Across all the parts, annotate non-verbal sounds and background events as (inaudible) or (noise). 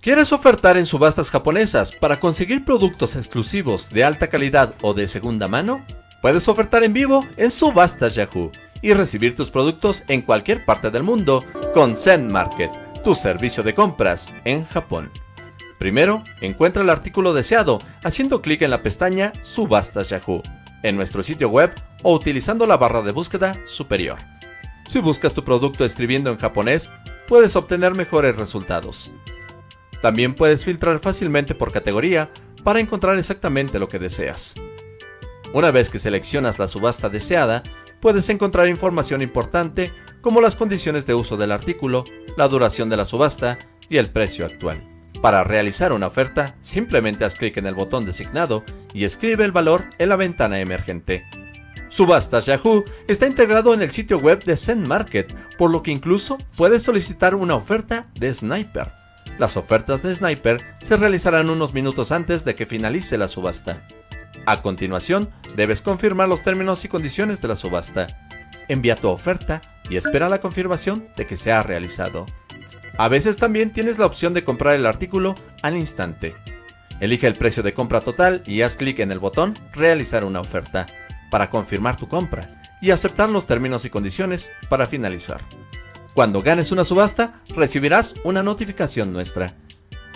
¿Quieres ofertar en subastas japonesas para conseguir productos exclusivos de alta calidad o de segunda mano? Puedes ofertar en vivo en Subastas Yahoo y recibir tus productos en cualquier parte del mundo con Zen Market, tu servicio de compras en Japón. Primero, encuentra el artículo deseado haciendo clic en la pestaña Subastas Yahoo en nuestro sitio web o utilizando la barra de búsqueda superior. Si buscas tu producto escribiendo en japonés, puedes obtener mejores resultados. También puedes filtrar fácilmente por categoría para encontrar exactamente lo que deseas. Una vez que seleccionas la subasta deseada, puedes encontrar información importante como las condiciones de uso del artículo, la duración de la subasta y el precio actual. Para realizar una oferta, simplemente haz clic en el botón designado y escribe el valor en la ventana emergente. Subastas Yahoo está integrado en el sitio web de Zen Market, por lo que incluso puedes solicitar una oferta de Sniper. Las ofertas de Sniper se realizarán unos minutos antes de que finalice la subasta. A continuación, debes confirmar los términos y condiciones de la subasta. Envía tu oferta y espera la confirmación de que se ha realizado. A veces también tienes la opción de comprar el artículo al instante. Elige el precio de compra total y haz clic en el botón Realizar una oferta para confirmar tu compra y aceptar los términos y condiciones para finalizar. Cuando ganes una subasta, recibirás una notificación nuestra.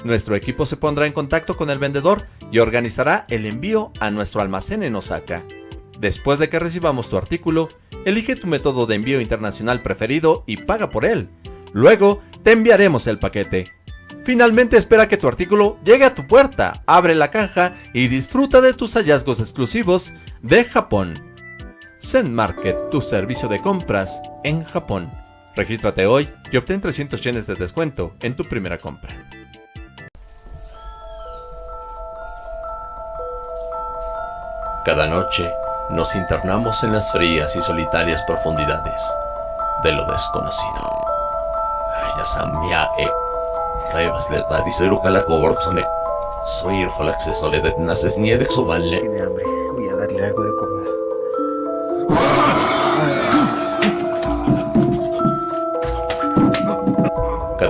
Nuestro equipo se pondrá en contacto con el vendedor y organizará el envío a nuestro almacén en Osaka. Después de que recibamos tu artículo, elige tu método de envío internacional preferido y paga por él. Luego, te enviaremos el paquete. Finalmente espera que tu artículo llegue a tu puerta, abre la caja y disfruta de tus hallazgos exclusivos de Japón. Zen Market, tu servicio de compras en Japón. Regístrate hoy y obtén 300 yenes de descuento en tu primera compra. Cada noche nos internamos en las frías y solitarias profundidades de lo desconocido. e Soy el acceso de naces ni de Tiene hambre, voy a darle algo de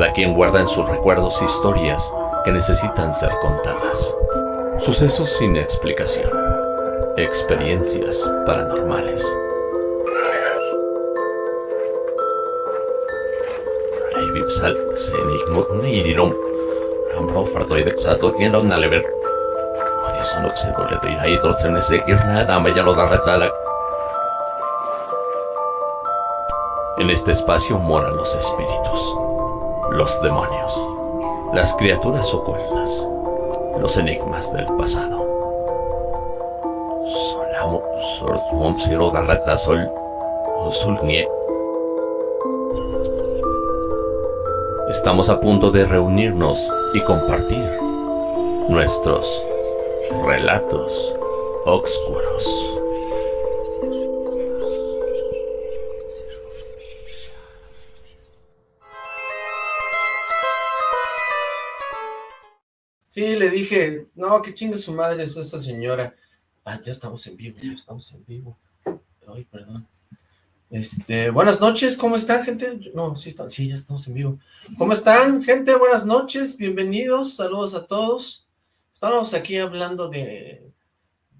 Cada quien guarda en sus recuerdos historias que necesitan ser contadas. Sucesos sin explicación. Experiencias paranormales. En este espacio moran los espíritus los demonios, las criaturas ocultas, los enigmas del pasado. Estamos a punto de reunirnos y compartir nuestros relatos oscuros. Sí, le dije, no, que chingue su madre es esta señora. Ah, ya estamos en vivo, ya estamos en vivo. Ay, perdón. Este, buenas noches, ¿cómo están, gente? No, sí, está, sí, ya estamos en vivo. ¿Cómo están, gente? Buenas noches, bienvenidos, saludos a todos. Estamos aquí hablando de,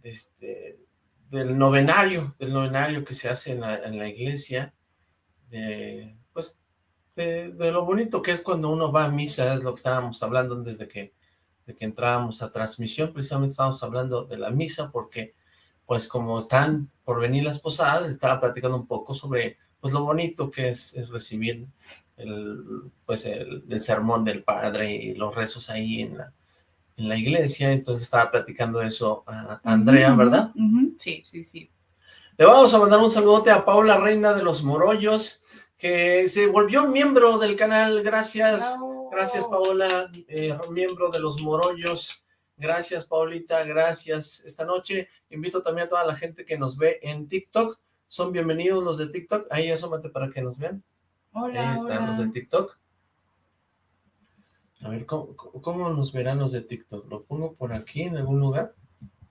este, del novenario, del novenario que se hace en la, iglesia, de, pues, de, de, lo bonito que es cuando uno va a misa, es lo que estábamos hablando desde que de que entrábamos a transmisión, precisamente estábamos hablando de la misa, porque pues como están por venir las posadas, estaba platicando un poco sobre pues lo bonito que es, recibir el, pues el, sermón del padre y los rezos ahí en la, en la iglesia, entonces estaba platicando eso a Andrea, ¿verdad? Sí, sí, sí. Le vamos a mandar un saludote a Paula Reina de los Morollos, que se volvió miembro del canal, gracias. Gracias, Paola, eh, miembro de los Morollos. Gracias, Paulita, gracias. Esta noche invito también a toda la gente que nos ve en TikTok. Son bienvenidos los de TikTok. Ahí asómate para que nos vean. Hola, Ahí están los de TikTok. A ver, ¿cómo, nos verán los de TikTok? ¿Lo pongo por aquí en algún lugar?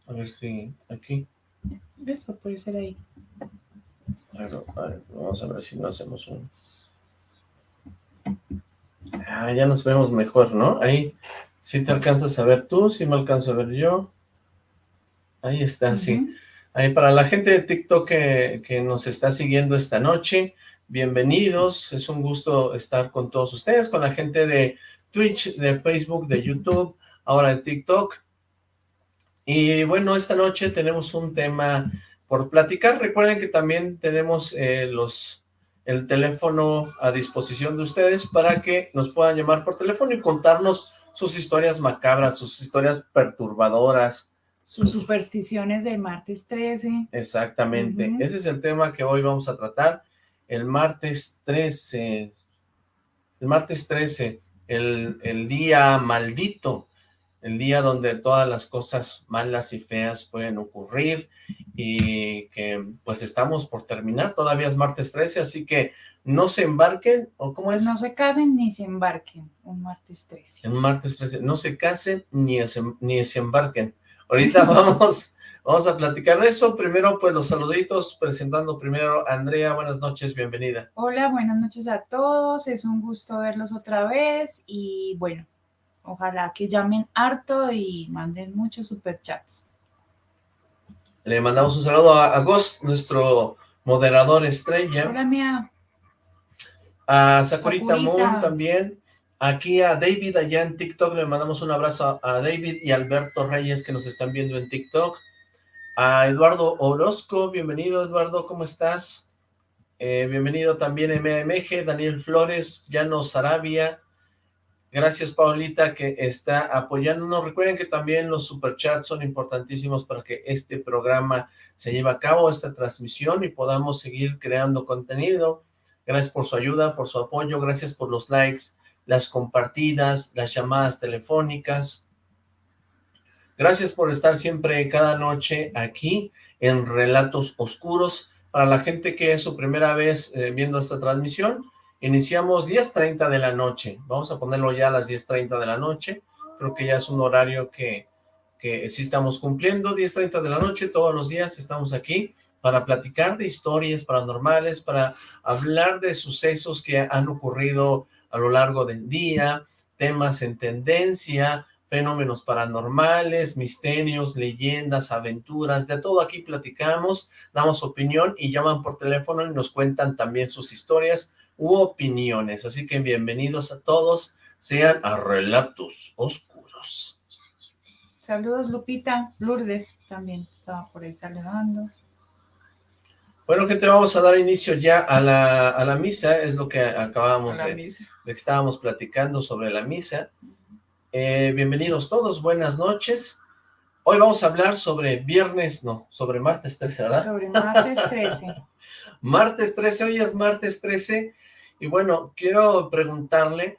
A ver si aquí. Eso puede ser ahí. a ver, vamos a ver si no hacemos un... Ah, ya nos vemos mejor, ¿no? Ahí sí te alcanzas a ver tú, sí me alcanzo a ver yo. Ahí está, sí. Ahí para la gente de TikTok que, que nos está siguiendo esta noche, bienvenidos, es un gusto estar con todos ustedes, con la gente de Twitch, de Facebook, de YouTube, ahora de TikTok. Y bueno, esta noche tenemos un tema por platicar. Recuerden que también tenemos eh, los el teléfono a disposición de ustedes para que nos puedan llamar por teléfono y contarnos sus historias macabras, sus historias perturbadoras. Sus supersticiones del martes 13. Exactamente. Ese es el tema que hoy vamos a tratar. El martes 13. El martes 13. El, el día maldito el día donde todas las cosas malas y feas pueden ocurrir y que pues estamos por terminar, todavía es martes 13, así que no se embarquen, ¿o cómo es? No se casen ni se embarquen, un martes 13. Un martes 13, no se casen ni se, ni se embarquen. Ahorita (laughs) vamos, vamos a platicar de eso, primero pues los saluditos, presentando primero a Andrea, buenas noches, bienvenida. Hola, buenas noches a todos, es un gusto verlos otra vez y bueno, Ojalá que llamen harto y manden muchos superchats. Le mandamos un saludo a, Ghost, nuestro moderador estrella. Hola, mía. A Sakurita, Moon también. Aquí a David allá en TikTok le mandamos un abrazo a, David y Alberto Reyes que nos están viendo en TikTok. A Eduardo Orozco, bienvenido Eduardo, ¿cómo estás? Eh, bienvenido también MMG, Daniel Flores, Llanos Arabia, Gracias, Paulita, que está apoyándonos. Recuerden que también los superchats son importantísimos para que este programa se lleve a cabo, esta transmisión, y podamos seguir creando contenido. Gracias por su ayuda, por su apoyo, gracias por los likes, las compartidas, las llamadas telefónicas. Gracias por estar siempre cada noche aquí en Relatos Oscuros. Para la gente que es su primera vez eh, viendo esta transmisión, Iniciamos 10.30 de la noche. Vamos a ponerlo ya a las 10.30 de la noche. Creo que ya es un horario que, que sí estamos cumpliendo. 10.30 de la noche, todos los días estamos aquí para platicar de historias paranormales, para hablar de sucesos que han ocurrido a lo largo del día, temas en tendencia, fenómenos paranormales, misterios, leyendas, aventuras, de todo aquí platicamos, damos opinión y llaman por teléfono y nos cuentan también sus historias u opiniones. Así que bienvenidos a todos, sean a Relatos Oscuros. Saludos Lupita, Lourdes también estaba por ahí saludando. Bueno, gente, vamos a dar inicio ya a la, a la misa, es lo que acabamos de, de, que estábamos platicando sobre la misa. Eh, bienvenidos todos, buenas noches. Hoy vamos a hablar sobre viernes, no, sobre martes 13, ¿verdad? Sobre martes 13. (laughs) martes 13, hoy es martes 13, y bueno, quiero preguntarle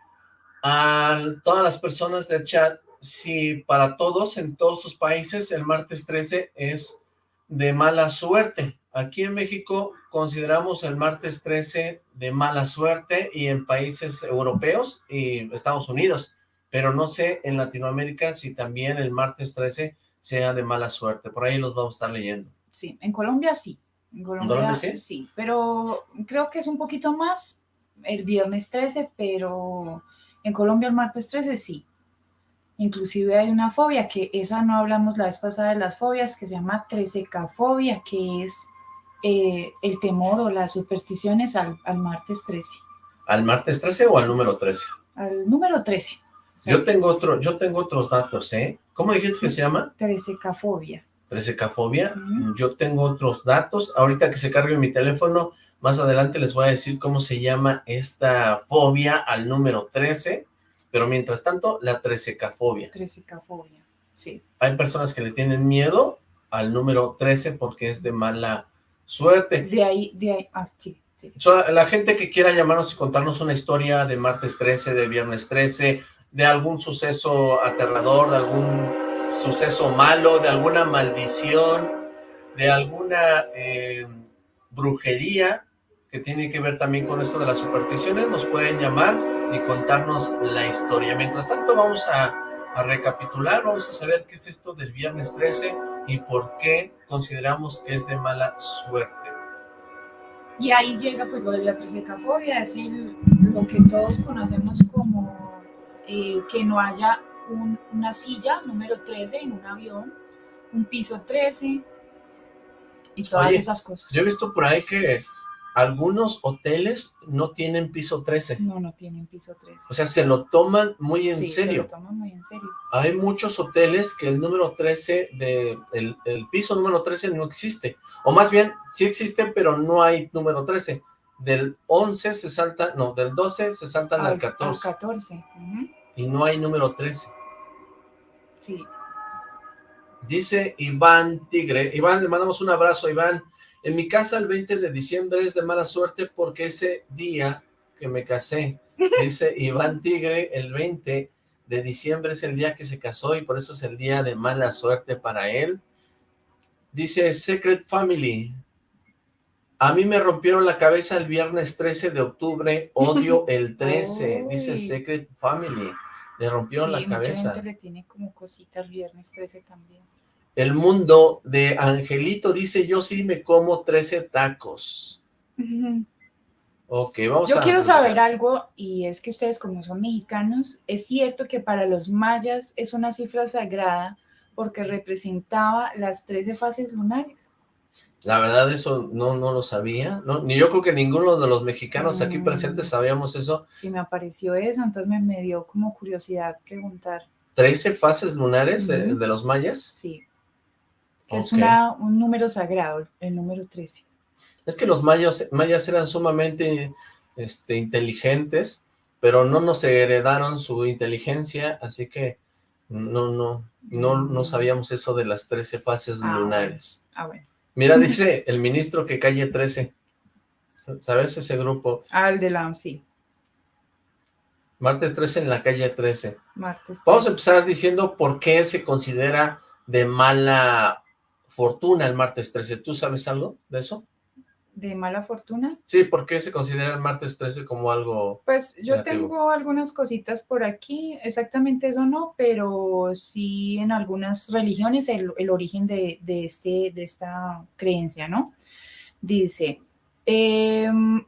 a todas las personas del chat si para todos, en todos sus países, el martes 13 es de mala suerte. Aquí en México consideramos el martes 13 de mala suerte y en países europeos y Estados Unidos, pero no sé en Latinoamérica si también el martes 13 sea de mala suerte. Por ahí los vamos a estar leyendo. Sí, en Colombia sí. En Colombia, sí? sí, pero creo que es un poquito más el viernes 13, pero en Colombia el martes 13 sí. Inclusive hay una fobia, que esa no hablamos la vez pasada de las fobias, que se llama trececafobia, que es eh, el temor o las supersticiones al, martes 13. ¿Al martes 13 o al número 13? Al número 13. yo tengo otro, yo tengo otros datos, ¿eh? ¿Cómo dijiste que se llama? Trececafobia. Trececafobia. Yo tengo otros datos. Ahorita que se cargue mi teléfono, más adelante les voy a decir cómo se llama esta fobia al número 13, pero mientras tanto, la trececafobia. Trececafobia, sí. Hay personas que le tienen miedo al número 13 porque es de mala suerte. De ahí, de ahí, ah, sí. Sí. la gente que quiera llamarnos y contarnos una historia de martes 13, de viernes 13, de algún suceso aterrador, de algún suceso malo, de alguna maldición, de alguna eh, brujería, que tiene que ver también con esto de las supersticiones, nos pueden llamar y contarnos la historia. Mientras tanto vamos a, recapitular, vamos a saber qué es esto del viernes 13 y por qué consideramos que es de mala suerte. Y ahí llega pues lo de la trececafobia, es decir, lo que todos conocemos como eh, que no haya una silla número 13 en un avión, un piso 13 y todas esas cosas. Yo he visto por ahí que algunos hoteles no tienen piso 13. No, no tienen piso 13. O sea, se lo toman muy en serio. se lo toman muy en serio. Hay muchos hoteles que el número 13, de, el, el, piso número 13 no existe. O más bien, sí existe, pero no hay número 13. Del 11 se salta, no, del 12 se saltan al, 14. Al 14. Y no hay número 13. Sí. Dice Iván Tigre. Iván, le mandamos un abrazo, Iván. En mi casa el 20 de diciembre es de mala suerte porque ese día que me casé, (laughs) dice Iván Tigre, el 20 de diciembre es el día que se casó y por eso es el día de mala suerte para él. Dice Secret Family, a mí me rompieron la cabeza el viernes 13 de octubre, odio (laughs) el 13, dice Secret Family. Le rompieron la cabeza. le tiene como cosita el viernes 13 también. El mundo de Angelito dice, yo sí me como 13 tacos. Ok, vamos Yo quiero saber algo, y es que ustedes como son mexicanos, es cierto que para los mayas es una cifra sagrada porque representaba las 13 fases lunares. La verdad eso no, no lo sabía, ¿no? ni yo creo que ninguno de los mexicanos aquí mm. presentes sabíamos eso. Sí me apareció eso, entonces me, me dio como curiosidad preguntar. ¿13 fases lunares de, los mayas? Sí. Es una, un número sagrado, el número 13. Es que los mayas, mayas eran sumamente este, inteligentes, pero no nos heredaron su inteligencia, así que no, no, no, no mm. sabíamos eso de las 13 fases ah, lunares. Ah, bueno. Mira, (laughs) dice el ministro que calle 13. ¿Sabes ese grupo? Ah, el de la, sí. Martes 13 en la calle 13. Martes Vamos a empezar diciendo por qué se considera de mala fortuna el martes 13. ¿Tú sabes algo de eso? ¿De mala fortuna? Sí, ¿por qué se considera el martes 13 como algo Pues yo tengo algunas cositas por aquí, exactamente eso no, pero sí en algunas religiones el, origen de, este, de esta creencia, ¿no? Dice, em,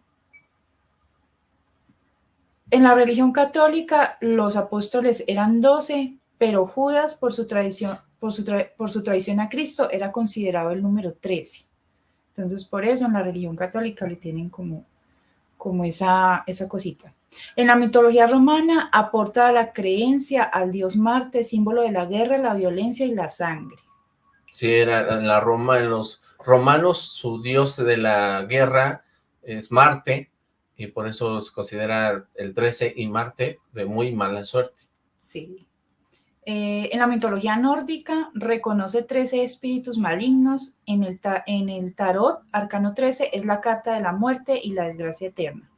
en la religión católica los apóstoles eran 12, pero Judas por su tradición, por su, por su traición a Cristo era considerado el número 13. Entonces, por eso en la religión católica le tienen como, como esa, esa cosita. En la mitología romana aporta la creencia al dios Marte, símbolo de la guerra, la violencia y la sangre. Sí, era en la Roma, en los romanos, su dios de la guerra es Marte, y por eso se considera el 13 y Marte de muy mala suerte. Sí. Eh, en la mitología nórdica reconoce 13 espíritus malignos. En el, en el tarot, arcano 13 es la carta de la muerte y la desgracia eterna.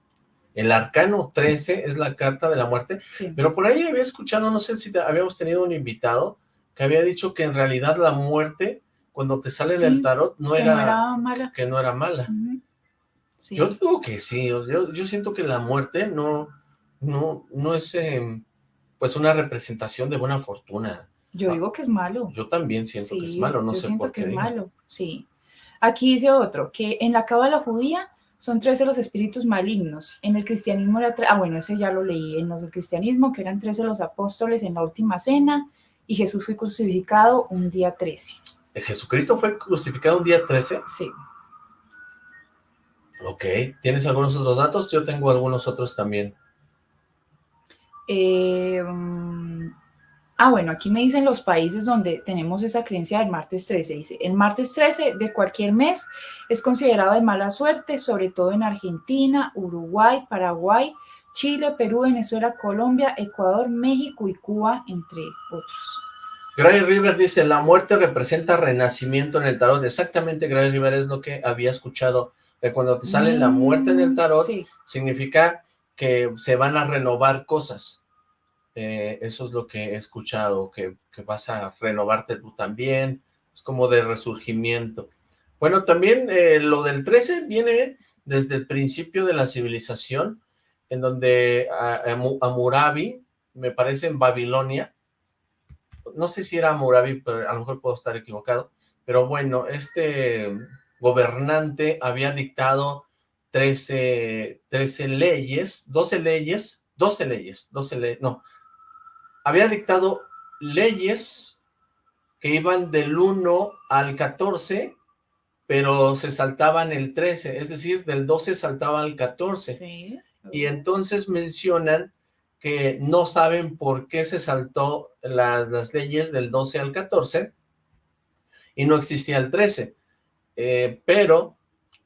El arcano 13 es la carta de la muerte. Sí. Pero por ahí había escuchado, no sé si habíamos tenido un invitado que había dicho que en realidad la muerte, cuando te sale del tarot, no, era, mala. Que no era mala. Yo digo que sí, yo, yo siento que la muerte no, no, no es... Em, pues una representación de buena fortuna. Yo digo que es malo. Yo también siento que es malo, no sé por qué. que es malo, sí. Aquí dice otro, que en la cábala judía son 13 los espíritus malignos. En el cristianismo era... Ah, bueno, ese ya lo leí. En el cristianismo, que eran 13 los apóstoles en la última cena, y Jesús fue crucificado un día 13. ¿Jesucristo fue crucificado un día 13? Sí. Ok. ¿Tienes algunos otros datos? Yo tengo algunos otros también. Eh, mm, ah, bueno, aquí me dicen los países donde tenemos esa creencia del martes 13. Dice, el martes 13 de cualquier mes es considerado de mala suerte, sobre todo en Argentina, Uruguay, Paraguay, Chile, Perú, Venezuela, Colombia, Ecuador, México y Cuba, entre otros. Gray River dice, la muerte representa renacimiento en el tarot. Exactamente, Gray River es lo que había escuchado, que cuando te sale la muerte en el mm, tarot, significa que se van a renovar cosas. Eh, eso es lo que he escuchado, que, vas a renovarte tú también, es como de resurgimiento. Bueno, también eh, lo del 13 viene desde el principio de la civilización, en donde Amurabi, me parece en Babilonia, no sé si era Amurabi, pero a lo mejor puedo estar equivocado, pero bueno, este gobernante había dictado 13, 13 leyes, 12 leyes, 12 leyes, 12 leyes, no, había dictado leyes que iban del 1 al 14, pero se saltaban el 13, es decir, del 12 saltaba al 14. Y entonces mencionan que no saben por qué se saltó las leyes del 12 al 14 y no existía el 13, eh, pero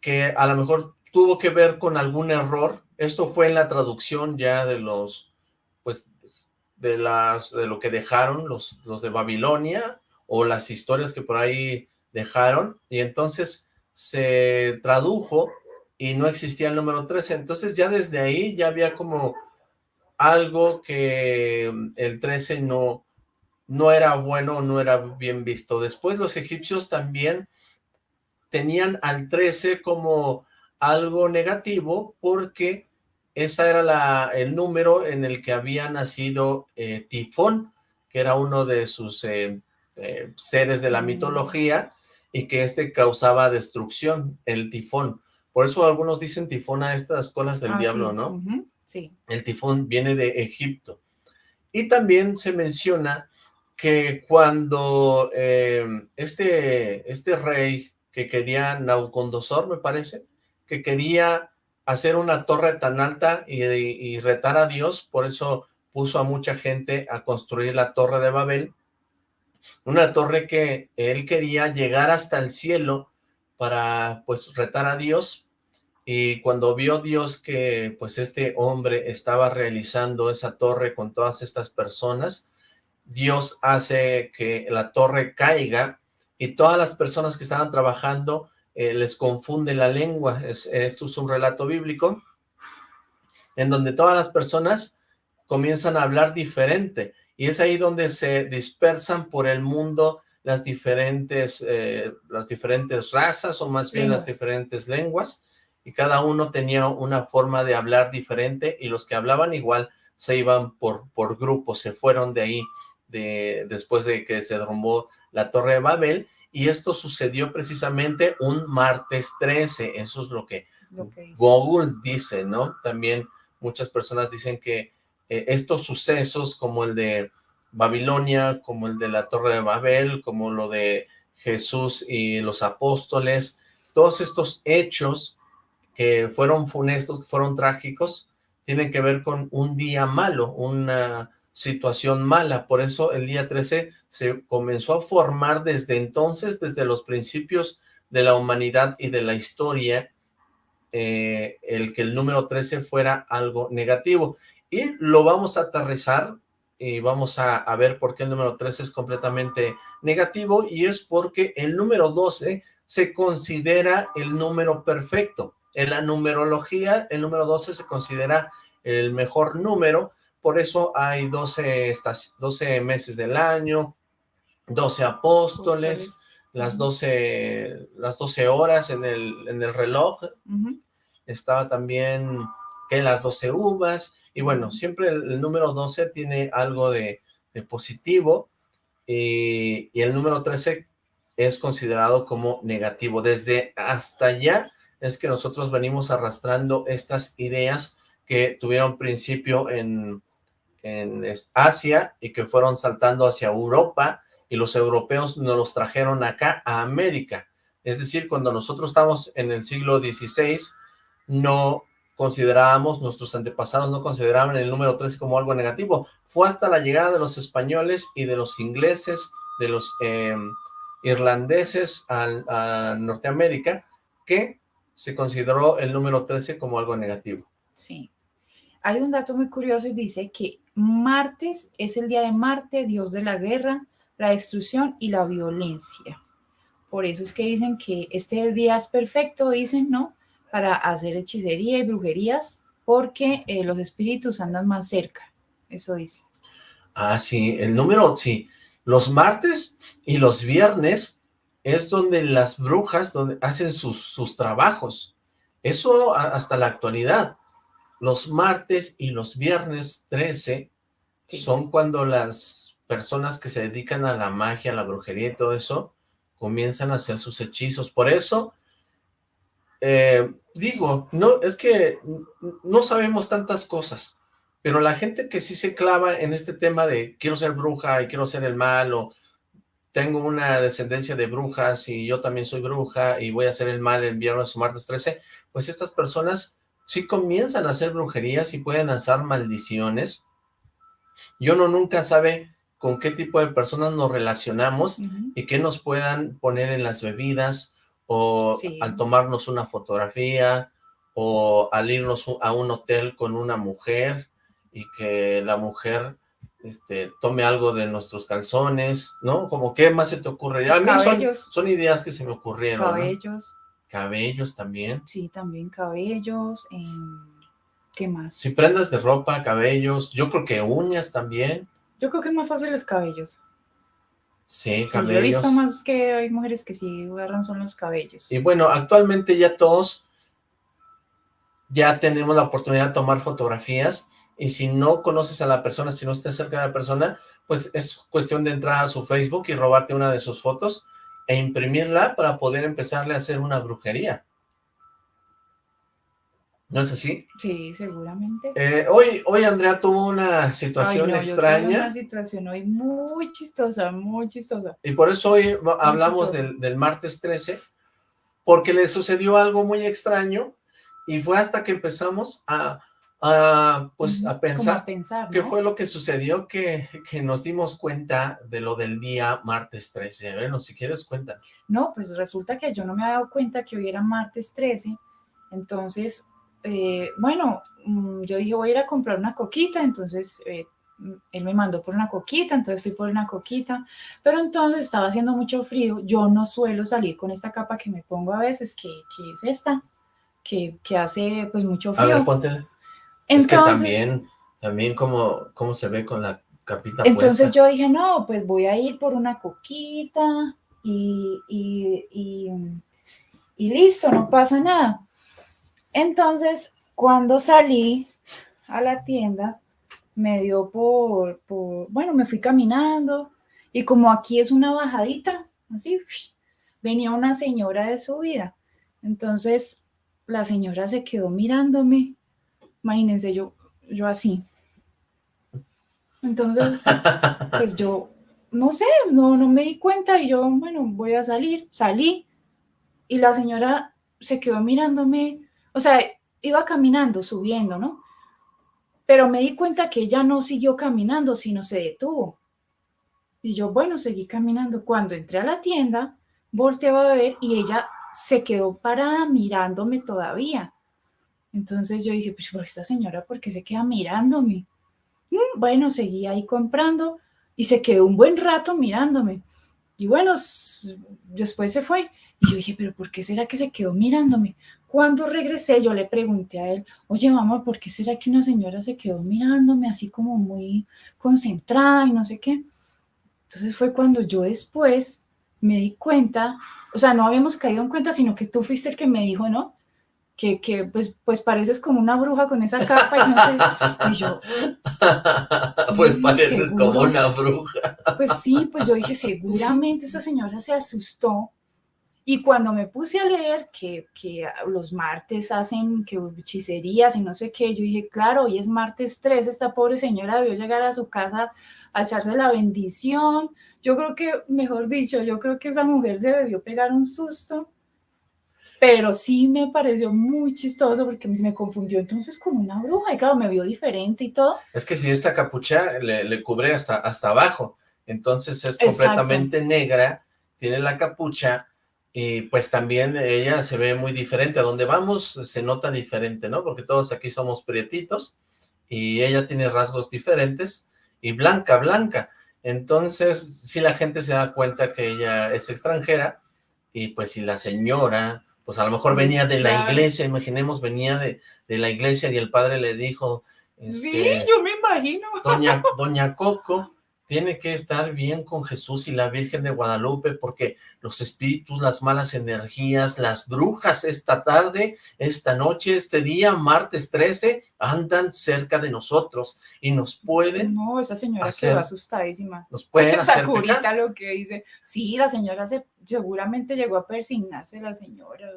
que a lo mejor tuvo que ver con algún error, esto fue en la traducción ya de los, pues, de las, de lo que dejaron los, los de Babilonia, o las historias que por ahí dejaron, y entonces se tradujo y no existía el número 13, entonces ya desde ahí ya había como algo que mm, el 13 no, no era bueno, no era bien visto. Después los egipcios también tenían al 13 como algo negativo porque esa era la, el número en el que había nacido eh, Tifón, que era uno de sus eh, eh, seres de la mm. mitología y que este causaba destrucción, el tifón. Por eso algunos dicen tifón a estas colas del ah, diablo, ¿no? El tifón viene de Egipto. Y también se menciona que cuando eh, este, este rey que quería, Naucondosor me parece, que quería hacer una torre tan alta y, retar a Dios, por eso puso a mucha gente a construir la torre de Babel, una torre que él quería llegar hasta el cielo para pues retar a Dios, y cuando vio Dios que pues este hombre estaba realizando esa torre con todas estas personas, Dios hace que la torre caiga y todas las personas que estaban trabajando eh, les confunde la lengua. esto es un relato bíblico en donde todas las personas comienzan a hablar diferente y es ahí donde se dispersan por el mundo las diferentes, eh, las diferentes razas o más bien las diferentes lenguas y cada uno tenía una forma de hablar diferente y los que hablaban igual se iban por, por grupos, se fueron de ahí de, después de que se derrumbó la Torre de Babel y esto sucedió precisamente un martes 13, eso es lo que, Google dice, ¿no? También muchas personas dicen que eh, estos sucesos como el de Babilonia, como el de la Torre de Babel, como lo de Jesús y los apóstoles, todos estos hechos que fueron funestos, que fueron trágicos, tienen que ver con un día malo, una situación mala. Por eso el día 13 se comenzó a formar desde entonces, desde los principios de la humanidad y de la historia, eh, el que el número 13 fuera algo negativo. Y lo vamos a aterrizar y vamos a, a, ver por qué el número 13 es completamente negativo y es porque el número 12 se considera el número perfecto. En la numerología, el número 12 se considera el mejor número, por eso hay 12, 12 meses del año, 12 apóstoles, las 12, las 12 horas en el, en el reloj, estaba también que las 12 uvas, y bueno, siempre el, número 12 tiene algo de, positivo, y, y, el número 13 es considerado como negativo. Desde hasta allá es que nosotros venimos arrastrando estas ideas que tuvieron principio en, en Asia y que fueron saltando hacia Europa y los europeos nos los trajeron acá a América. Es decir, cuando nosotros estamos en el siglo XVI, no considerábamos, nuestros antepasados no consideraban el número 13 como algo negativo. Fue hasta la llegada de los españoles y de los ingleses, de los eh, irlandeses a Norteamérica, que se consideró el número 13 como algo negativo. Sí. Hay un dato muy curioso y dice que martes es el día de Marte, dios de la guerra, la destrucción y la violencia. Por eso es que dicen que este día es perfecto, dicen, ¿no? Para hacer hechicería y brujerías, porque eh, los espíritus andan más cerca. Eso dice. Ah, sí, el número, sí. Los martes y los viernes es donde las brujas donde hacen sus, trabajos. Eso hasta la actualidad. Los martes y los viernes 13 son cuando las personas que se dedican a la magia, a la brujería y todo eso, comienzan a hacer sus hechizos. Por eso, eh, digo, no es que no sabemos tantas cosas, Pero la gente que sí se clava en este tema de quiero ser bruja y quiero ser el mal o tengo una descendencia de brujas y yo también soy bruja y voy a hacer el mal el viernes o martes 13, pues estas personas sí comienzan a hacer brujerías y pueden lanzar maldiciones. Y uno nunca sabe con qué tipo de personas nos relacionamos y qué nos puedan poner en las bebidas o al tomarnos una fotografía o al irnos a un hotel con una mujer y que la mujer este, tome algo de nuestros calzones, ¿no? Como, ¿qué más se te ocurre? A mí son, ideas que se me ocurrieron. Cabellos. Cabellos también. Sí, también cabellos. ¿Qué más? Si prendas de ropa, cabellos. Yo creo que uñas también. Yo creo que es más fácil los cabellos. Sí, cabellos. yo he visto más que hay mujeres que sí agarran son los cabellos. Y bueno, actualmente ya todos ya tenemos la oportunidad de tomar fotografías y si no conoces a la persona, si no estás cerca de la persona, pues es cuestión de entrar a su Facebook y robarte una de sus fotos e imprimirla para poder empezarle a hacer una brujería. ¿No es así? Sí, seguramente. Eh, hoy, hoy Andrea tuvo una situación extraña. una situación hoy muy chistosa, muy chistosa. Y por eso hoy hablamos del, del martes 13, porque le sucedió algo muy extraño y fue hasta que empezamos a a, pues a pensar, qué fue lo que sucedió que, que, nos dimos cuenta de lo del día martes 13. Bueno, si quieres, cuéntanos. No, pues resulta que yo no me había dado cuenta que hoy era martes 13, entonces, eh, bueno, mm, yo dije voy a ir a comprar una coquita, entonces eh, él me mandó por una coquita, entonces fui por una coquita, pero entonces estaba haciendo mucho frío, yo no suelo salir con esta capa que me pongo a veces, que, que es esta, que, que, hace pues mucho frío. A ver, es que también, también como, como se ve con la capita Entonces yo dije, no, pues voy a ir por una coquita y, y, listo, no pasa nada. Entonces, cuando salí a la tienda, me dio por, por, bueno, me fui caminando y como aquí es una bajadita, así, venía una señora de su vida. Entonces, la señora se quedó mirándome Imagínense yo, yo así. Entonces, (laughs) pues yo, no sé, no, no me di cuenta y yo, bueno, voy a salir. Salí y la señora se quedó mirándome, o sea, iba caminando, subiendo, ¿no? Pero me di cuenta que ella no siguió caminando, sino se detuvo. Y yo, bueno, seguí caminando. Cuando entré a la tienda, volteaba a ver y ella se quedó parada mirándome todavía. Entonces yo dije, pues, esta señora, ¿por qué se queda mirándome? Mm, bueno, seguí ahí comprando y se quedó un buen rato mirándome. Y bueno, después se fue. Y yo dije, pero ¿por qué será que se quedó mirándome? Cuando regresé, yo le pregunté a él, oye, mamá, ¿por qué será que una señora se quedó mirándome así como muy concentrada y no sé qué? Entonces fue cuando yo después me di cuenta, o sea, no habíamos caído en cuenta, sino que tú fuiste el que me dijo, ¿no? Que, pues, pues pareces como una bruja con esa capa y no sé, y yo... (laughs) Pues pareces como una bruja. Pues sí, pues yo dije, seguramente esa señora se asustó y cuando me puse a leer que, que los martes hacen que hechicerías y no sé qué, yo dije, claro, hoy es martes 3, esta pobre señora debió llegar a su casa a echarse la bendición. Yo creo que, mejor dicho, yo creo que esa mujer se debió pegar un susto pero sí me pareció muy chistoso porque me confundió entonces con una bruja y claro, me vio diferente y todo. Es que si esta capucha le, cubre hasta, hasta abajo, entonces es completamente negra, tiene la capucha y pues también ella se ve muy diferente, a donde vamos se nota diferente, ¿no? Porque todos aquí somos prietitos y ella tiene rasgos diferentes y blanca, blanca. Entonces, si la gente se da cuenta que ella es extranjera y pues si la señora pues a lo mejor venía de la iglesia, imaginemos, venía de, de la iglesia y el padre le dijo... sí, este, yo me imagino. Doña, (laughs) doña Coco tiene que estar bien con Jesús y la Virgen de Guadalupe porque los espíritus, las malas energías, las brujas esta tarde, esta noche, este día, martes 13, andan cerca de nosotros y nos pueden No, esa señora quedó asustadísima. Nos pueden esa hacer curita lo que dice. Sí, la señora se, seguramente llegó a persignarse la señora.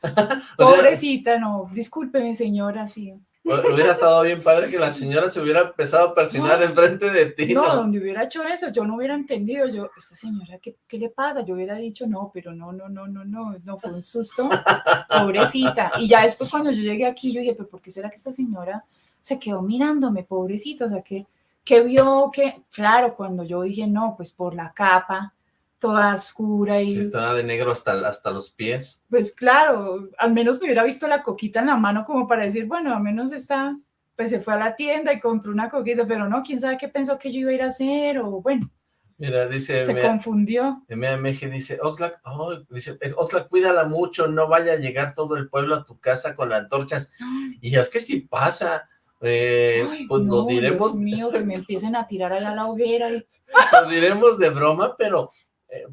(laughs) Pobrecita, no, discúlpeme señora, sí. Hubiera estado bien padre que la señora se hubiera empezado a persinar enfrente de ti. No, donde hubiera hecho eso, yo no hubiera entendido. Yo, esta señora, ¿qué, ¿qué, le pasa? Yo hubiera dicho, no, pero no, no, no, no, no, no, fue un susto. (laughs) Pobrecita. Y ya después cuando yo llegué aquí, yo dije, pero ¿por qué será que esta señora se quedó mirándome, pobrecito? O sea, que, que vio que, claro, cuando yo dije, no, pues por la capa, toda oscura y... Sí, toda de negro hasta, hasta los pies. Pues claro, al menos me hubiera visto la coquita en la mano como para decir, bueno, al menos está, pues se fue a la tienda y compró una coquita, pero no, quién sabe qué pensó que yo iba a ir a hacer, o bueno. Mira, dice... Se confundió. MAMG dice, Oxlack, oh, dice, Oxlack, cuídala mucho, no vaya a llegar todo el pueblo a tu casa con las antorchas. Y es que si pasa, eh, pues lo diremos... Dios mío, que me empiecen a tirar allá a la hoguera y... (laughs) Lo diremos de broma, pero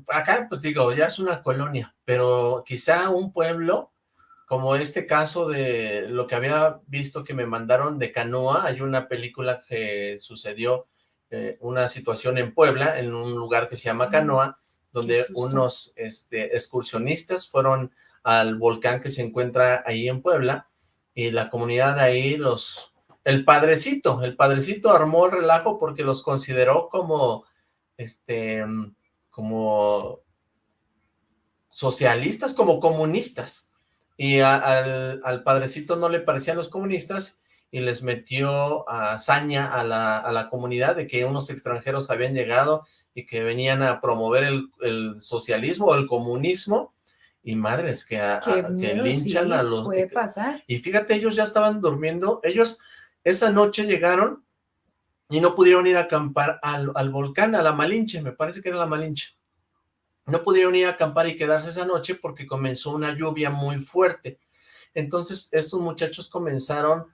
acá, pues digo, ya es una colonia, pero quizá un pueblo, como este caso de lo que había visto que me mandaron de Canoa, hay una película que sucedió, eh, una situación en Puebla, en un lugar que se llama Canoa, donde unos este, excursionistas fueron al volcán que se encuentra ahí en Puebla, y la comunidad ahí, los el padrecito, el padrecito armó el relajo porque los consideró como, este, como socialistas, como comunistas. Y al, al, padrecito no le parecían los comunistas y les metió a saña a la, a la, comunidad de que unos extranjeros habían llegado y que venían a promover el, el socialismo o el comunismo. Y madres, que, que linchan a los... Puede pasar. Y fíjate, ellos ya estaban durmiendo, ellos esa noche llegaron y no pudieron ir a acampar al, al, volcán, a la Malinche, me parece que era la Malinche. No pudieron ir a acampar y quedarse esa noche porque comenzó una lluvia muy fuerte. Entonces estos muchachos comenzaron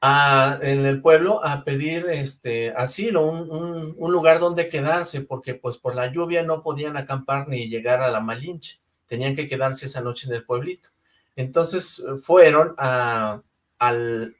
a, en el pueblo a pedir este asilo, un, un, lugar donde quedarse, porque pues por la lluvia no podían acampar ni llegar a la Malinche. Tenían que quedarse esa noche en el pueblito. Entonces fueron a, al,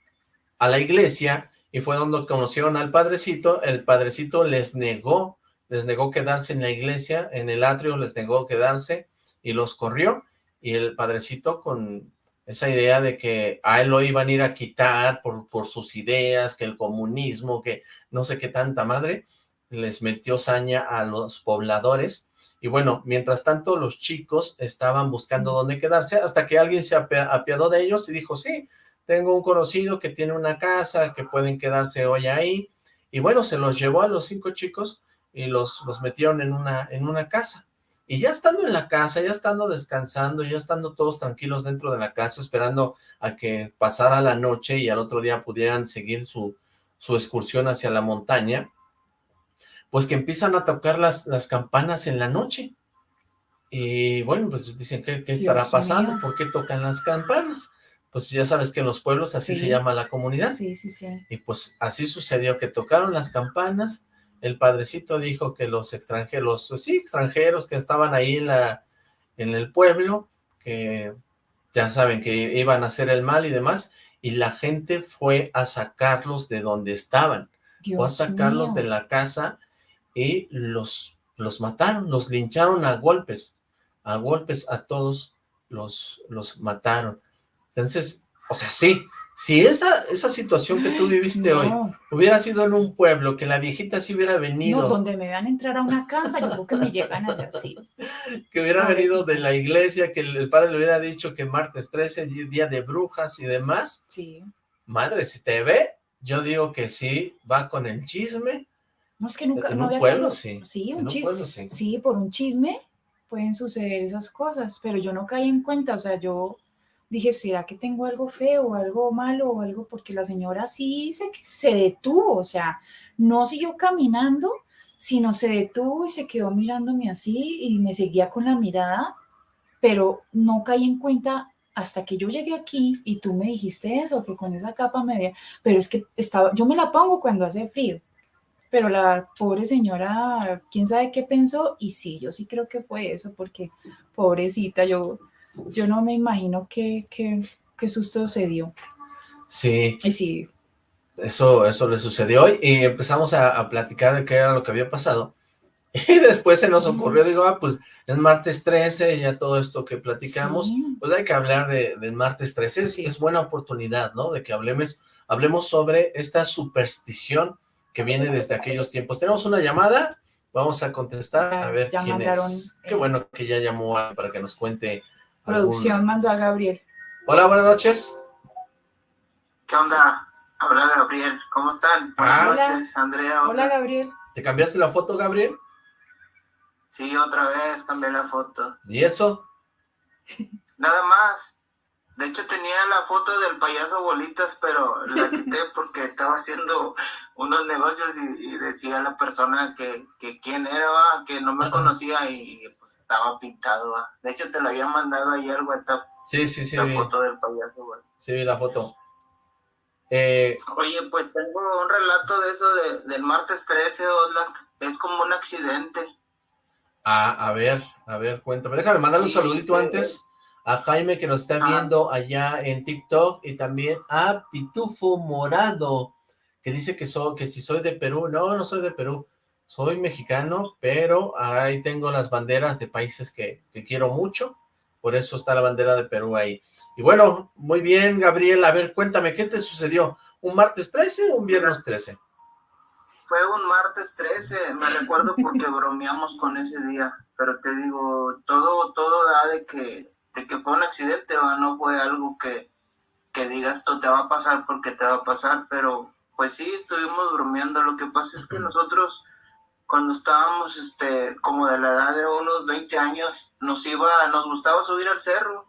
a la iglesia y fue donde conocieron al padrecito, el padrecito les negó, les negó quedarse en la iglesia, en el atrio les negó quedarse y los corrió, y el padrecito con esa idea de que a él lo iban a ir a quitar por, por sus ideas, que el comunismo, que no sé qué tanta madre, les metió saña a los pobladores, y bueno, mientras tanto los chicos estaban buscando dónde quedarse, hasta que alguien se apiadó de ellos y dijo, sí, tengo un conocido que tiene una casa, que pueden quedarse hoy ahí, y bueno, se los llevó a los cinco chicos y los, los metieron en una, en una casa. Y ya estando en la casa, ya estando descansando, ya estando todos tranquilos dentro de la casa, esperando a que pasara la noche y al otro día pudieran seguir su, su excursión hacia la montaña, pues que empiezan a tocar las, las campanas en la noche. Y bueno, pues dicen, ¿qué, qué estará pasando? Mío. ¿Por qué tocan las campanas? Pues ya sabes que en los pueblos así sí. se llama la comunidad. Sí, sí, sí. Y pues así sucedió que tocaron las campanas, el padrecito dijo que los extranjeros, sí, extranjeros que estaban ahí en, la, en el pueblo, que ya saben que iban a hacer el mal y demás, y la gente fue a sacarlos de donde estaban, Dios fue a sacarlos mío. de la casa y los, los mataron, los lincharon a golpes, a golpes a todos los, los mataron. Entonces, o sea, sí, si esa, esa situación que tú viviste no. hoy hubiera sido en un pueblo, que la viejita sí hubiera venido... No, donde me van a entrar a una casa, yo creo que me llegan allá, (laughs) sí. Que hubiera venido de la iglesia, que el, padre le hubiera dicho que martes 13, día de brujas y demás. Sí. Madre, si te ve, yo digo que sí, va con el chisme. No, es que nunca... En no un pueblo, sí. Sí, un en chisme. un pueblo, sí. Sí, por un chisme pueden suceder esas cosas, pero yo no caí en cuenta, o sea, yo dije, ¿será que tengo algo feo, algo malo o algo? Porque la señora sí se, se detuvo, o sea, no siguió caminando, sino se detuvo y se quedó mirándome así y me seguía con la mirada, pero no caí en cuenta hasta que yo llegué aquí y tú me dijiste eso, que con esa capa me veía, pero es que estaba, yo me la pongo cuando hace frío, pero la pobre señora, quién sabe qué pensó, y sí, yo sí creo que fue eso, porque pobrecita, yo yo no me imagino qué, qué, qué susto se dio. Sí. Y sí. Eso, eso le sucedió hoy y empezamos a, a, platicar de qué era lo que había pasado. (laughs) Y después se nos ocurrió, digo, ah, pues es martes 13, ya todo esto que platicamos, sí. pues hay que hablar de, de martes 13, sí. es buena oportunidad, ¿no? De que hablemos, hablemos sobre esta superstición que viene desde aquellos tiempos. Tenemos una llamada, vamos a contestar, a ver quién es. Qué bueno que ya llamó para que nos cuente. Producción mandó a Gabriel. Hola, buenas noches. ¿Qué onda? Hola, Gabriel. ¿Cómo están? Buenas noches, Andrea. Hola. Gabriel. ¿Te cambiaste la foto, Gabriel? Sí, otra vez cambié la foto. ¿Y eso? Nada más. De hecho tenía la foto del payaso Bolitas, pero la quité (laughs) porque estaba haciendo unos negocios y, decía la persona que, que quién era, que no me conocía y pues estaba pintado. De hecho te lo había mandado ahí al WhatsApp. Sí, sí, sí. La foto del payaso Bolitas. Sí, vi la foto. Eh, Oye, pues tengo un relato de eso del martes 13, Es como un accidente. Ah, a ver, a ver, cuéntame. Déjame mandar un saludito antes a Jaime que nos está viendo allá en TikTok y también a Pitufo Morado que dice que, soy, que si soy de Perú. No, no soy de Perú. Soy mexicano, pero ahí tengo las banderas de países que, que quiero mucho. Por eso está la bandera de Perú ahí. Y bueno, muy bien, Gabriel. A ver, cuéntame, ¿qué te sucedió? ¿Un martes 13 o un viernes 13? Fue un martes 13, me recuerdo porque bromeamos con ese día. Pero te digo, todo todo da de que, de que fue un accidente, o no fue algo que, que digas, esto te va a pasar porque te va a pasar. Pero pues sí, estuvimos bromeando. Lo que pasa es que nosotros cuando estábamos este como de la edad de unos 20 años nos iba nos gustaba subir al cerro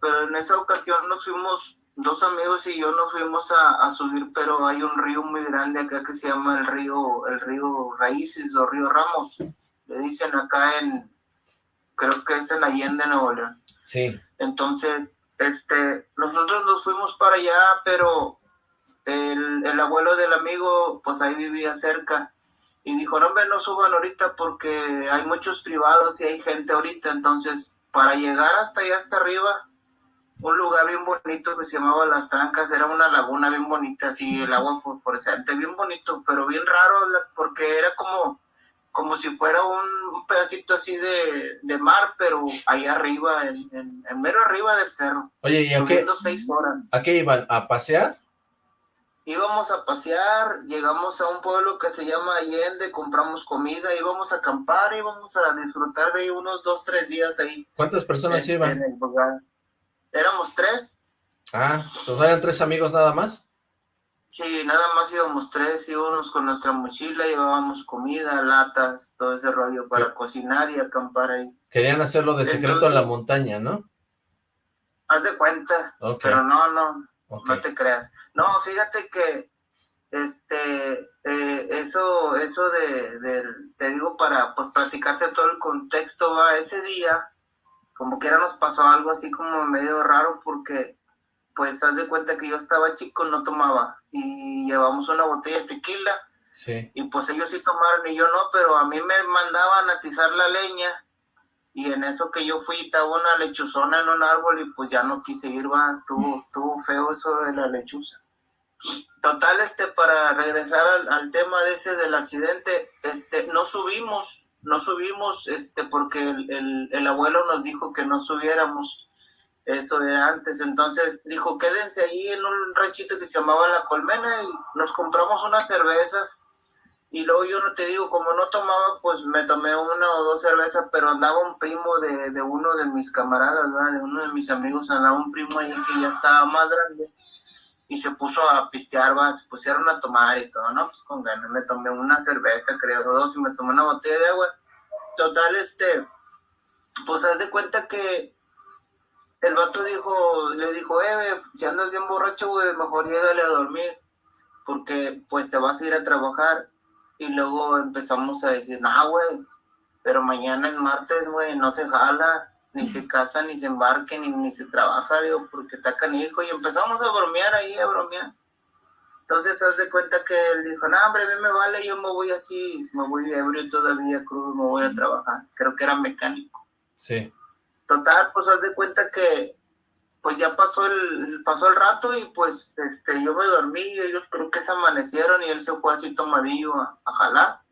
pero en esa ocasión nos fuimos, dos amigos y yo nos fuimos a, subir, pero hay un río muy grande acá que se llama el río, el río Raíces o río Ramos. Le dicen acá en, creo que es en Allende, Nuevo León. Sí. Entonces, este, nosotros nos fuimos para allá, pero el, el abuelo del amigo, pues ahí vivía cerca y dijo, no, hombre, no suban ahorita porque hay muchos privados y hay gente ahorita, entonces para llegar hasta allá, hasta arriba, un lugar bien bonito que se llamaba Las Trancas, era una laguna bien bonita, así el agua fosforescente, bien bonito, pero bien raro, porque era como, como si fuera un pedacito así de, mar, pero allá arriba, en, mero arriba del cerro. Oye, ¿y a qué, seis horas. ¿A qué iban? ¿A pasear? íbamos a pasear, llegamos a un pueblo que se llama Allende, compramos comida, íbamos a acampar, íbamos a disfrutar de unos dos, tres días ahí. ¿Cuántas personas este, iban? Éramos tres. Ah, ¿pues eran tres amigos nada más? Sí, nada más íbamos tres, íbamos con nuestra mochila, llevábamos comida, latas, todo ese rollo para cocinar y acampar ahí. Querían hacerlo de secreto en la montaña, ¿no? Haz de cuenta, pero no, no, no te creas. No, fíjate que este eh, eso eso de, te digo para pues platicarte todo el contexto va ese día como que era nos pasó algo así como medio raro porque pues haz de cuenta que yo estaba chico no tomaba y llevamos una botella de tequila sí. y pues ellos sí tomaron y yo no pero a mí me mandaban a atizar la leña y en eso que yo fui estaba una lechuzona en un árbol y pues ya no quise ir, va, tuvo, tuvo feo eso de la lechuza. Total, este, para regresar al, tema de ese del accidente, este, no subimos, no subimos, este, porque el, el, abuelo nos dijo que no subiéramos, eso era antes, entonces dijo, quédense ahí en un ranchito que se llamaba La Colmena y nos compramos unas cervezas, y luego yo no te digo, como no tomaba, pues me tomé una o dos cervezas, pero andaba un primo de, de uno de mis camaradas, de uno de mis amigos, andaba un primo ahí que ya estaba más grande y se puso a pistear, ¿va? se pusieron a tomar y todo, ¿no? Pues con ganas, me tomé una cerveza, creo, dos, y me tomé una botella de agua. Total, este, pues haz de cuenta que el vato dijo, le dijo, eh, si andas bien borracho, güey, mejor llégale a dormir, porque pues te vas a ir a trabajar y luego empezamos a decir, no, güey, pero mañana es martes, güey, no se jala, ni se casa, ni se embarque, ni, ni se trabaja, digo, porque está canijo. Y empezamos a bromear ahí, a bromear. Entonces, haz de cuenta que él dijo, no, hombre, a mí me vale, yo me voy así, me voy ebrio todavía, crudo, me voy a trabajar. Creo que era mecánico. Sí. Total, pues haz de cuenta que pues ya pasó el, pasó el rato y pues este, yo me dormí y ellos creo que se amanecieron y él se fue así tomadillo a, jalar.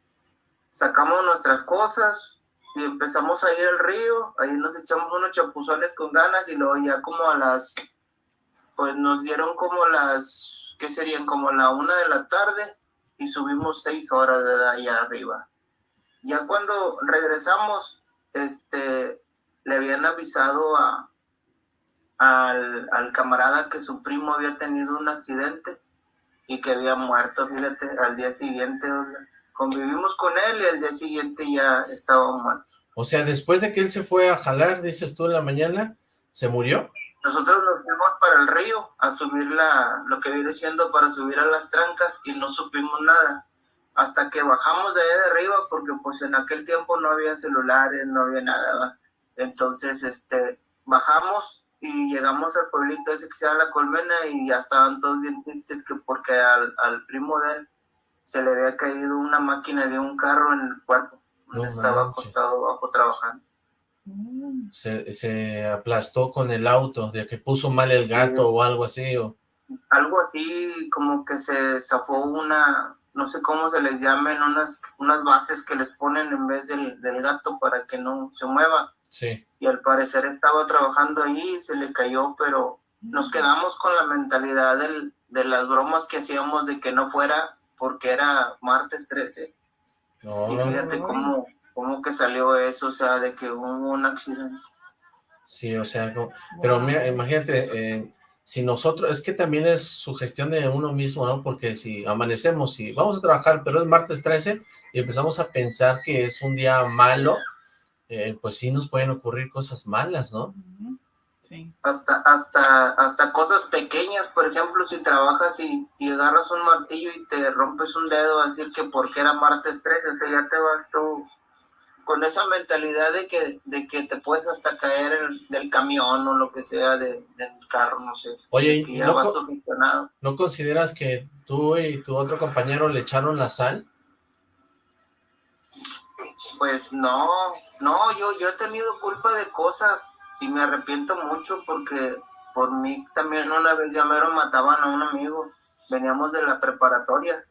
Sacamos nuestras cosas y empezamos a ir al río, ahí nos echamos unos chapuzones con ganas y luego ya como a las, pues nos dieron como las ¿qué serían? Como la una de la tarde y subimos seis horas de allá arriba. Ya cuando regresamos, este, le habían avisado a, al, al camarada que su primo había tenido un accidente y que había muerto, fíjate, al día siguiente convivimos con él y al día siguiente ya estaba muerto. O sea, después de que él se fue a jalar, dices tú en la mañana, ¿se murió? Nosotros nos fuimos para el río a subir la, lo que viene siendo para subir a las trancas y no supimos nada. Hasta que bajamos de ahí de arriba, porque pues en aquel tiempo no había celulares, no había nada. Entonces, este, bajamos y llegamos al pueblito ese que se llama La Colmena y ya estaban todos bien tristes que porque al, al primo de él se le había caído una máquina de un carro en el cuerpo, donde estaba acostado abajo trabajando. Se, se, aplastó con el auto, de que puso mal el gato o algo así. O... Algo así, como que se zafó una, no sé cómo se les llamen, unas, unas bases que les ponen en vez del, del gato para que no se mueva. Sí. Y al parecer estaba trabajando ahí, se le cayó, pero nos quedamos con la mentalidad del, de las bromas que hacíamos de que no fuera porque era martes 13. y fíjate cómo, cómo que salió eso, o sea, de que hubo un accidente. Sí, o sea, pero mira, imagínate, eh, si nosotros, es que también es su gestión de uno mismo, ¿no? Porque si amanecemos y vamos a trabajar, pero es martes 13 y empezamos a pensar que es un día malo, eh, pues sí nos pueden ocurrir cosas malas, ¿no? Hasta, hasta, hasta cosas pequeñas, por ejemplo, si trabajas y, y, agarras un martillo y te rompes un dedo, a decir que porque era martes 13, o sea, ya te vas tú con esa mentalidad de que, de que te puedes hasta caer del camión o lo que sea de, del carro, no sé. Oye, ya ¿no, ¿no consideras que tú y tu otro compañero le echaron la sal? Pues no, no, yo, yo he tenido culpa de cosas y me arrepiento mucho porque por mí también una vez ya mataban a un amigo, veníamos de la preparatoria.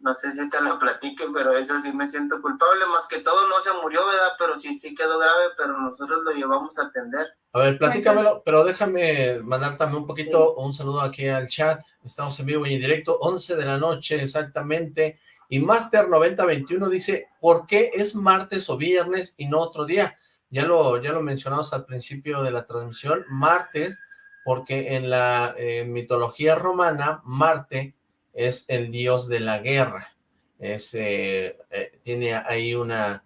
No sé si te lo platique, pero eso sí me siento culpable, más que todo no se murió, ¿verdad? Pero sí, sí quedó grave, pero nosotros lo llevamos a atender. A ver, platícamelo, pero déjame mandar también un poquito, un saludo aquí al chat, estamos en vivo y en directo, 11 de la noche exactamente, y Master 9021 dice, ¿por qué es martes o viernes y no otro día? ya lo, ya lo mencionamos al principio de la transmisión, martes, porque en la eh, mitología romana, Marte es el dios de la guerra, es, eh, eh, tiene ahí una,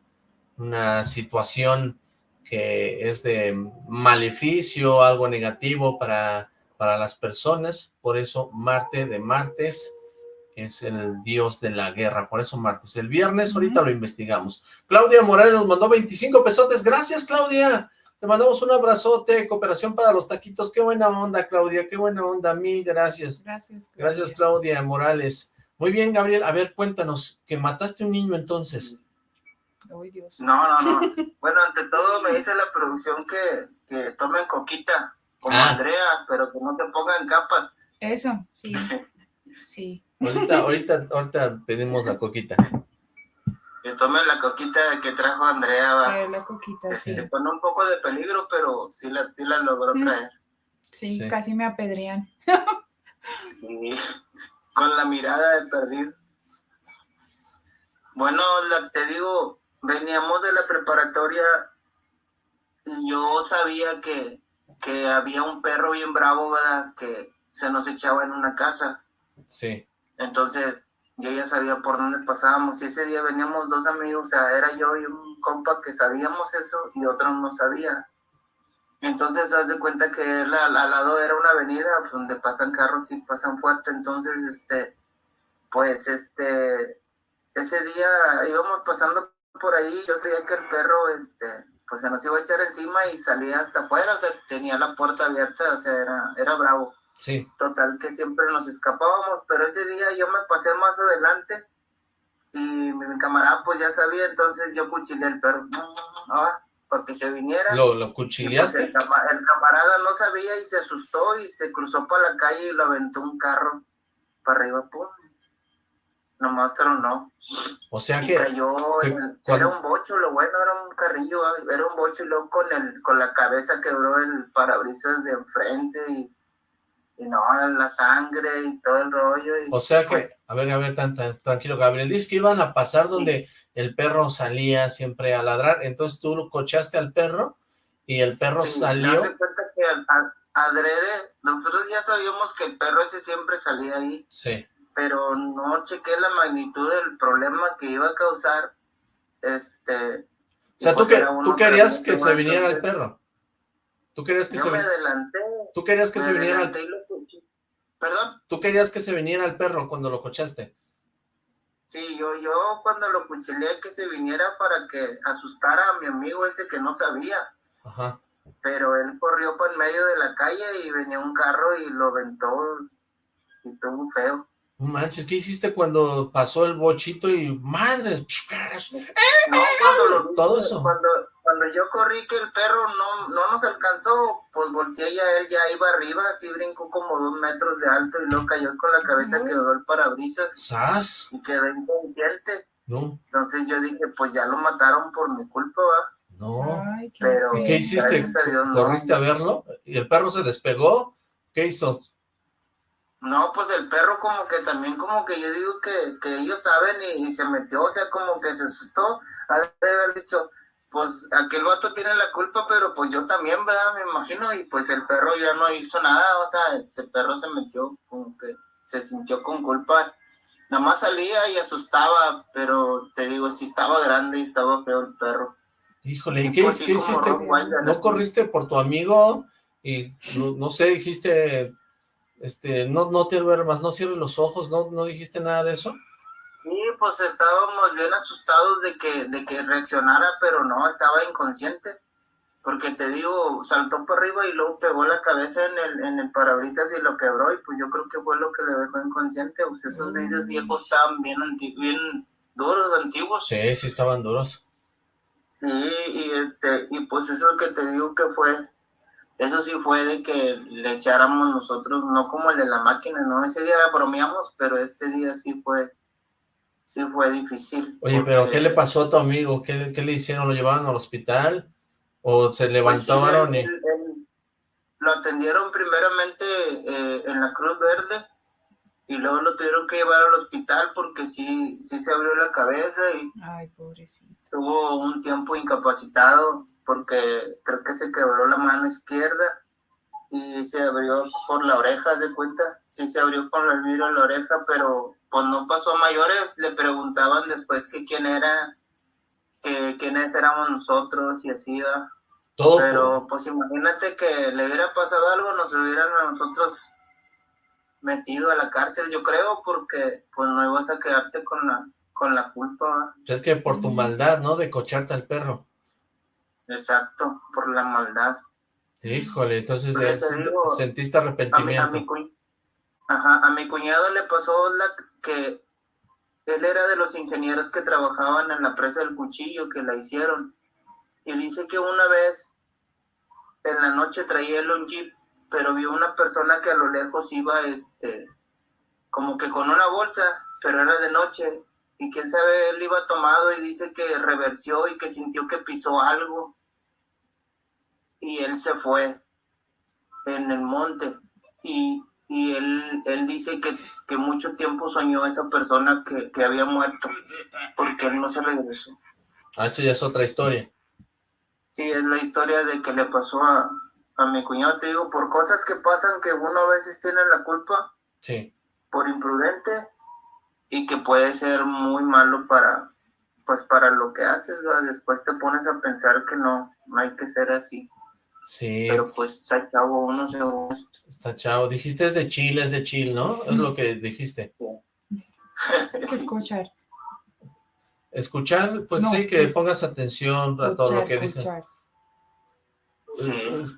una situación que es de maleficio, algo negativo para, para las personas, por eso Marte de martes es el dios de la guerra, por eso martes. El viernes, ahorita lo investigamos. Claudia Morales nos mandó 25 pesotes, gracias Claudia, te mandamos un abrazote, cooperación para los taquitos, qué buena onda Claudia, qué buena onda, mil gracias. Gracias Claudia. Gracias Claudia Morales. Muy bien Gabriel, a ver cuéntanos, que mataste un niño entonces. Dios. No, no, no. bueno, ante todo me dice la producción que, que tomen coquita, como ah. Andrea, pero que no te pongan capas. Eso, sí, (laughs) sí. Ahorita, ahorita, ahorita pedimos la coquita. Que tomen la coquita que trajo Andrea. Va. la coquita, sí. Te pone un poco de peligro, pero sí la, sí la logró traer. Sí, casi me apedrean. sí, con la mirada de perdido. Bueno, te digo, veníamos de la preparatoria y yo sabía que, que había un perro bien bravo, ¿verdad? Que se nos echaba en una casa. Sí. Entonces yo ya sabía por dónde pasábamos y ese día veníamos dos amigos, o sea, era yo y un compa que sabíamos eso y otro no sabía. Entonces haz de cuenta que al lado era una avenida donde pasan carros y pasan fuerte, entonces este, pues este, ese día íbamos pasando por ahí, yo sabía que el perro, este, pues se nos iba a echar encima y salía hasta afuera, o sea, tenía la puerta abierta, o sea, era, era bravo. Sí. Total, que siempre nos escapábamos, pero ese día yo me pasé más adelante y mi, camarada pues ya sabía, entonces yo cuchilé el perro (laughs) ¿ah? para que se viniera. ¿Lo, lo pues, el, camarada no sabía y se asustó y se cruzó para la calle y lo aventó un carro para arriba, pum. Nomás no O sea que... cayó, era un bocho, lo bueno era un carrillo, era un bocho y luego con, el, con la cabeza quebró el parabrisas de enfrente y y no, la sangre y todo el rollo. o sea que, pues a ver, a ver, tan, tranquilo, Gabriel, dices que iban a pasar donde el perro salía siempre a ladrar, entonces tú cochaste al perro y el perro salió. cuenta que adrede, nosotros ya sabíamos que el perro ese siempre salía ahí. Sí. Pero no chequé la magnitud del problema que iba a causar, este... O sea, tú, pues que, tú querías que se viniera el perro. Tú querías que Yo se... me adelanté. Tú querías que se viniera el... ¿Perdón? Tú querías que se viniera el perro cuando lo cochaste. Sí, yo, yo cuando lo cuchileé que se viniera para que asustara a mi amigo ese que no sabía. Ajá. Pero él corrió por en medio de la calle y venía un carro y lo aventó y tuvo feo. Manches, ¿qué hiciste cuando pasó el bochito y madre? No, cuando lo todo eso. Cuando, cuando yo corrí que el perro no, no nos alcanzó, pues volteé y a él ya iba arriba, así brincó como dos metros de alto y luego cayó con la cabeza, quebró el parabrisas. ¿Sas? Y quedó inconsciente. No. Entonces yo dije, pues ya lo mataron por mi culpa, ¿va? No. Pero ¿Qué hiciste? ¿Corriste a verlo? ¿Y el perro se despegó? ¿Qué hizo? No, pues el perro como que también como que yo digo que, que ellos saben y, se metió, o sea, como que se asustó, ha de haber dicho, pues aquel vato tiene la culpa, pero pues yo también, ¿verdad? Me imagino, y pues el perro ya no hizo nada, o sea, ese perro se metió como que se sintió con culpa, nada más salía y asustaba, pero te digo, sí estaba grande y estaba feo el perro. Híjole, ¿y qué, pues hiciste? ¿No corriste por tu amigo? Y no, no sé, dijiste este, no, no te duermas, no cierres los ojos, ¿no, no dijiste nada de eso? Pues estábamos bien asustados de que, de que reaccionara, pero no, estaba inconsciente. Porque te digo, saltó por arriba y luego pegó la cabeza en el, en el parabrisas y lo quebró, y pues yo creo que fue lo que le dejó inconsciente. Pues esos vidrios viejos estaban bien, bien duros, antiguos. Sí, sí estaban duros. Sí, y, este, y pues eso que te digo que fue eso sí fue de que le echáramos nosotros, no como el de la máquina, ¿no? Ese día bromeamos, pero este día sí fue, sí fue difícil. Oye, pero ¿qué le pasó a tu amigo? ¿Qué, le hicieron? ¿Lo llevaron al hospital? ¿O se pues levantaron y...? lo atendieron primeramente eh, en la Cruz Verde y luego lo tuvieron que llevar al hospital porque sí, sí se abrió la cabeza y Ay, pobrecito. tuvo un tiempo incapacitado porque creo que se quebró la mano izquierda y se abrió por la oreja, ¿se cuenta? Sí, se abrió con el vidrio en la oreja, pero pues no pasó a mayores. Le preguntaban después que quién era, que quiénes éramos nosotros y así, Todo pero pues imagínate que le hubiera pasado algo, nos hubieran a nosotros metido a la cárcel, yo creo, porque pues no ibas a quedarte con la, con la culpa. Es que por tu maldad, ¿no? De cocharte al perro. Exacto, por la maldad. Híjole, entonces sentiste arrepentimiento. A mi, Ajá, a mi cuñado le pasó la que él era de los ingenieros que trabajaban en la presa del cuchillo que la hicieron. Y dice que una vez en la noche traía el un jeep, pero vio una persona que a lo lejos iba este como que con una bolsa, pero era de noche. Y quién sabe, él iba tomado y dice que reversió y que sintió que pisó algo y él se fue en el monte y, él, él dice que, que, mucho tiempo soñó esa persona que, que, había muerto porque él no se regresó. Ah, eso ya es otra historia. Sí, es la historia de que le pasó a, a mi cuñado, te digo, por cosas que pasan que uno a veces tiene la culpa. Sí. Por imprudente y que puede ser muy malo para, pues para lo que haces, después te pones a pensar que no, no hay que ser así. Sí. Pero pues chavo, uno se chavo. Dijiste es de Chile, es de Chile, ¿no? Es lo que dijiste. Escuchar. Escuchar, pues sí, que pongas atención a todo lo que dicen.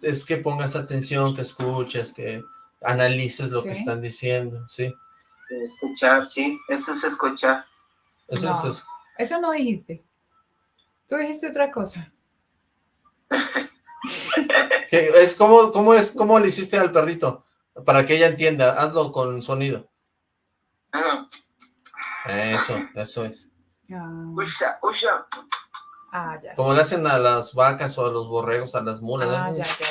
Es, que pongas atención, que escuches, que analices lo que están diciendo, sí. Escuchar, sí, eso es escuchar. Eso, es, eso no dijiste. Tú dijiste otra cosa. (laughs) es como, ¿Cómo es, cómo le hiciste al perrito? Para que ella entienda, hazlo con sonido. Eso, eso es. Usha, usha. Ah, ya. Como le hacen a las vacas o a los borregos, a las mulas. Ah, ya, ya.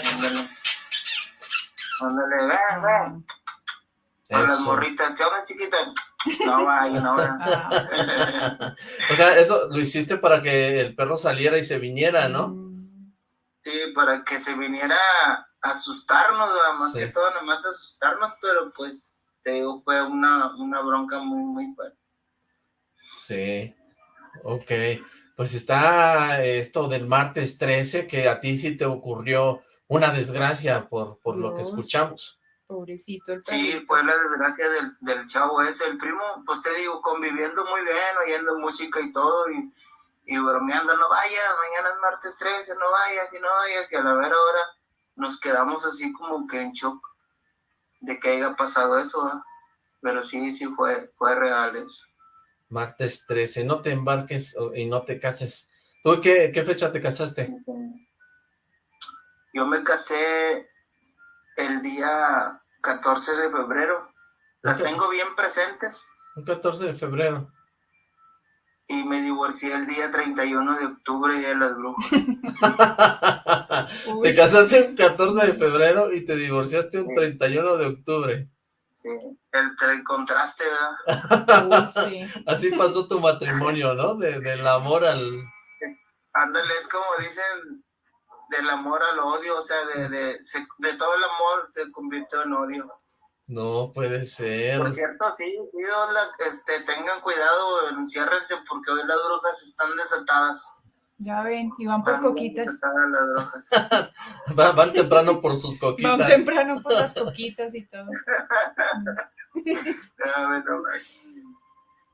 A las morritas, ¿qué onda chiquita? No vaya, no va. (laughs) o sea, eso lo hiciste para que el perro saliera y se viniera, ¿no? Sí, para que se viniera a asustarnos, más que todo, nomás asustarnos, pero pues, te digo, fue una, una bronca muy, muy fuerte. Sí, ok. Pues está esto del martes 13, que a ti sí te ocurrió una desgracia por, por lo que escuchamos. Pobrecito el Sí, fue la desgracia del, del chavo ese, el primo, pues te digo, conviviendo muy bien, oyendo música y todo, y y bromeando, no vayas, mañana es martes 13, no vayas y no vayas, y a la ver ahora nos quedamos así como que en shock de que haya pasado eso, pero sí, sí fue, fue real eso. Martes 13, no te embarques y no te cases. ¿Tú qué, qué fecha te casaste? Yo me casé el día 14 de febrero. Las tengo bien presentes. El 14 de febrero y me divorcié el día 31 de octubre, Día de las Brujas. te casaste el 14 de febrero y te divorciaste el 31 de octubre. Sí, el, contraste, ¿verdad? sí. Así pasó tu matrimonio, ¿no? De, del amor al... Ándale, es como dicen, del amor al odio, o sea, de, de, de todo el amor se convirtió en odio. No puede ser. Por cierto, sí, sí, este, tengan cuidado, enciérrense porque hoy las brujas están desatadas. Ya ven, y van por coquitas. (laughs) van, van, temprano por sus coquitas. Van temprano por las coquitas y todo. (laughs)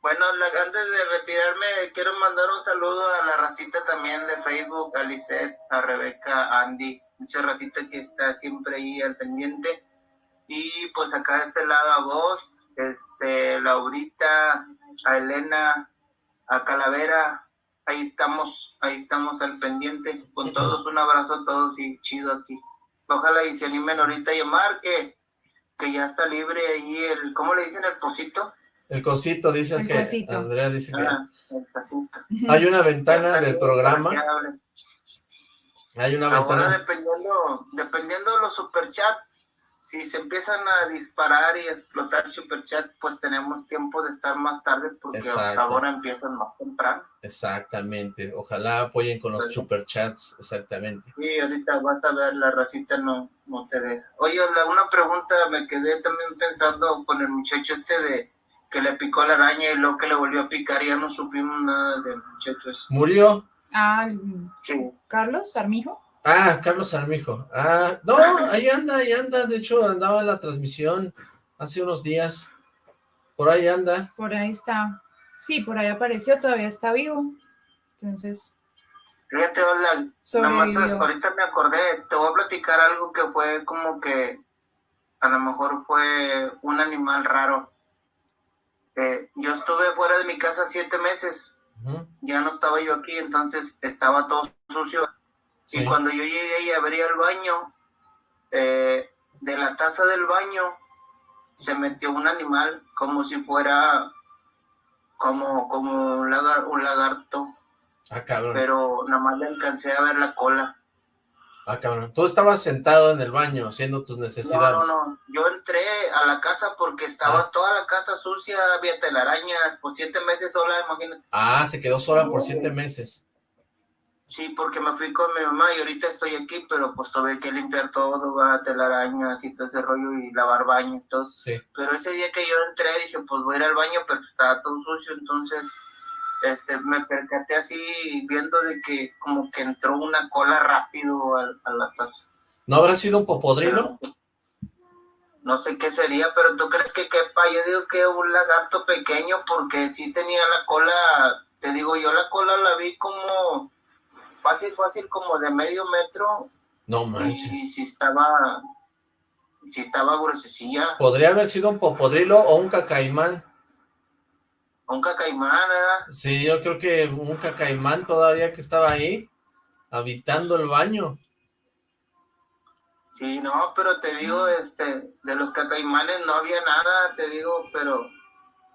bueno, antes de retirarme, quiero mandar un saludo a la racita también de Facebook, a Lisette, a Rebeca, a Andy, mucha racita que está siempre ahí al pendiente. Y pues acá de este lado a Ghost, este, Laurita, a Elena, a Calavera, ahí estamos, ahí estamos al pendiente, con todos, un abrazo a todos y chido aquí. Ojalá y se animen ahorita a llamar, que, que ya está libre ahí el, ¿cómo le dicen el cosito? El cosito, dices que, Andrea dice que... Ah, el cosito. Hay una ventana del programa. Hay una Ahora dependiendo, dependiendo de los superchats, si se empiezan a disparar y explotar Superchat, pues tenemos tiempo de estar más tarde porque ahora empiezan más temprano. Exactamente, ojalá apoyen con los Superchats, exactamente. Sí, ahorita vas a ver, la racita no, no te deja. Oye, una pregunta, me quedé también pensando con el muchacho este de que le picó la araña y luego que le volvió a picar y ya no supimos nada del muchacho ese. ¿Murió? Ah, sí. ¿Carlos Armijo? Ah, Carlos Armijo. Ah, no, ahí anda, ahí anda. De hecho, andaba en la transmisión hace unos días. Por ahí anda. Por ahí está. Sí, por ahí apareció, todavía está vivo. Entonces... Fíjate, hola, nada más ahorita me acordé, te voy a platicar algo que fue como que a lo mejor fue un animal raro. Eh, yo estuve fuera de mi casa siete meses, ya no estaba yo aquí, entonces estaba todo sucio y cuando yo llegué y abrí el baño, eh, de la taza del baño se metió un animal como si fuera como, como un, lagarto. Ah, cabrón. Pero nada más le alcancé a ver la cola. Ah, cabrón. Tú estabas sentado en el baño haciendo tus necesidades. No, no, no. Yo entré a la casa porque estaba ah. toda la casa sucia, había telarañas, por siete meses sola, imagínate. Ah, se quedó sola por siete meses. Sí, porque me fui con mi mamá y ahorita estoy aquí, pero pues tuve que limpiar todo, va, telarañas y todo ese rollo y lavar baños y todo. Sí. Pero ese día que yo entré dije, pues voy a ir al baño, pero estaba todo sucio, entonces este me percaté así viendo de que como que entró una cola rápido a, la taza. ¿No habrá sido un popodrilo? no sé qué sería, pero ¿tú crees que quepa? Yo digo que un lagarto pequeño porque sí tenía la cola, te digo, yo la cola la vi como fácil, fácil como de medio metro. No manches. Y, si estaba, si estaba gruesecilla. Podría haber sido un popodrilo o un cacaimán. Un cacaimán, ¿verdad? Sí, yo creo que un cacaimán todavía que estaba ahí, habitando el baño. Sí, no, pero te digo, este, de los cacaimanes no había nada, te digo, pero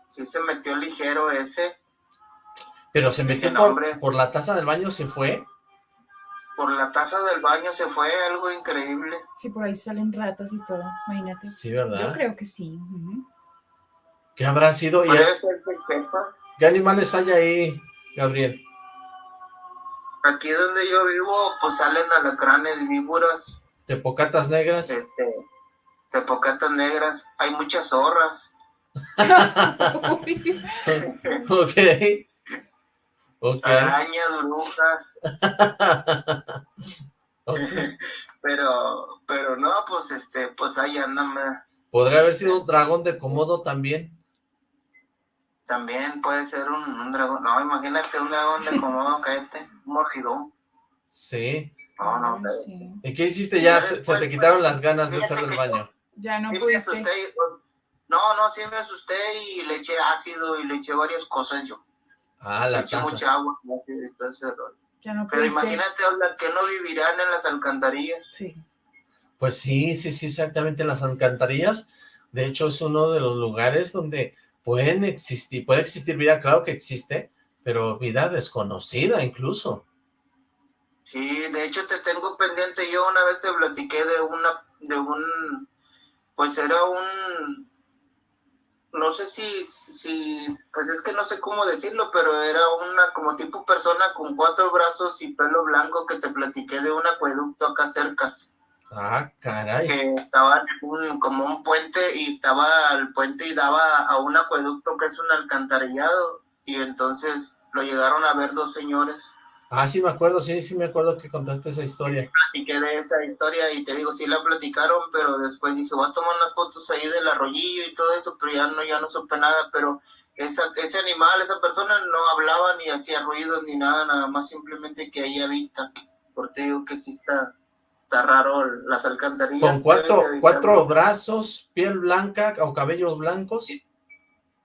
sí se metió ligero ese. Pero se metió por, la taza del baño, ¿se fue? Por la taza del baño se fue algo increíble. Sí, por ahí salen ratas y todo, imagínate. Sí, ¿verdad? Yo creo que sí. ¿Qué habrá sido? ¿Qué animales hay ahí, Gabriel? Aquí donde yo vivo, pues salen alacranes, víboras. ¿Tepocatas negras? Este, tepocatas negras. Hay muchas zorras. (laughs) ok. Okay. Arañas, brujas. (laughs) pero, pero no, pues este, pues ahí andan. ¿Podría haber sido un dragón de Komodo también? También puede ser un, dragón. No, imagínate un dragón de Komodo, (laughs) cállate, un mordidón. Sí. No, no, ¿Y qué hiciste? Ya se, te quitaron las ganas de hacer el baño. Ya no pudiste. no, no, sí me asusté y le eché ácido y le eché varias cosas yo. Ah, la Eché mucha agua. Pero imagínate, que no vivirán en las alcantarillas. Sí. Pues sí, sí, sí, exactamente en las alcantarillas. De hecho, es uno de los lugares donde pueden existir, puede existir vida, claro que existe, pero vida desconocida incluso. Sí, de hecho te tengo pendiente, yo una vez te platiqué de una, de un, pues era un, no sé si, si, pues es que no sé cómo decirlo, pero era una como tipo persona con cuatro brazos y pelo blanco que te platiqué de un acueducto acá cerca. Ah, caray. Que estaba un, como un puente y estaba el puente y daba a un acueducto que es un alcantarillado y entonces lo llegaron a ver dos señores Ah, sí me acuerdo, sí, sí me acuerdo que contaste esa historia. Platiqué de esa historia y te digo, sí la platicaron, pero después dije, voy a tomar unas fotos ahí del arroyillo y todo eso, pero ya no, ya no supe nada, pero esa, ese animal, esa persona no hablaba ni hacía ruido ni nada, nada más simplemente que ahí habita, porque digo que sí está, está raro las alcantarillas. Con cuatro, cuatro brazos, piel blanca o cabellos blancos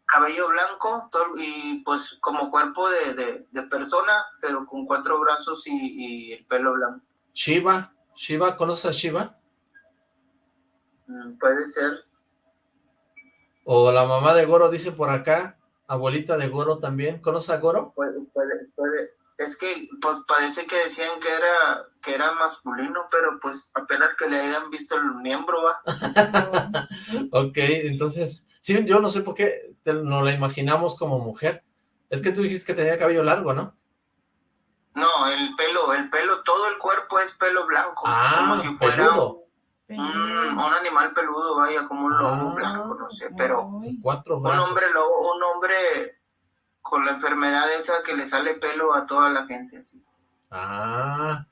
cabello blanco y pues como cuerpo de, persona, pero con cuatro brazos y, el pelo blanco. Shiva, Shiva, ¿conoces a Shiva? Mm, puede ser. O la mamá de Goro dice por acá, abuelita de Goro también, ¿conoces a Goro? Puede, puede, puede. Es que pues parece que decían que era que era masculino, pero pues apenas que le hayan visto el miembro, va. (laughs) ok, entonces, sí, yo no sé por qué no la imaginamos como mujer. Es que tú dijiste que tenía cabello largo, ¿no? No, el pelo, el pelo, todo el cuerpo es pelo blanco. Ah, como si fuera Un, animal peludo, vaya, como un lobo ah, blanco, no sé, pero Cuatro un hombre lobo, un hombre con la enfermedad esa que le sale pelo a toda la gente, así. Ah,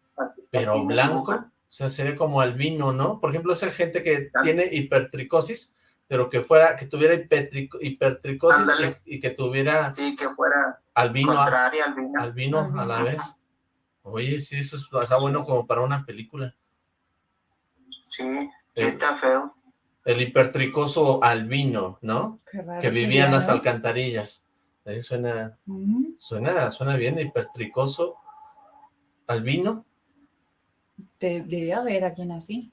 pero blanco, o sea, sería como albino, ¿no? Por ejemplo, esa gente que tiene hipertricosis, pero que fuera, que tuviera hipertricosis y, que tuviera... Sí, que fuera albino, contraria al vino. a la vez. Oye, sí, eso está bueno como para una película. Sí, sí está feo. El hipertricoso albino, ¿no? que vivía en las alcantarillas. Ahí suena, suena, suena bien, hipertricoso albino. Debe haber alguien así.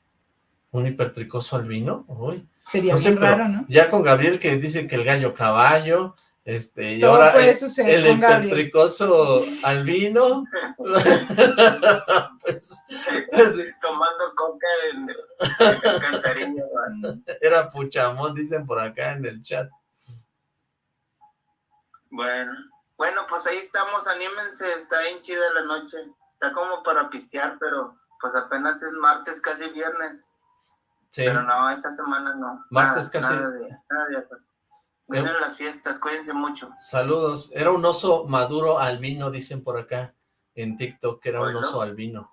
¿Un hipertricoso albino? Uy. Sería muy raro, ¿no? Ya con Gabriel que dice que el gallo caballo, este, y ahora el, el hipertricoso albino. (laughs) pues, pues, tomando coca en, el Era puchamón, dicen por acá en el chat. Bueno, bueno, pues ahí estamos, anímense, está bien chida la noche. Está como para pistear, pero pues apenas es martes, casi viernes. Pero no, esta semana no. Martes casi. Nada de, Vienen las fiestas, cuídense mucho. Saludos. Era un oso maduro albino, dicen por acá en TikTok, que era un oso albino.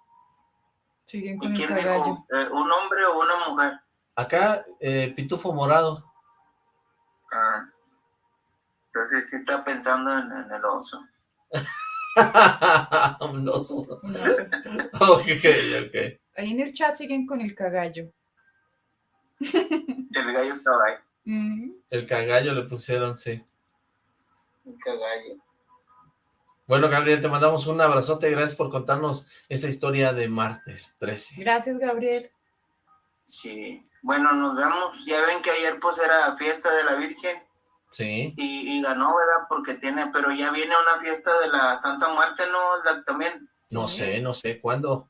Siguen con ¿Y quién dijo? Eh, ¿Un hombre o una mujer? Acá, eh, pitufo morado. Ah. Entonces sí está pensando en, el oso. (laughs) un oso. Un oso. (laughs) ok, ok. Ahí en el chat siguen con el cagallo. (laughs) El gallo estaba ahí. El cagallo le pusieron, sí. El cagallo. Bueno, Gabriel, te mandamos un abrazote. Gracias por contarnos esta historia de martes 13. Gracias, Gabriel. Sí. Bueno, nos vemos. Ya ven que ayer pues era fiesta de la Virgen. Sí. Y, ganó, ¿verdad? Porque tiene, pero ya viene una fiesta de la Santa Muerte, ¿no? También. No sé, no sé, ¿cuándo?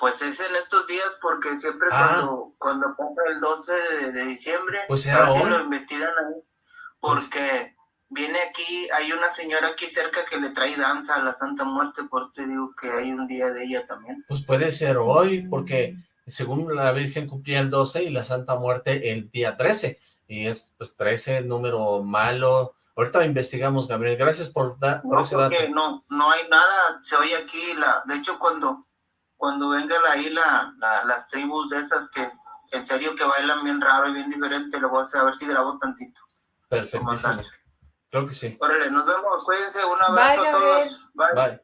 Pues es en estos días porque siempre ah. cuando cuando pasa el 12 de, diciembre, pues a ver si lo investigan ahí, porque viene aquí, hay una señora aquí cerca que le trae danza a la Santa Muerte, porque digo que hay un día de ella también. Pues puede ser hoy, porque según la Virgen cumplía el 12 y la Santa Muerte el día 13, y es pues 13, número malo. Ahorita investigamos, Gabriel, gracias por, dar por ese dato. No, no hay nada, se oye aquí, la, de hecho cuando cuando venga ahí la, las tribus de esas que en serio que bailan bien raro y bien diferente, lo voy a hacer a ver si grabo tantito. Perfecto. Creo que sí. Órale, nos vemos, cuídense, un abrazo a todos. Bye.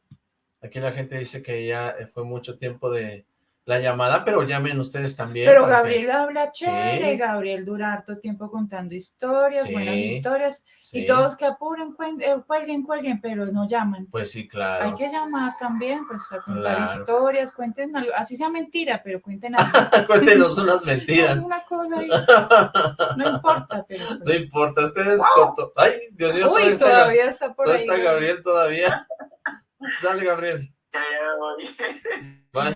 Aquí la gente dice que ya fue mucho tiempo de, la llamada, pero llamen ustedes también. Pero Gabriel habla chévere, Gabriel dura harto tiempo contando historias, buenas historias, y todos que apuren, eh, cuelguen, cuelguen, pero no llaman. Pues sí, claro. Hay que llamar también, pues a contar historias, cuenten algo, así sea mentira, pero cuenten algo. (laughs) Cuéntenos unas mentiras. Una cosa ahí. (laughs) No importa, pero pues. No importa, ustedes Ay, Dios mío, Uy, todavía, está, por ahí. está Gabriel todavía. (laughs) Dale, Gabriel.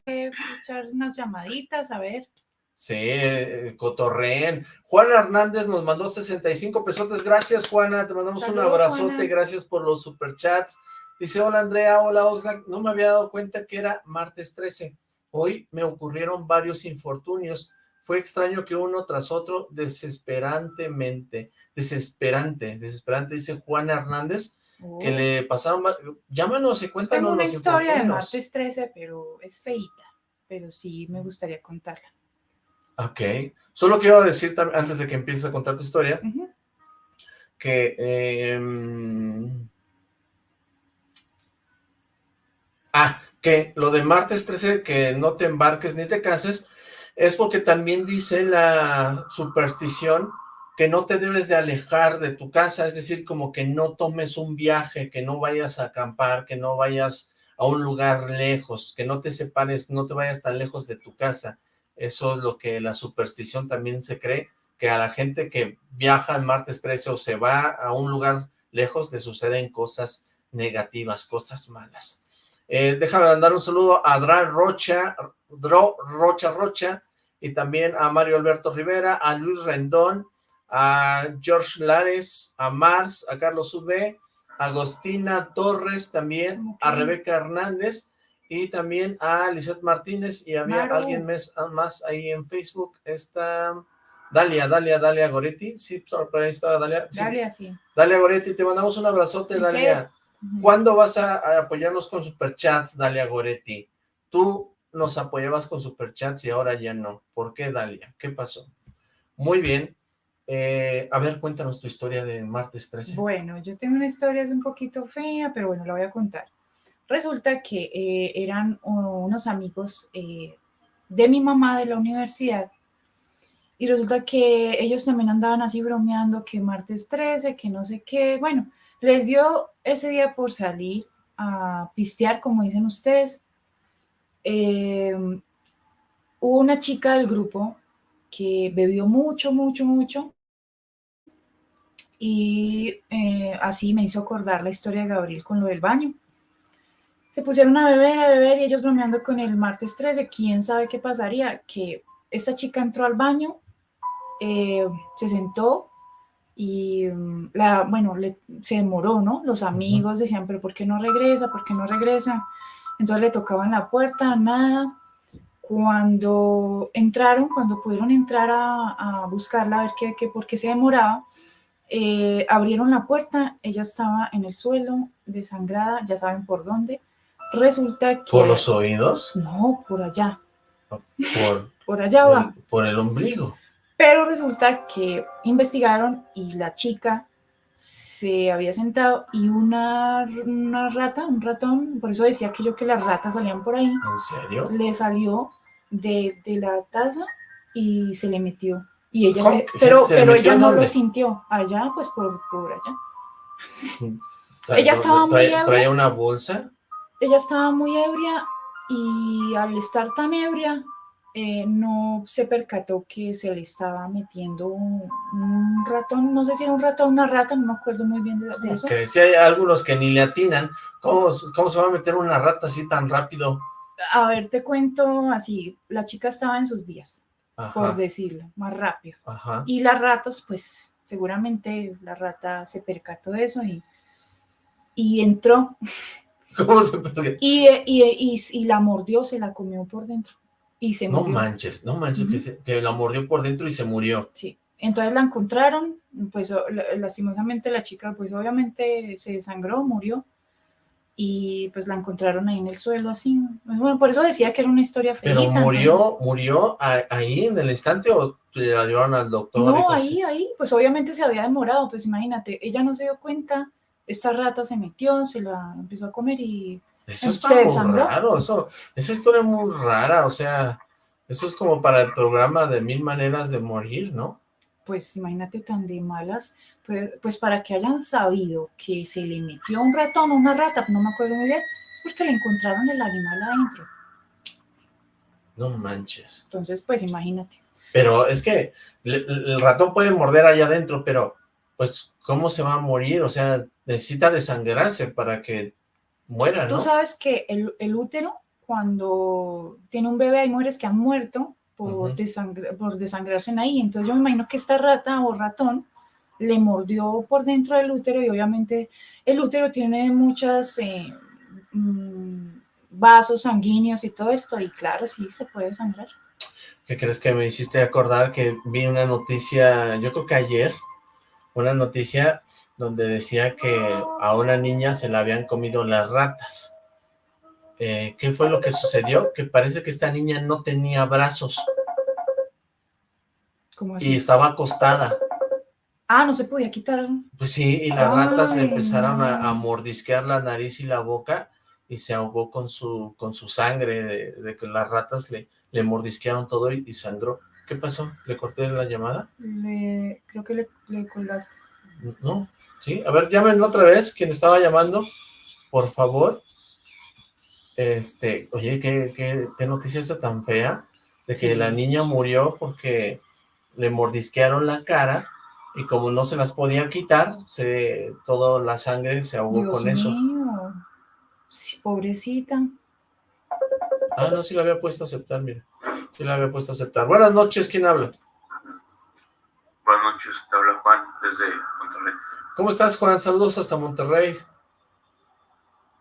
Echar unas llamaditas, a ver. Sí, eh, cotorreen. Juana Hernández nos mandó 65 pesotes. Gracias, Juana. Te mandamos un abrazote. Gracias por los superchats. Dice, hola, Andrea. Hola, Oxlack. No me había dado cuenta que era martes 13. Hoy me ocurrieron varios infortunios. Fue extraño que uno tras otro, desesperantemente, desesperante, desesperante, dice Juana Hernández, que oh. le pasaron, llámanos y cuéntanos Tengo una historia de martes 13, pero es feita, pero sí me gustaría contarla. Ok, solo quiero decir antes de que empieces a contar tu historia, que... Em, ah, que lo de martes 13, que no te embarques ni te cases, es porque también dice la superstición que no te debes de alejar de tu casa, es decir, como que no tomes un viaje, que no vayas a acampar, que no vayas a un lugar lejos, que no te separes, no te vayas tan lejos de tu casa. Eso es lo que la superstición también se cree, que a la gente que viaja el martes 13 o se va a un lugar lejos, le suceden cosas negativas, cosas malas. Eh, déjame mandar un saludo a Dra Rocha, Dro Rocha Rocha, y también a Mario Alberto Rivera, a Luis Rendón, a George Lares, a Mars, a Carlos UB, a Agostina Torres también, a Rebeca Hernández y también a Lizeth Martínez y había alguien más, ahí en Facebook, está Dalia, Dalia, Dalia Goretti, sí, por ahí estaba Dalia. Dalia, sí. Dalia Goretti, te mandamos un abrazote, Dalia. ¿Cuándo vas a, apoyarnos con superchats, Dalia Goretti? Tú nos apoyabas con superchats y ahora ya no. ¿Por qué, Dalia? ¿Qué pasó? Muy bien, eh, a ver, cuéntanos tu historia de martes 13. Bueno, yo tengo una historia, es un poquito fea, pero bueno, la voy a contar. Resulta que eh, eran unos amigos eh, de mi mamá de la universidad y resulta que ellos también andaban así bromeando que martes 13, que no sé qué. Bueno, les dio ese día por salir a pistear, como dicen ustedes. hubo una chica del grupo que bebió mucho, mucho, mucho y eh, así me hizo acordar la historia de Gabriel con lo del baño. Se pusieron a beber, a beber y ellos bromeando con el martes 13, quién sabe qué pasaría, que esta chica entró al baño, eh, se sentó y mm, la, bueno, se demoró, ¿no? Los amigos decían, pero ¿por qué no regresa? ¿Por qué no regresa? Entonces le tocaban la puerta, nada. Cuando entraron, cuando pudieron entrar a, buscarla, a ver qué, qué, por qué se demoraba, eh, abrieron la puerta, ella estaba en el suelo, desangrada, ya saben por dónde. Resulta que... ¿Por los oídos? No, por allá. Por, (laughs) por allá va. por el ombligo. Pero resulta que investigaron y la chica se había sentado y una, una rata, un ratón, por eso decía que yo que las ratas salían por ahí. ¿En serio? Le salió de, de la taza y se le metió y ella, pero, pero ella no lo sintió. Allá, pues por, por allá. ella estaba muy ebria. ¿Traía una bolsa? Ella estaba muy ebria y al estar tan ebria, eh, no se percató que se le estaba metiendo un, ratón, no sé si era un ratón o una rata, no me acuerdo muy bien de, eso. Que si hay algunos que ni le atinan, ¿cómo, ¿cómo, se va a meter una rata así tan rápido A ver, te cuento así, la chica estaba en sus días, por decirlo, más rápido. Y las ratas, pues seguramente la rata se percató de eso y, y entró. (laughs) ¿Cómo se perdió? Y, y, y, la mordió, se la comió por dentro y se no manches, no manches, que, la mordió por dentro y se murió. Sí, entonces la encontraron, pues lastimosamente la chica, pues obviamente se desangró, murió, y pues la encontraron ahí en el suelo así. Bueno, por eso decía que era una historia fea. ¿Pero murió, murió ahí en el instante o la llevaron al doctor? No, ahí, ahí, pues obviamente se había demorado, pues imagínate, ella no se dio cuenta, esta rata se metió, se la empezó a comer y eso está muy raro, eso, esa historia es muy rara, o sea, eso es como para el programa de Mil Maneras de Morir, ¿no? Pues imagínate tan de malas, pues, pues para que hayan sabido que se le metió un ratón o una rata, no me acuerdo muy bien, es porque le encontraron el animal adentro. No manches. Entonces, pues imagínate. Pero es que el ratón puede morder allá adentro, pero pues, ¿cómo se va a morir? O sea, necesita desangrarse para que muera, Tú sabes que el, útero, cuando tiene un bebé, hay mujeres que han muerto por, por desangrarse en ahí. Entonces yo me imagino que esta rata o ratón le mordió por dentro del útero y obviamente el útero tiene muchas eh, mm, vasos sanguíneos y todo esto y claro, sí se puede sangrar. ¿Qué crees que me hiciste acordar que vi una noticia, yo creo que ayer, una noticia donde decía que a una niña se la habían comido las ratas. Eh, ¿Qué fue lo que sucedió? Que parece que esta niña no tenía brazos. ¿Cómo así? Y estaba acostada. Ah, no se podía quitar. Pues sí, y las ratas le empezaron a, mordisquear la nariz y la boca y se ahogó con su, con su sangre, de, que las ratas le, le mordisquearon todo y, sangró. ¿Qué pasó? ¿Le corté la llamada? Le, creo que le, le colgaste. No, Sí, a ver, llamen otra vez, quien estaba llamando, por favor. Este, oye, ¿qué, qué, noticia está tan fea? De que la niña murió porque le mordisquearon la cara y como no se las podía quitar, se, toda la sangre se ahogó con eso. Mío. pobrecita. Ah, no, sí la había puesto a aceptar, mira. Sí la había puesto a aceptar. Buenas noches, ¿quién habla? Buenas noches, te habla Juan, desde Monterrey. ¿Cómo estás, Juan? Saludos hasta Monterrey.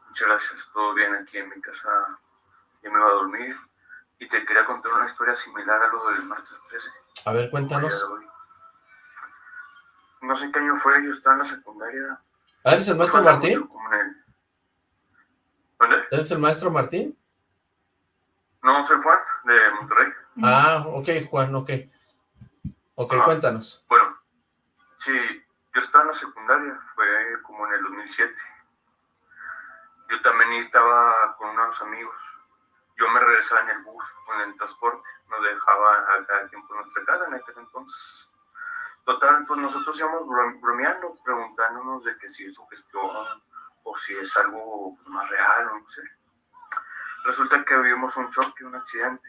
Muchas gracias, todo bien aquí en mi casa. Ya me iba a dormir. Y te quería contar una historia similar a lo del martes 13. A ver, cuéntanos. No sé qué año fue, yo estaba en la secundaria. ¿Ah, eres el maestro Martín? ¿Eres el maestro Martín? No, soy Juan, de Monterrey. Ah, ok, Juan, ok. Ok, cuéntanos. Bueno, sí, yo estaba en la secundaria, fue como en el 2007. Yo también estaba con unos amigos. Yo me regresaba en el bus en el transporte. Nos dejaba a cada quien por nuestra casa en aquel entonces. Total, pues nosotros íbamos bromeando, preguntándonos de que si es su gestión o si es algo más real, o no sé. Resulta que vivimos un choque, un accidente.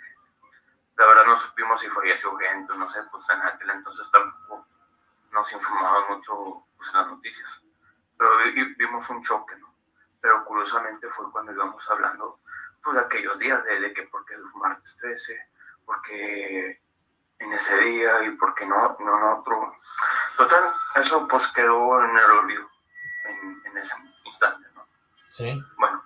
La verdad no supimos si falleció gente, no sé, pues en aquel entonces tampoco nos informaban mucho pues, en las noticias. Pero vimos un choque, ¿no? Pero curiosamente fue cuando íbamos hablando pues, de aquellos días, de, de que porque es martes 13, porque en ese día y porque no, no en otro. Total, eso pues quedó en el olvido en, en ese instante, ¿no? Sí. Bueno,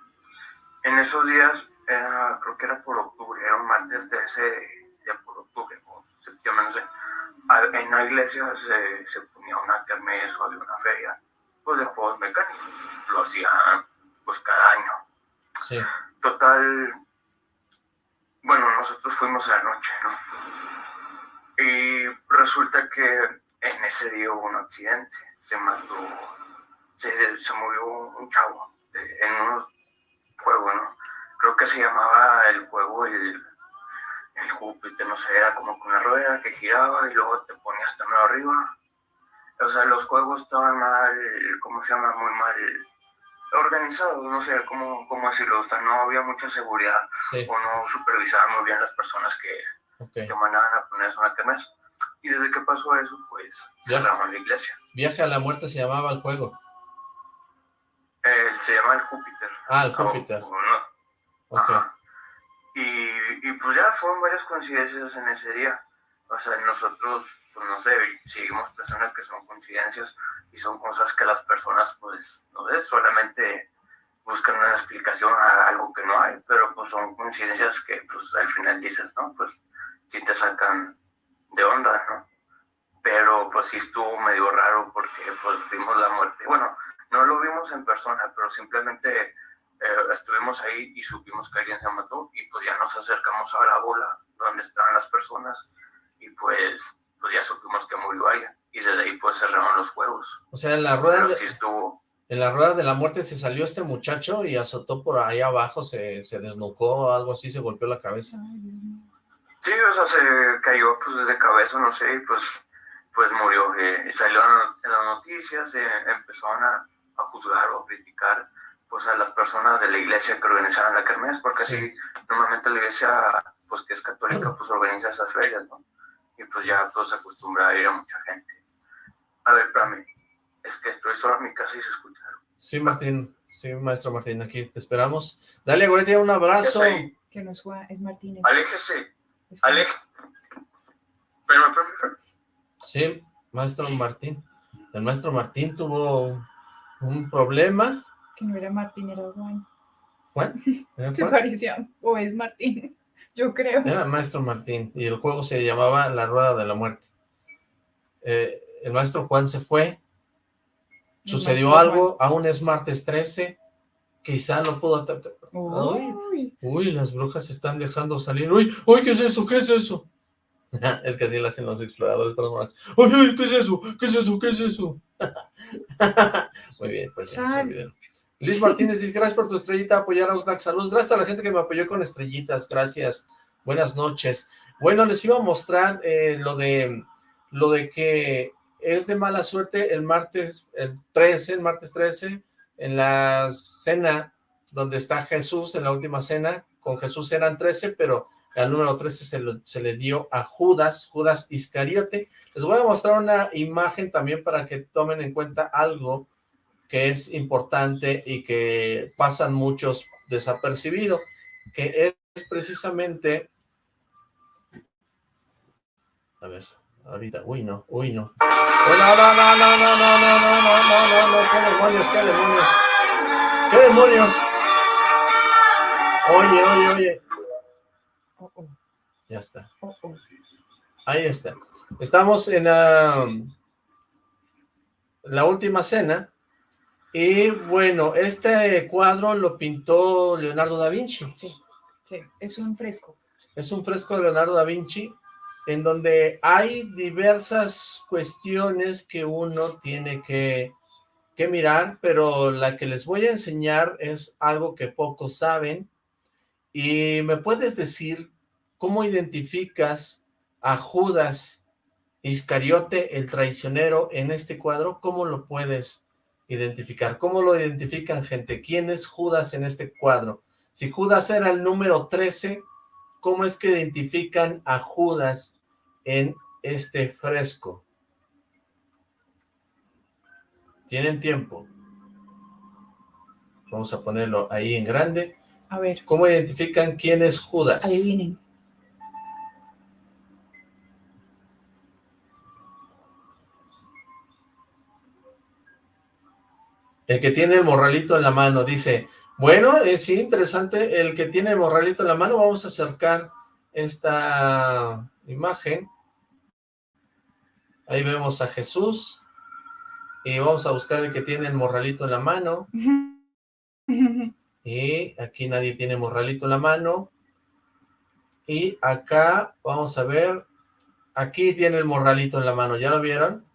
en esos días, era, creo que era por octubre, era un martes 13 ya por octubre o septiembre, no sé en la iglesia se, se ponía una kermés o había una feria pues de juegos mecánicos. Lo hacían pues cada año. Sí. Total, bueno, nosotros fuimos a la noche, ¿no? Y resulta que en ese día hubo un accidente, se mató, se, se murió un chavo en un juego, ¿no? Creo que se llamaba el juego el el Júpiter, no sé, era como con una rueda que giraba y luego te ponías también arriba. O sea, los juegos estaban mal, ¿cómo se llama? Muy mal organizados, no sé cómo, cómo decirlo, o sea, no había mucha seguridad o no supervisaban muy bien las personas que, mandaban a ponerse una kermés. Y desde que pasó eso, pues cerramos la iglesia. Viaje a la muerte se llamaba el juego. se llama el Júpiter. Ah, el Júpiter. Y, y pues ya fueron varias coincidencias en ese día. O sea, nosotros, pues no sé, seguimos personas que son coincidencias y son cosas que las personas, pues, no sé, solamente buscan una explicación a algo que no hay, pero pues son coincidencias que pues al final dices, ¿no? Pues sí te sacan de onda, ¿no? Pero pues sí estuvo medio raro porque pues vimos la muerte. Bueno, no lo vimos en persona, pero simplemente eh, estuvimos ahí y supimos que alguien se mató y pues ya nos acercamos a la bola donde estaban las personas y pues, pues ya supimos que murió alguien y desde ahí pues cerraron los juegos. O sea, en la rueda... sí estuvo en la rueda de la muerte se salió este muchacho y azotó por ahí abajo, se, se desnucó, algo así, se golpeó la cabeza. Sí, o sea, se cayó pues de cabeza, no sé, y pues, pues murió. Eh, salió en las noticias, eh, empezaron a, juzgar o a criticar pues a las personas de la iglesia que organizaron la kermés, porque así normalmente la iglesia, pues que es católica, pues organiza esas ferias, ¿no? Y pues ya pues se acostumbra a ir a mucha gente. A ver, para mí, es que estoy solo en mi casa y se escucha. Sí, Martín. Sí, maestro Martín, aquí te esperamos. Dale, Goretia, un abrazo. Que nos fue, es Martínez. Aléjese. Aléjese. Pero Sí, maestro Martín. El maestro Martín tuvo un problema. Que no era Martín, era Juan. ¿Juan? (laughs) Se parecía, o es Martín, yo creo. Era maestro Martín, y el juego se llamaba La Rueda de la Muerte. Eh, el maestro Juan se fue, Sucedió algo, aún es martes 13, quizá no pudo atacar. Uy, las brujas se están dejando salir. Uy, uy, ¿qué es eso? ¿Qué es eso? (laughs) es que así lo hacen los exploradores paranormales. Uy, uy, ¿qué es eso? ¿Qué es eso? ¿Qué es eso? (laughs) Muy bien, pues Liz Martínez dice, gracias por tu estrellita, apoyar a Oxlack. Saludos, gracias a la gente que me apoyó con estrellitas, gracias. Buenas noches. Bueno, les iba a mostrar eh, lo de lo de que es de mala suerte el martes el 13, el martes 13, en la cena donde está Jesús, en la última cena, con Jesús eran 13, pero el número 13 se, se le dio a Judas, Judas Iscariote. Les voy a mostrar una imagen también para que tomen en cuenta algo que es importante y que pasan muchos desapercibido, que es precisamente... A ver, ahorita, uy no, uy no. No, no, no, no, no, no, no, no, no, qué demonios, qué demonios. ¿Qué demonios? Oye, oye, oye. Ya está. Ahí está. Estamos en la, la última cena. Y bueno, este cuadro lo pintó Leonardo da Vinci. Sí, sí, es un fresco. Es un fresco de Leonardo da Vinci en donde hay diversas cuestiones que uno tiene que, que, mirar, pero la que les voy a enseñar es algo que pocos saben, y me puedes decir cómo identificas a Judas Iscariote, el traicionero, en este cuadro, ¿cómo lo puedes identificar? ¿Cómo lo identifican, gente? ¿Quién es Judas en este cuadro? Si Judas era el número 13, ¿cómo es que identifican a Judas en este fresco? ¿Tienen tiempo? Vamos a ponerlo ahí en grande. A ver. ¿Cómo identifican quién es Judas? Adivinen. El que tiene el morralito en la mano, dice, bueno, es sí, interesante, el que tiene el morralito en la mano, vamos a acercar esta imagen. Ahí vemos a Jesús, y vamos a buscar el que tiene el morralito en la mano. (laughs) Y aquí nadie tiene morralito en la mano. Y acá, vamos a ver, aquí tiene el morralito en la mano, ¿ya lo vieron?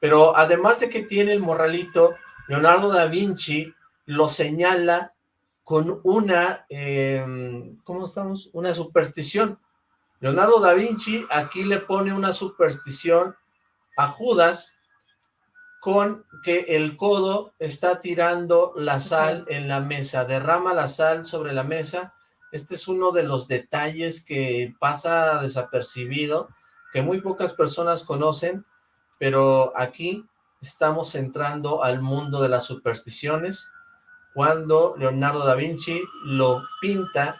Pero además de que tiene el morralito, Leonardo da Vinci lo señala con una, em, ¿cómo estamos? Una superstición. Leonardo da Vinci aquí le pone una superstición a Judas con que el codo está tirando la sal en la mesa, derrama la sal sobre la mesa. Este es uno de los detalles que pasa desapercibido, que muy pocas personas conocen, pero aquí estamos entrando al mundo de las supersticiones, cuando Leonardo da Vinci lo pinta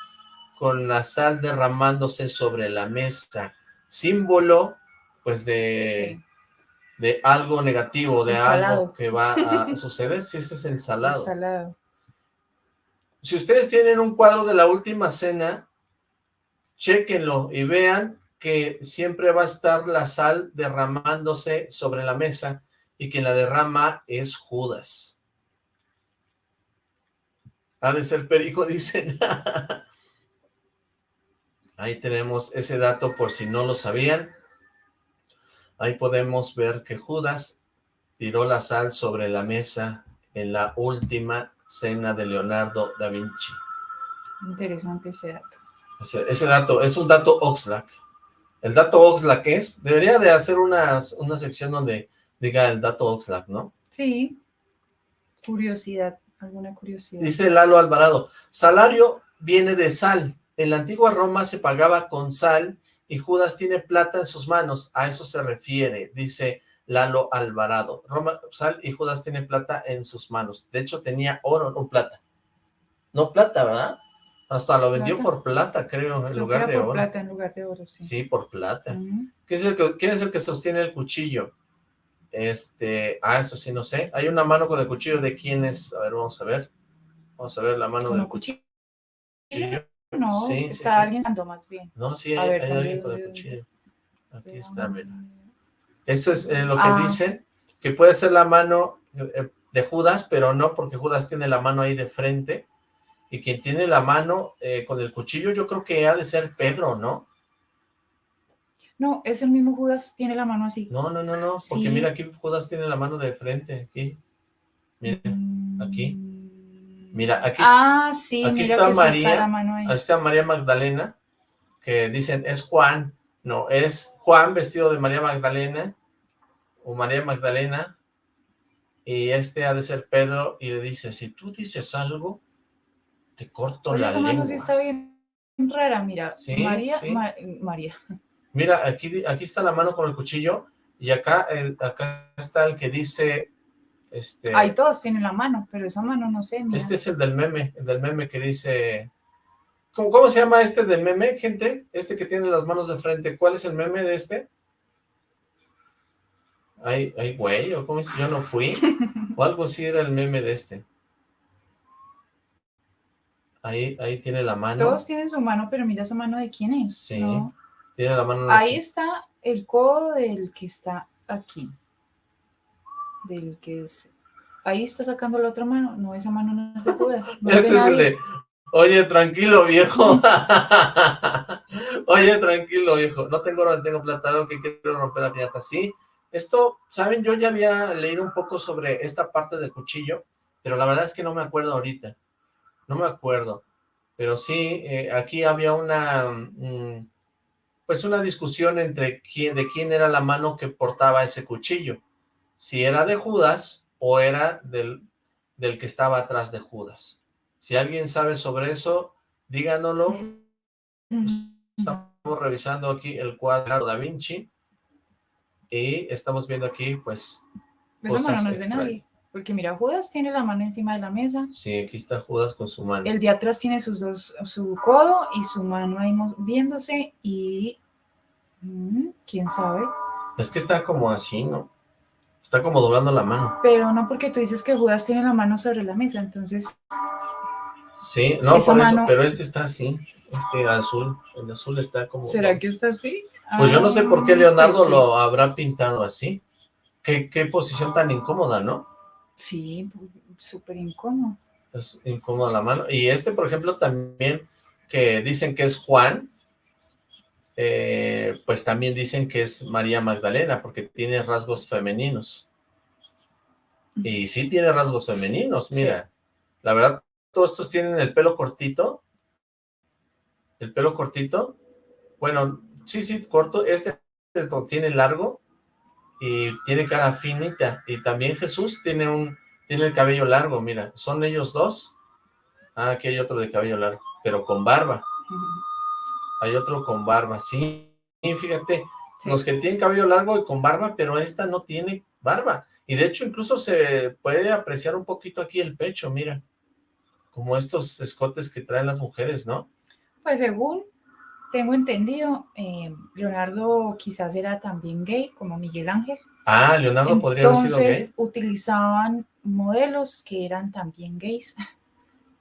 con la sal derramándose sobre la mesa, símbolo pues de, de algo negativo, de algo que va a (laughs) suceder, si ese es el salado. salado. Si ustedes tienen un cuadro de la última cena, chequenlo y vean que siempre va a estar la sal derramándose sobre la mesa y quien la derrama es Judas. Ha de ser perico, (laughs) dicen. Ahí tenemos ese dato por si no lo sabían. Ahí podemos ver que Judas tiró la sal sobre la mesa en la última cena de Leonardo da Vinci. Interesante ese dato. Ese, dato, es un dato Oxlack. El dato Oxlack es, debería de hacer una, una sección donde diga el dato Oxlack, ¿no? Sí, curiosidad, alguna curiosidad. Dice Lalo Alvarado, salario viene de sal. En la antigua Roma se pagaba con sal y Judas tiene plata en sus manos. A eso se refiere, dice Lalo Alvarado. Roma, sal y Judas tiene plata en sus manos. De hecho, tenía oro, no plata. No plata, ¿verdad? Hasta lo vendió por plata, creo, en lugar de oro. plata en lugar de oro, sí. Sí, por plata. ¿Quién, es el que, ¿Quién es el que sostiene el cuchillo? Este, ah, eso sí, no sé. Hay una mano con el cuchillo de quién es. A ver, vamos a ver. Vamos a ver la mano del cuchillo. No, está alguien santo más bien. No, sí, hay, alguien con el cuchillo. Aquí está, mira. Eso es eh, lo que ah. dicen, que puede ser la mano eh, de Judas, pero no porque Judas tiene la mano ahí de frente, y quien tiene la mano eh, con el cuchillo, yo creo que ha de ser Pedro, ¿no? No, es el mismo Judas, tiene la mano así. No, no, no, no, porque mira, aquí Judas tiene la mano de frente, aquí. Mira, aquí. Mira, aquí, ah, sí, aquí está María, está, está María Magdalena, que dicen, es Juan. No, es Juan vestido de María Magdalena, o María Magdalena, y este ha de ser Pedro, y le dice, si tú dices algo, te corto la esa mano sí está bien rara, mira. María, María. Mira, aquí, aquí está la mano con el cuchillo y acá, el, acá está el que dice... Este, Ahí todos tienen la mano, pero esa mano no sé. Este es el del meme, el del meme que dice... ¿Cómo, ¿Cómo se llama este del meme, gente? Este que tiene las manos de frente. ¿Cuál es el meme de este? Ay, ay, güey, o cómo es, yo no fui. (laughs) o algo así era el meme de este. Ahí, ahí tiene la mano. Todos tienen su mano, pero mira esa mano de quién es. Sí, tiene la mano. Ahí está el codo del que está aquí. Del que es... Ahí está sacando la otra mano. No, esa mano no es de Judas. este es el de... Oye, tranquilo, viejo. (laughs) Oye, tranquilo, viejo. No tengo oro, tengo plata, lo que quiero romper la piñata. Sí, esto, ¿saben? Yo ya había leído un poco sobre esta parte del cuchillo, pero la verdad es que no me acuerdo ahorita no me acuerdo, pero sí, eh, aquí había una, mm, pues una discusión entre quién, de quién era la mano que portaba ese cuchillo, si era de Judas o era del, del que estaba atrás de Judas. Si alguien sabe sobre eso, díganoslo. Estamos revisando aquí el cuadro da Vinci y estamos viendo aquí, pues, cosas no es de nadie. Porque mira, Judas tiene la mano encima de la mesa. Sí, aquí está Judas con su mano. El de atrás tiene sus dos, su codo y su mano ahí viéndose y... Mm, ¿Quién sabe? Es que está como así, ¿no? Está como doblando la mano. Pero no porque tú dices que Judas tiene la mano sobre la mesa, entonces... Sí, no, por eso, pero este está así, este azul, el azul está como... ¿Será que está así? Pues yo no sé por qué ah, Leonardo pues lo habrá pintado así. Qué, qué posición tan incómoda, ¿no? Sí, súper incómodo. Es incómodo la mano. Y este, por ejemplo, también, que dicen que es Juan, eh, pues también dicen que es María Magdalena, porque tiene rasgos femeninos. Y sí tiene rasgos femeninos, mira. La verdad, todos estos tienen el pelo cortito. El pelo cortito. Bueno, sí, sí, corto. Este tiene largo y tiene cara finita, y también Jesús tiene un tiene el cabello largo, mira, son ellos dos, ah, aquí hay otro de cabello largo, pero con barba, hay otro con barba, sí, fíjate, los que tienen cabello largo y con barba, pero esta no tiene barba, y de hecho incluso se puede apreciar un poquito aquí el pecho, mira, como estos escotes que traen las mujeres, ¿no? Pues según tengo entendido, eh, Leonardo quizás era también gay, como Miguel Ángel. Ah, Leonardo podría haber sido gay. Entonces utilizaban modelos que eran también gays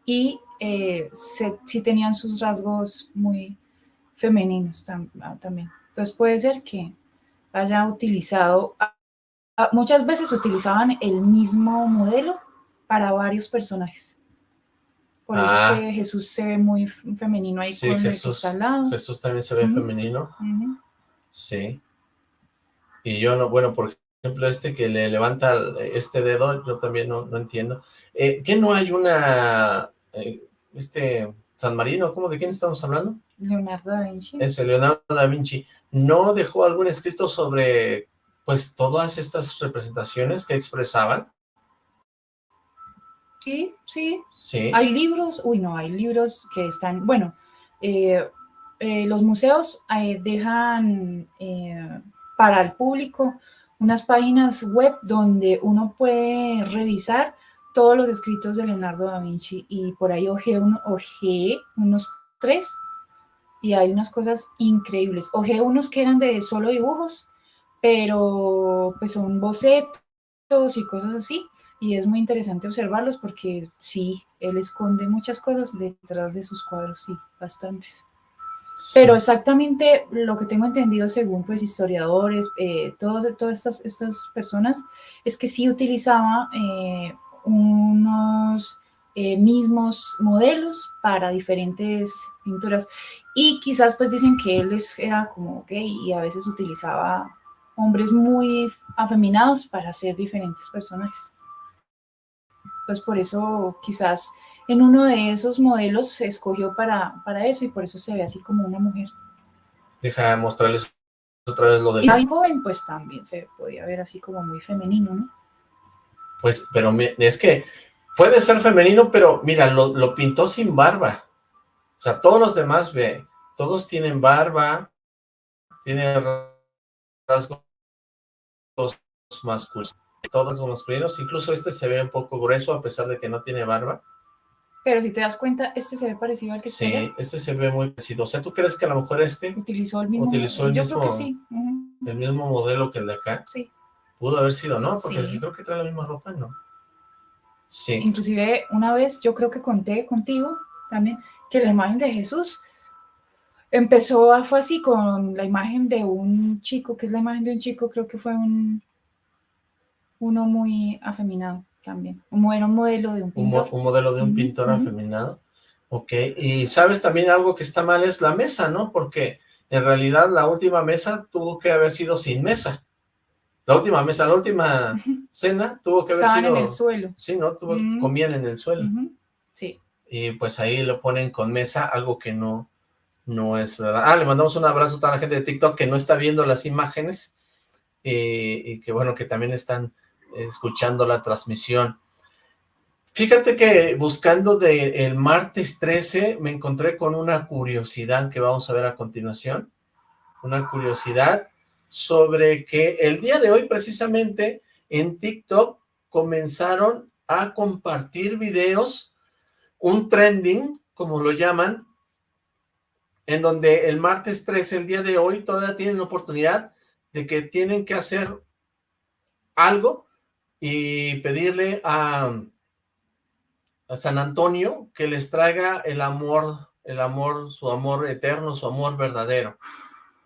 y eh, sí tenían sus rasgos muy femeninos ah, también. Entonces puede ser que haya utilizado, muchas veces utilizaban el mismo modelo para varios personajes. Por eso es ah. que Jesús se ve muy femenino ahí con Jesús, el lado. Jesús también se ve femenino. Sí. Y yo no, bueno, por ejemplo, este que le levanta este dedo, yo también no, entiendo. Eh, ¿Qué no hay una, eh, este, San Marino, ¿cómo, de quién estamos hablando? Leonardo da Vinci. Ese, Leonardo da Vinci. ¿No dejó algún escrito sobre, pues, todas estas representaciones que expresaban? Sí, sí, sí. Hay libros, uy no, hay libros que están, bueno, eh, eh, los museos eh, dejan para el público unas páginas web donde uno puede revisar todos los escritos de Leonardo da Vinci y por ahí ojeé, uno, unos tres y hay unas cosas increíbles. Ojeé unos que eran de solo dibujos, pero pues son bocetos y cosas así y es muy interesante observarlos porque sí, él esconde muchas cosas detrás de sus cuadros, sí, bastantes. Pero exactamente lo que tengo entendido según pues historiadores, eh, todas estas, estas personas, es que sí utilizaba eh, unos eh, mismos modelos para diferentes pinturas. Y quizás pues dicen que él era como gay y a veces utilizaba hombres muy afeminados para hacer diferentes personajes pues por eso quizás en uno de esos modelos se escogió para, para eso y por eso se ve así como una mujer. Deja de mostrarles otra vez lo del... Y joven pues también se podía ver así como muy femenino, ¿no? Pues, pero es que puede ser femenino, pero mira, lo, lo pintó sin barba. O sea, todos los demás, ve, todos tienen barba, tienen rasgos masculinos todos los masculinos, incluso este se ve un poco grueso a pesar de que no tiene barba. Pero si te das cuenta, este se ve parecido al que Sí, este se ve muy parecido. O sea, ¿tú crees que a lo mejor este... Utilizó el mismo... Utilizó el yo mismo, creo que sí. El mismo modelo que el de acá. Sí. Pudo haber sido, ¿no? Porque sí. creo que trae la misma ropa, ¿no? Sí. Inclusive, una vez yo creo que conté contigo también que la imagen de Jesús empezó, a, fue así con la imagen de un chico, que es la imagen de un chico, creo que fue un uno muy afeminado también, un, un modelo de un pintor. Un, modelo de un pintor afeminado, ok, y sabes también algo que está mal es la mesa, ¿no? Porque en realidad la última mesa tuvo que haber sido sin mesa. La última mesa, la última (laughs) cena tuvo que haber Estaban sido... en el suelo. Sí, ¿no? Comían en el suelo. Sí. Y pues ahí lo ponen con mesa, algo que no, no es verdad. Ah, le mandamos un abrazo a toda la gente de TikTok que no está viendo las imágenes eh, y que bueno, que también están escuchando la transmisión. Fíjate que buscando de el martes 13 me encontré con una curiosidad que vamos a ver a continuación. Una curiosidad sobre que el día de hoy precisamente en TikTok comenzaron a compartir videos, un trending, como lo llaman, en donde el martes 13, el día de hoy, todavía tienen oportunidad de que tienen que hacer algo y pedirle a, a San Antonio que les traiga el amor, el amor, su amor eterno, su amor verdadero.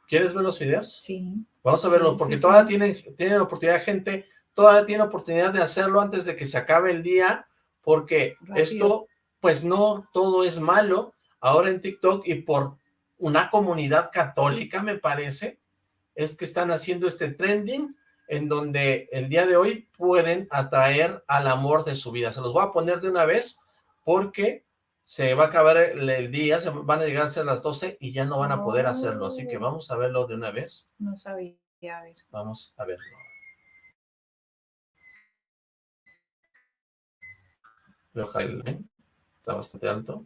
¿Quieres ver los videos? Sí. Vamos a verlos, porque todavía tienen, tienen oportunidad, gente, todavía tiene oportunidad de hacerlo antes de que se acabe el día, porque esto, pues no todo es malo, ahora en TikTok y por una comunidad católica, me parece, es que están haciendo este trending en donde el día de hoy pueden atraer al amor de su vida. Se los voy a poner de una vez porque se va a acabar el, día, se van a llegar a las 12 y ya no van a poder hacerlo. Así que vamos a verlo de una vez. No sabía, a ver. Vamos a verlo. Veo está bastante alto.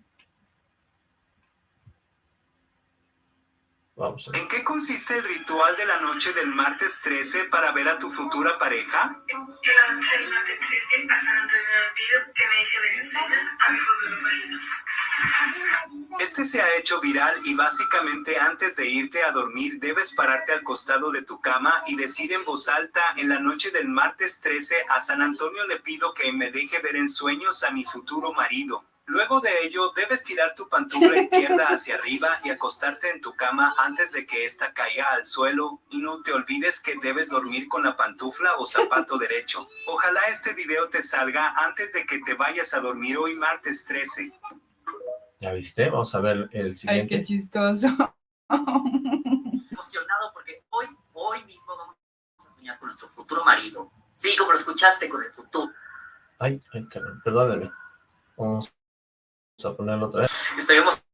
¿En qué consiste el ritual de la noche del martes 13 para ver a tu futura pareja? La noche del martes 13 a San Antonio pido que me deje ver en sueños a mi futuro marido. Este se ha hecho viral y básicamente antes de irte a dormir debes pararte al costado de tu cama y decir en voz alta en la noche del martes 13 a San Antonio le pido que me deje ver en sueños a mi futuro marido. Luego de ello, debes tirar tu pantufla izquierda hacia arriba y acostarte en tu cama antes de que ésta caiga al suelo. Y no te olvides que debes dormir con la pantufla o zapato derecho. Ojalá este video te salga antes de que te vayas a dormir hoy martes 13. ¿Ya viste? Vamos a ver el siguiente. Ay, qué chistoso. Emocionado porque hoy, hoy mismo vamos a soñar con nuestro futuro marido. Sí, como lo escuchaste, con el futuro. Ay, ay, perdóname. Vamos Vamos a ponerlo otra vez. Estoy emocionado.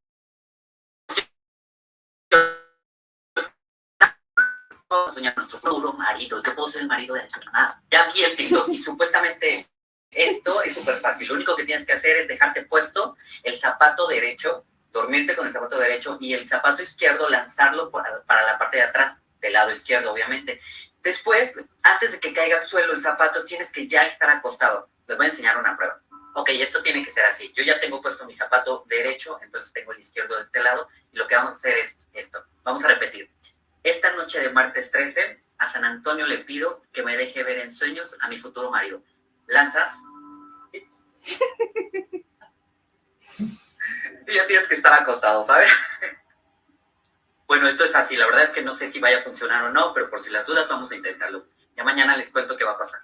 soñar nuestro futuro marido. Yo puedo ser el marido de alguien más. Ya vi el TikTok y (laughs) supuestamente esto es súper fácil. Lo único que tienes que hacer es dejarte puesto el zapato derecho, dormirte con el zapato derecho y el zapato izquierdo lanzarlo para, para la parte de atrás, del lado izquierdo, obviamente. Después, antes de que caiga al suelo el zapato, tienes que ya estar acostado. Les voy a enseñar una prueba ok, esto tiene que ser así. Yo ya tengo puesto mi zapato derecho, entonces tengo el izquierdo de este lado, y lo que vamos a hacer es esto. Vamos a repetir. Esta noche de martes 13, a San Antonio le pido que me deje ver en sueños a mi futuro marido. ¿Lanzas? (laughs) y ya tienes que estar acostado, ¿sabes? (laughs) bueno, esto es así. La verdad es que no sé si vaya a funcionar o no, pero por si las dudas vamos a intentarlo. Ya mañana les cuento qué va a pasar.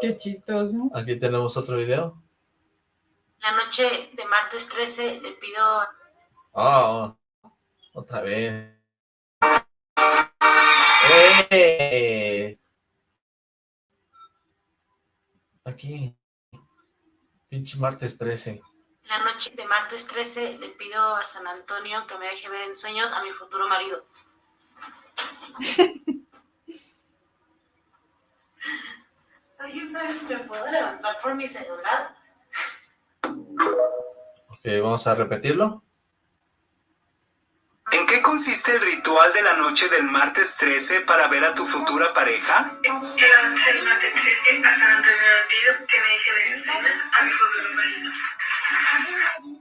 Qué chistoso. Aquí tenemos otro video. La noche de martes 13 le pido... Oh, otra vez. ¡Eh! Aquí. Pinche martes 13. La noche de martes 13 le pido a San Antonio que me deje ver en sueños a mi futuro marido. (laughs) ¿Alguien sabe si me puedo levantar por mi celular? Ok, vamos a repetirlo. ¿En qué consiste el ritual de la noche del martes 13 para ver a tu futura pareja? La noche del martes 13 a San Antonio pido que me deje ver en sueños a mi futuro marido.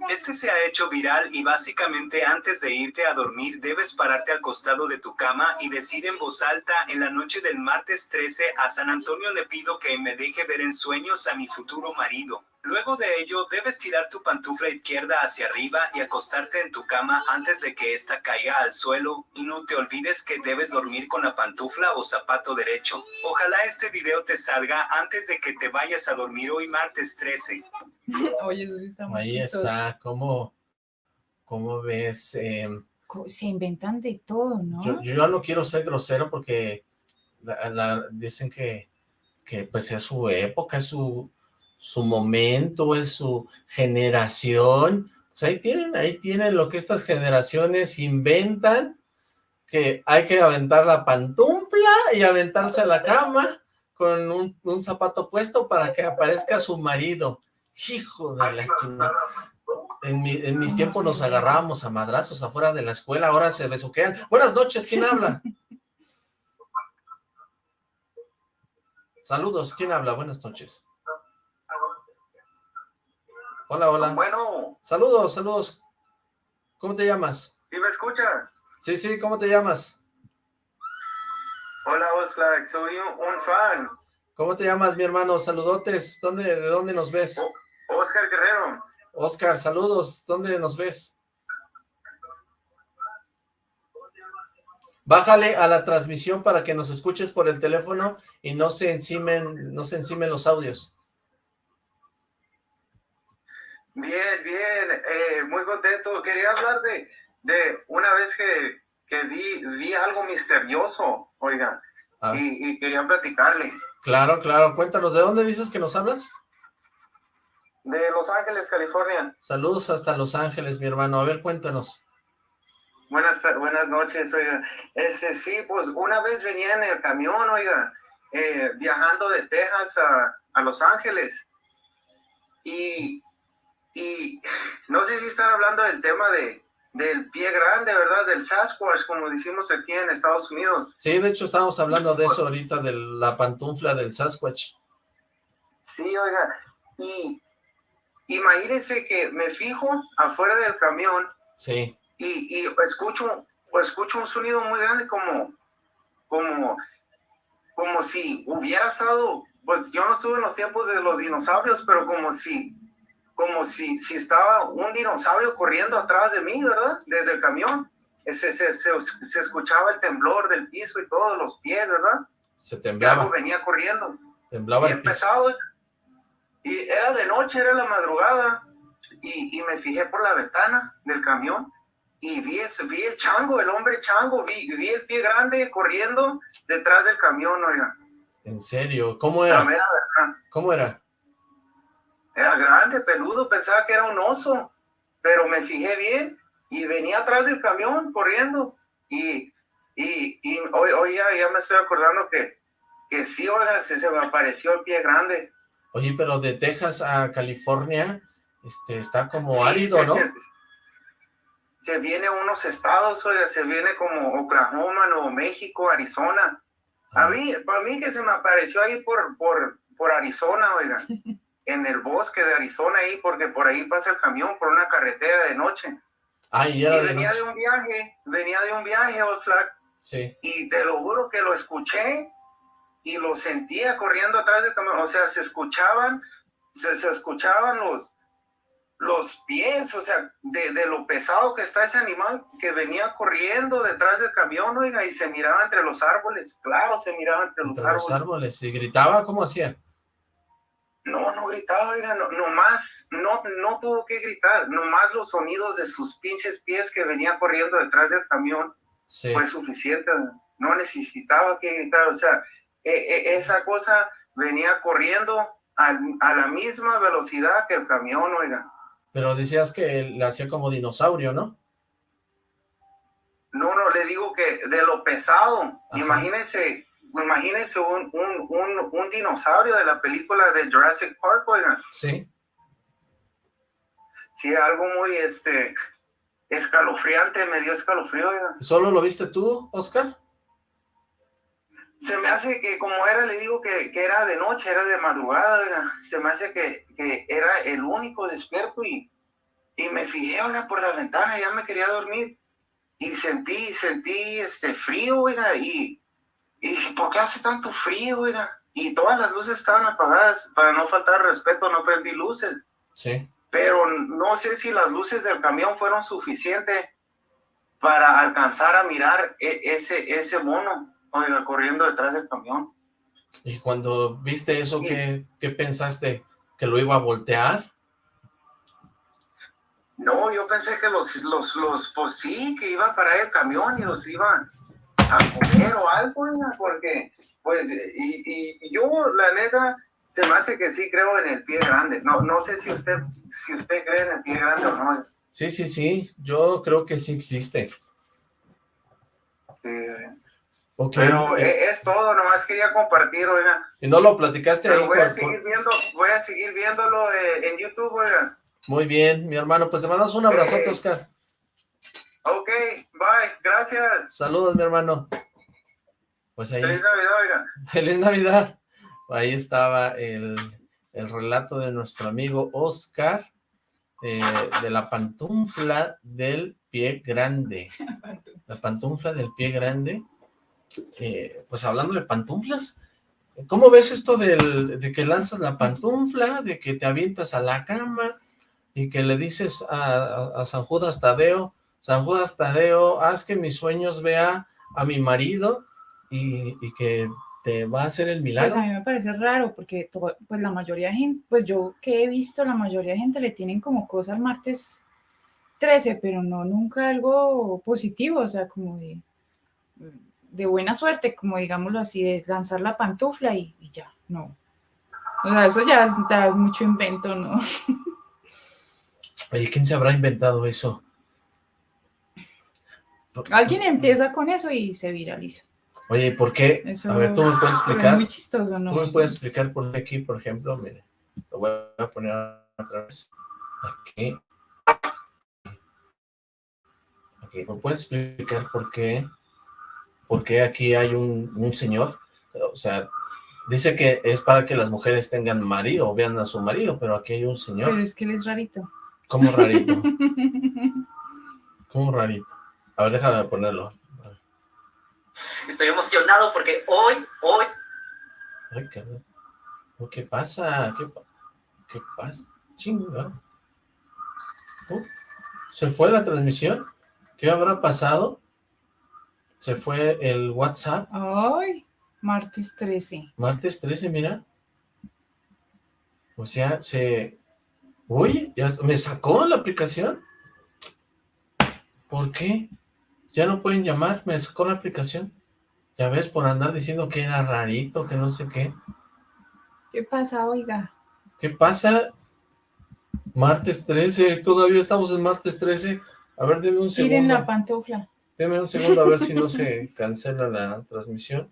Este se ha hecho viral y básicamente antes de irte a dormir debes pararte al costado de tu cama y decir en voz alta en la noche del martes 13 a San Antonio le pido que me deje ver en sueños a mi futuro marido. Luego de ello, debes tirar tu pantufla izquierda hacia arriba y acostarte en tu cama antes de que ésta caiga al suelo, y no te olvides que debes dormir con la pantufla o zapato derecho. Ojalá este video te salga antes de que te vayas a dormir hoy martes 13. (laughs) Oye, eso sí está muy Ahí está, ¿cómo, cómo ves? Em, Se inventan de todo, ¿no? Yo, yo no quiero ser grosero porque dicen que, que pues es su época, es su su momento, es su generación. Pues ahí tienen, ahí tienen lo que estas generaciones inventan, que hay que aventar la pantufla y aventarse a la cama con un, zapato puesto para que aparezca su marido. Hijo de la chingada. En, en, mis tiempos nos agarrábamos a madrazos afuera de la escuela, ahora se besuquean. Buenas noches, ¿quién habla? Saludos, ¿quién habla? Buenas noches. Hola, hola. Bueno. Saludos, saludos. ¿Cómo te llamas? ¿Sí me escucha? Sí, sí, ¿cómo te llamas? Hola, Oscar, soy un, fan. ¿Cómo te llamas, mi hermano? Saludotes. ¿Dónde, ¿De dónde nos ves? Oscar Guerrero. Oscar, saludos. ¿Dónde nos ves? Bájale a la transmisión para que nos escuches por el teléfono y no se encimen, no se encimen los audios. Bien, bien, eh, muy contento. Quería hablar de, de una vez que, que vi, vi algo misterioso, oiga, ah. y, quería platicarle. Claro, claro, cuéntanos, ¿de dónde dices que nos hablas? De Los Ángeles, California. Saludos hasta Los Ángeles, mi hermano. A ver, cuéntanos. Buenas, buenas noches, oiga. Ese, sí, pues una vez venía en el camión, oiga, eh, viajando de Texas a, a Los Ángeles. Y y no sé si están hablando del tema de, del pie grande, ¿verdad? Del Sasquatch, como decimos aquí en Estados Unidos. Sí, de hecho estamos hablando de eso ahorita, de la pantufla del Sasquatch. Sí, oiga, y imagínense que me fijo afuera del camión Sí. Y, y escucho, escucho un sonido muy grande como, como, como si hubiera estado, pues yo no estuve en los tiempos de los dinosaurios, pero como si, como si, si estaba un dinosaurio corriendo atrás de mí, ¿verdad? Desde el camión. Se, se, se, se escuchaba el temblor del piso y todos los pies, ¿verdad? Se temblaba. algo venía corriendo. Temblaba y empezado. Y era de noche, era la madrugada. Y, y, me fijé por la ventana del camión y vi, vi el chango, el hombre chango, vi, vi el pie grande corriendo detrás del camión, oiga. ¿En serio? ¿Cómo era? ¿Cómo era? Era grande, peludo, pensaba que era un oso, pero me fijé bien y venía atrás del camión corriendo y, y, y hoy, hoy ya, ya, me estoy acordando que, que sí, oiga, se, se me apareció el pie grande. Oye, pero de Texas a California este, está como árido, ¿no? Se, se, viene unos estados, oiga, se viene como Oklahoma, Nuevo México, Arizona. A mí, para mí que se me apareció ahí por, por, por Arizona, oiga, (laughs) en el bosque de Arizona ahí, porque por ahí pasa el camión por una carretera de noche. Ah, y venía de, un viaje, venía de un viaje, Oslac, sí. y te lo juro que lo escuché y lo sentía corriendo atrás del camión, o sea, se escuchaban, se, se escuchaban los, los pies, o sea, de, de, lo pesado que está ese animal que venía corriendo detrás del camión, oiga, y se miraba entre los árboles, claro, se miraba entre, los, árboles. los árboles. ¿Y gritaba? ¿Cómo hacía? No, no gritaba, oiga, no, nomás, no, no tuvo que gritar, nomás los sonidos de sus pinches pies que venía corriendo detrás del camión sí. fue suficiente, no necesitaba que gritar, o sea, e, e, esa cosa venía corriendo a, a la misma velocidad que el camión, oiga. Pero decías que le hacía como dinosaurio, ¿no? No, no, le digo que de lo pesado, Ajá. imagínense, imagínense un, un, un, un, dinosaurio de la película de Jurassic Park, oigan. Sí. Sí, algo muy, este, escalofriante, me dio escalofrío, oigan. ¿Solo lo viste tú, Oscar? Se me hace que como era, le digo que, que era de noche, era de madrugada, oiga. Se me hace que, que era el único despierto y, y me fijé, oiga, por la ventana, ya me quería dormir. Y sentí, sentí, este, frío, oiga, y, y dije, ¿por qué hace tanto frío, oiga? Y todas las luces estaban apagadas, para no faltar respeto, no prendí luces. Sí. Pero no sé si las luces del camión fueron suficientes para alcanzar a mirar e ese, ese mono, oiga, corriendo detrás del camión. Y cuando viste eso, sí. ¿qué, ¿qué pensaste? ¿Que lo iba a voltear? No, yo pensé que los, los, los, pues sí, que iba a parar el camión y los iba a comer o algo, porque, pues, y, y, y, yo, la neta, se me hace que sí creo en el pie grande. No, no sé si usted, si usted cree en el pie grande o no. Sí, sí, sí, yo creo que sí existe. Sí, okay. Pero eh, es todo, nomás quería compartir, oiga. Y no lo platicaste Pero ahí voy a seguir viendo, voy a seguir viéndolo eh, en YouTube, oiga. Muy bien, mi hermano, pues te mandamos un abrazote, okay. Oscar. Ok, bye, gracias. Saludos, mi hermano. Pues ahí Feliz Navidad, oiga. (laughs) Feliz Navidad. Ahí estaba el, el relato de nuestro amigo Oscar, eh, de la pantufla del pie grande. La pantufla del pie grande. Eh, pues hablando de pantuflas, ¿cómo ves esto del, de que lanzas la pantufla, de que te avientas a la cama y que le dices a, a, a San Judas Tadeo, San Judas Tadeo, haz que mis sueños vea a mi marido y, y, que te va a hacer el milagro. Pues a mí me parece raro porque todo, pues la mayoría de gente, pues yo que he visto, la mayoría de gente le tienen como cosa al martes 13, pero no nunca algo positivo, o sea, como de, de buena suerte, como digámoslo así, de lanzar la pantufla y, y ya, no. O sea, eso ya es, ya es mucho invento, ¿no? (laughs) Oye, ¿quién se habrá inventado eso? Alguien empieza con eso y se viraliza. Oye, ¿por qué? Eso a ver, ¿tú me puedes (laughs) explicar? Muy chistoso, ¿no? ¿Tú me puedes explicar por qué aquí, por ejemplo? Mire, lo voy a poner otra vez. Aquí. Aquí. ¿Me puedes explicar por qué? ¿Por qué aquí hay un, un señor? O sea, dice que es para que las mujeres tengan marido o vean a su marido, pero aquí hay un señor. Pero es que él es rarito. ¿Cómo rarito? (laughs) Como rarito. A ver, déjame ponerlo. Estoy emocionado porque hoy, hoy... Ay, ¿Qué pasa? ¿Qué, qué pasa? Chinga. Uh, ¿Se fue la transmisión? ¿Qué habrá pasado? Se fue el WhatsApp. Ay, martes 13. Martes 13, mira. O sea, se... Uy, ya me sacó la aplicación. ¿Por qué? Ya no pueden llamar, me sacó la aplicación. Ya ves, por andar diciendo que era rarito, que no sé qué. ¿Qué pasa, oiga? ¿Qué pasa? Martes 13, todavía estamos en martes 13. A ver, denme un segundo. Miren la pantufla. Deme un segundo a ver si no (laughs) se cancela la transmisión.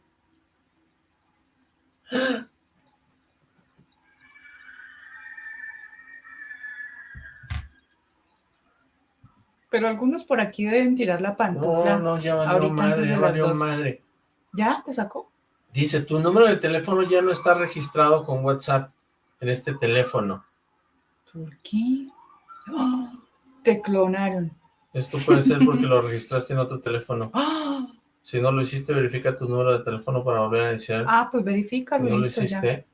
Pero algunos por aquí deben tirar la pantufla. No, no, ya valió madre, ya valió madre. ¿Ya? ¿Te sacó? Dice, tu número de teléfono ya no está registrado con WhatsApp en este teléfono. ¿Por qué? ¡Ah! te clonaron. Esto puede ser porque lo (laughs) registraste en otro teléfono. ¡Ah! Si no lo hiciste, verifica tu número de teléfono para volver a iniciar. Ah, pues verifica, no lo hiciste.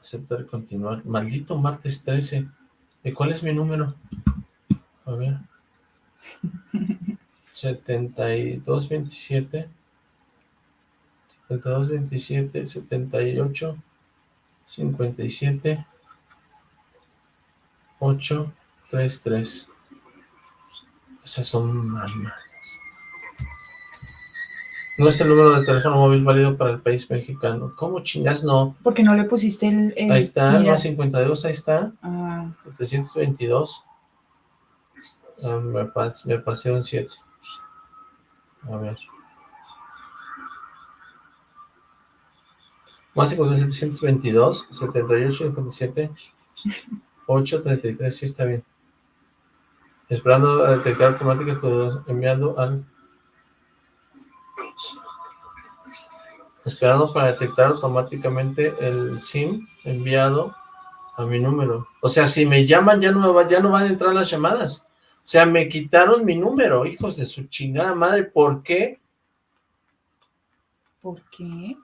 Aceptar y continuar. Maldito martes 13. ¿Y cuál es mi número? A ver. 7227. 7227, 78, 57, 8, 3, 3. Esas son más No es el número de teléfono móvil válido para el país mexicano. ¿Cómo chingas no? Porque no le pusiste el... ahí está, el 52, ahí está. Ah. 322. Ah, me, me pasé un 7. A ver. Más 722, 78, 57, 8, 33, sí está bien. Esperando a detectar automática todo enviando al... Esperando para detectar automáticamente el SIM enviado a mi número. O sea, si me llaman ya no, me va, ya no van a entrar las llamadas. O sea, me quitaron mi número, hijos de su chingada madre. ¿Por qué? ¿Por qué?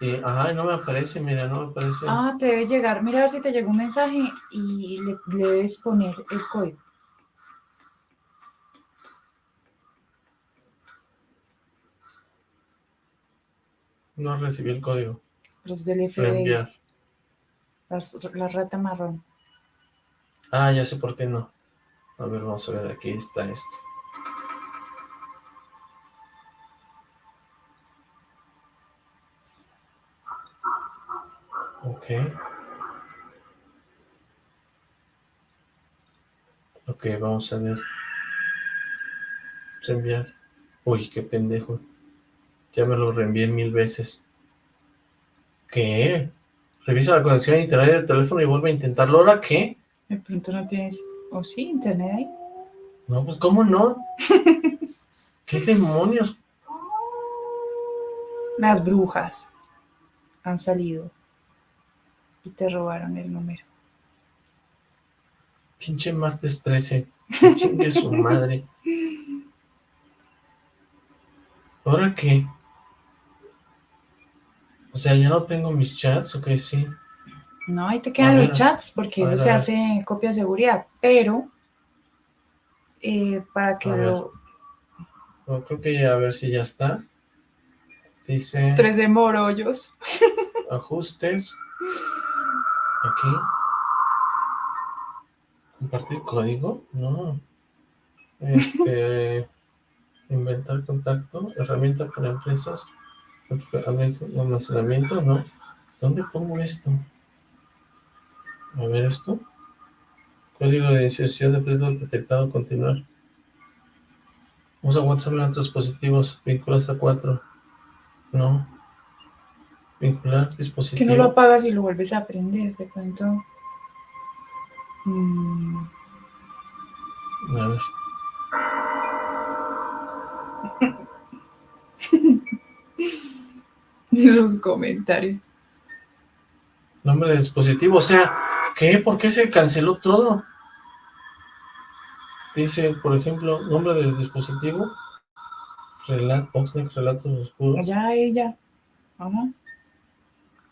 Y, ajá, no me aparece, mira, no me aparece. Ah, te debe llegar. Mira a ver si te llegó un mensaje y le, debes poner el código. No recibí el código. Los del FBI. la rata marrón. Ah, ya sé por qué no. A ver, vamos a ver, aquí está esto. Ok. Ok, vamos a ver. Reenviar. Uy, qué pendejo. Ya me lo reenvié mil veces. ¿Qué? Revisa la conexión a internet del teléfono y vuelve a intentarlo. ¿Ahora qué? De pronto no tienes... ¿O sí internet ahí? No, pues ¿cómo no? (laughs) ¿Qué demonios? Las brujas han salido y te robaron el número. Pinche martes 13. Chingue su madre. (laughs) ¿Ahora qué? O sea, ya no tengo mis chats, ¿o qué sí? No, ahí te quedan los chats porque eso se hace copia de seguridad, pero eh, para que lo... creo que ya a ver si ya está. Dice... Tres de morollos. (laughs) Ajustes. Aquí. ¿Compartir código? No. Este... (laughs) inventar contacto. Herramienta para empresas. Almacenamiento, no. ¿Dónde pongo esto? A ver esto. Código de iniciación de texto detectado, continuar. Usa WhatsApp en otros dispositivos. Vincula hasta 4. No. Vincular dispositivo. Que no lo apagas y lo vuelves a aprender, te cuento. Mm. A ver. (laughs) Esos comentarios. Nombre de dispositivo, o sea, ¿Qué? ¿Por qué se canceló todo? Dice, por ejemplo, nombre del dispositivo. Relat, Oxnex, relatos oscuros. Ya, ella. Ajá.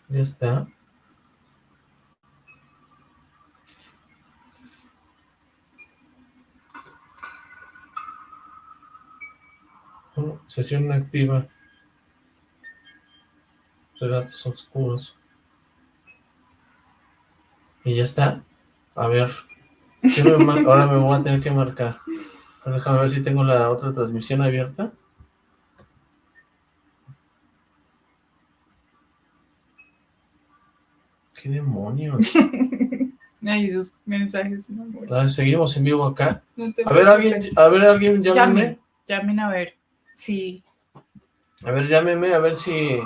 Ya está. Oh, sesión activa. Relatos oscuros. Y ya está. A ver. Ahora me voy a tener que marcar. Déjame ver si tengo la otra transmisión abierta. ¿Qué demonios? (laughs) Ay, esos mensajes. Ah, seguimos en vivo acá. a ver, alguien, a ver, alguien, llámeme. Llamen, a ver. Sí. A ver, llámeme, a ver si...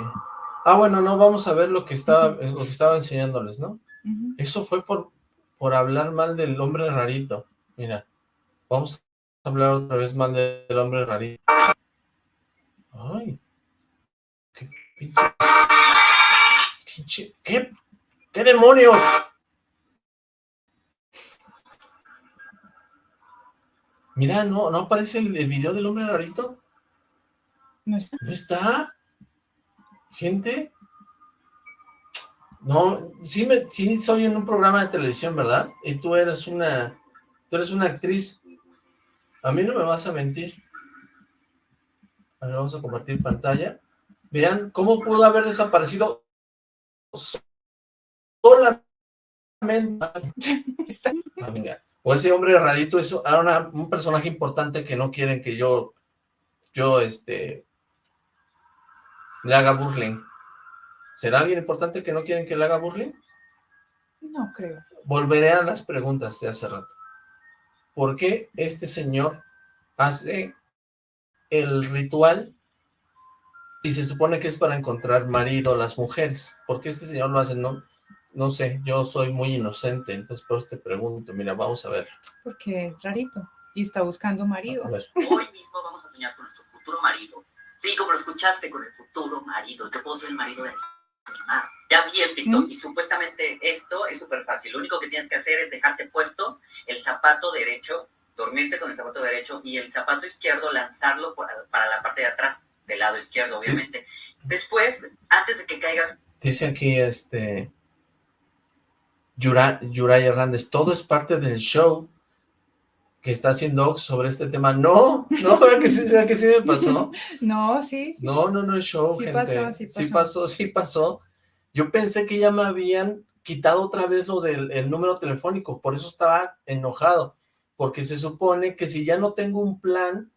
Ah, bueno, no, vamos a ver lo que estaba, lo que estaba enseñándoles, ¿no? Eso fue por, por hablar mal del hombre rarito. Mira, vamos a hablar otra vez mal del hombre rarito. Ay, qué pinche... ¿Qué? ¿Qué demonios? Mira, ¿no, no aparece el, video del hombre rarito? ¿No está? ¿No está? ¿Gente? No, sí, me, sí soy en un programa de televisión, ¿verdad? Y tú eres una, tú eres una actriz. A mí no me vas a mentir. A ver, vamos a compartir pantalla. Vean cómo pudo haber desaparecido solamente... (laughs) Ah, o ese hombre rarito es un personaje importante que no quieren que yo, yo, este, le haga burling. ¿Será alguien importante que no quieren que le haga burling? No creo. Volveré a las preguntas de hace rato. ¿Por qué este señor hace el ritual y se supone que es para encontrar marido a las mujeres? ¿Por qué este señor lo hace? No, no sé, yo soy muy inocente, entonces por eso te pregunto, mira, vamos a ver. Porque es rarito y está buscando marido. Hoy mismo vamos a soñar con nuestro futuro marido. Sí, como lo escuchaste, con el futuro marido. Yo puedo ser el marido de alguien más. Ya vi el TikTok y supuestamente esto es súper fácil. Lo único que tienes que hacer es dejarte puesto el zapato derecho, dormirte con el zapato derecho y el zapato izquierdo lanzarlo para la parte de atrás, del lado izquierdo, obviamente. Después, antes de que caiga... Dice aquí, este... Yuray Hernández, todo es parte del show que está haciendo sobre este tema. No, no, (laughs) vea que, sí, que sí me pasó. (laughs) No, sí, sí. No, no, no es show, sí Pasó, sí, pasó. sí pasó, sí pasó. Yo pensé que ya me habían quitado otra vez lo del número telefónico, por eso estaba enojado, porque se supone que si ya no tengo un plan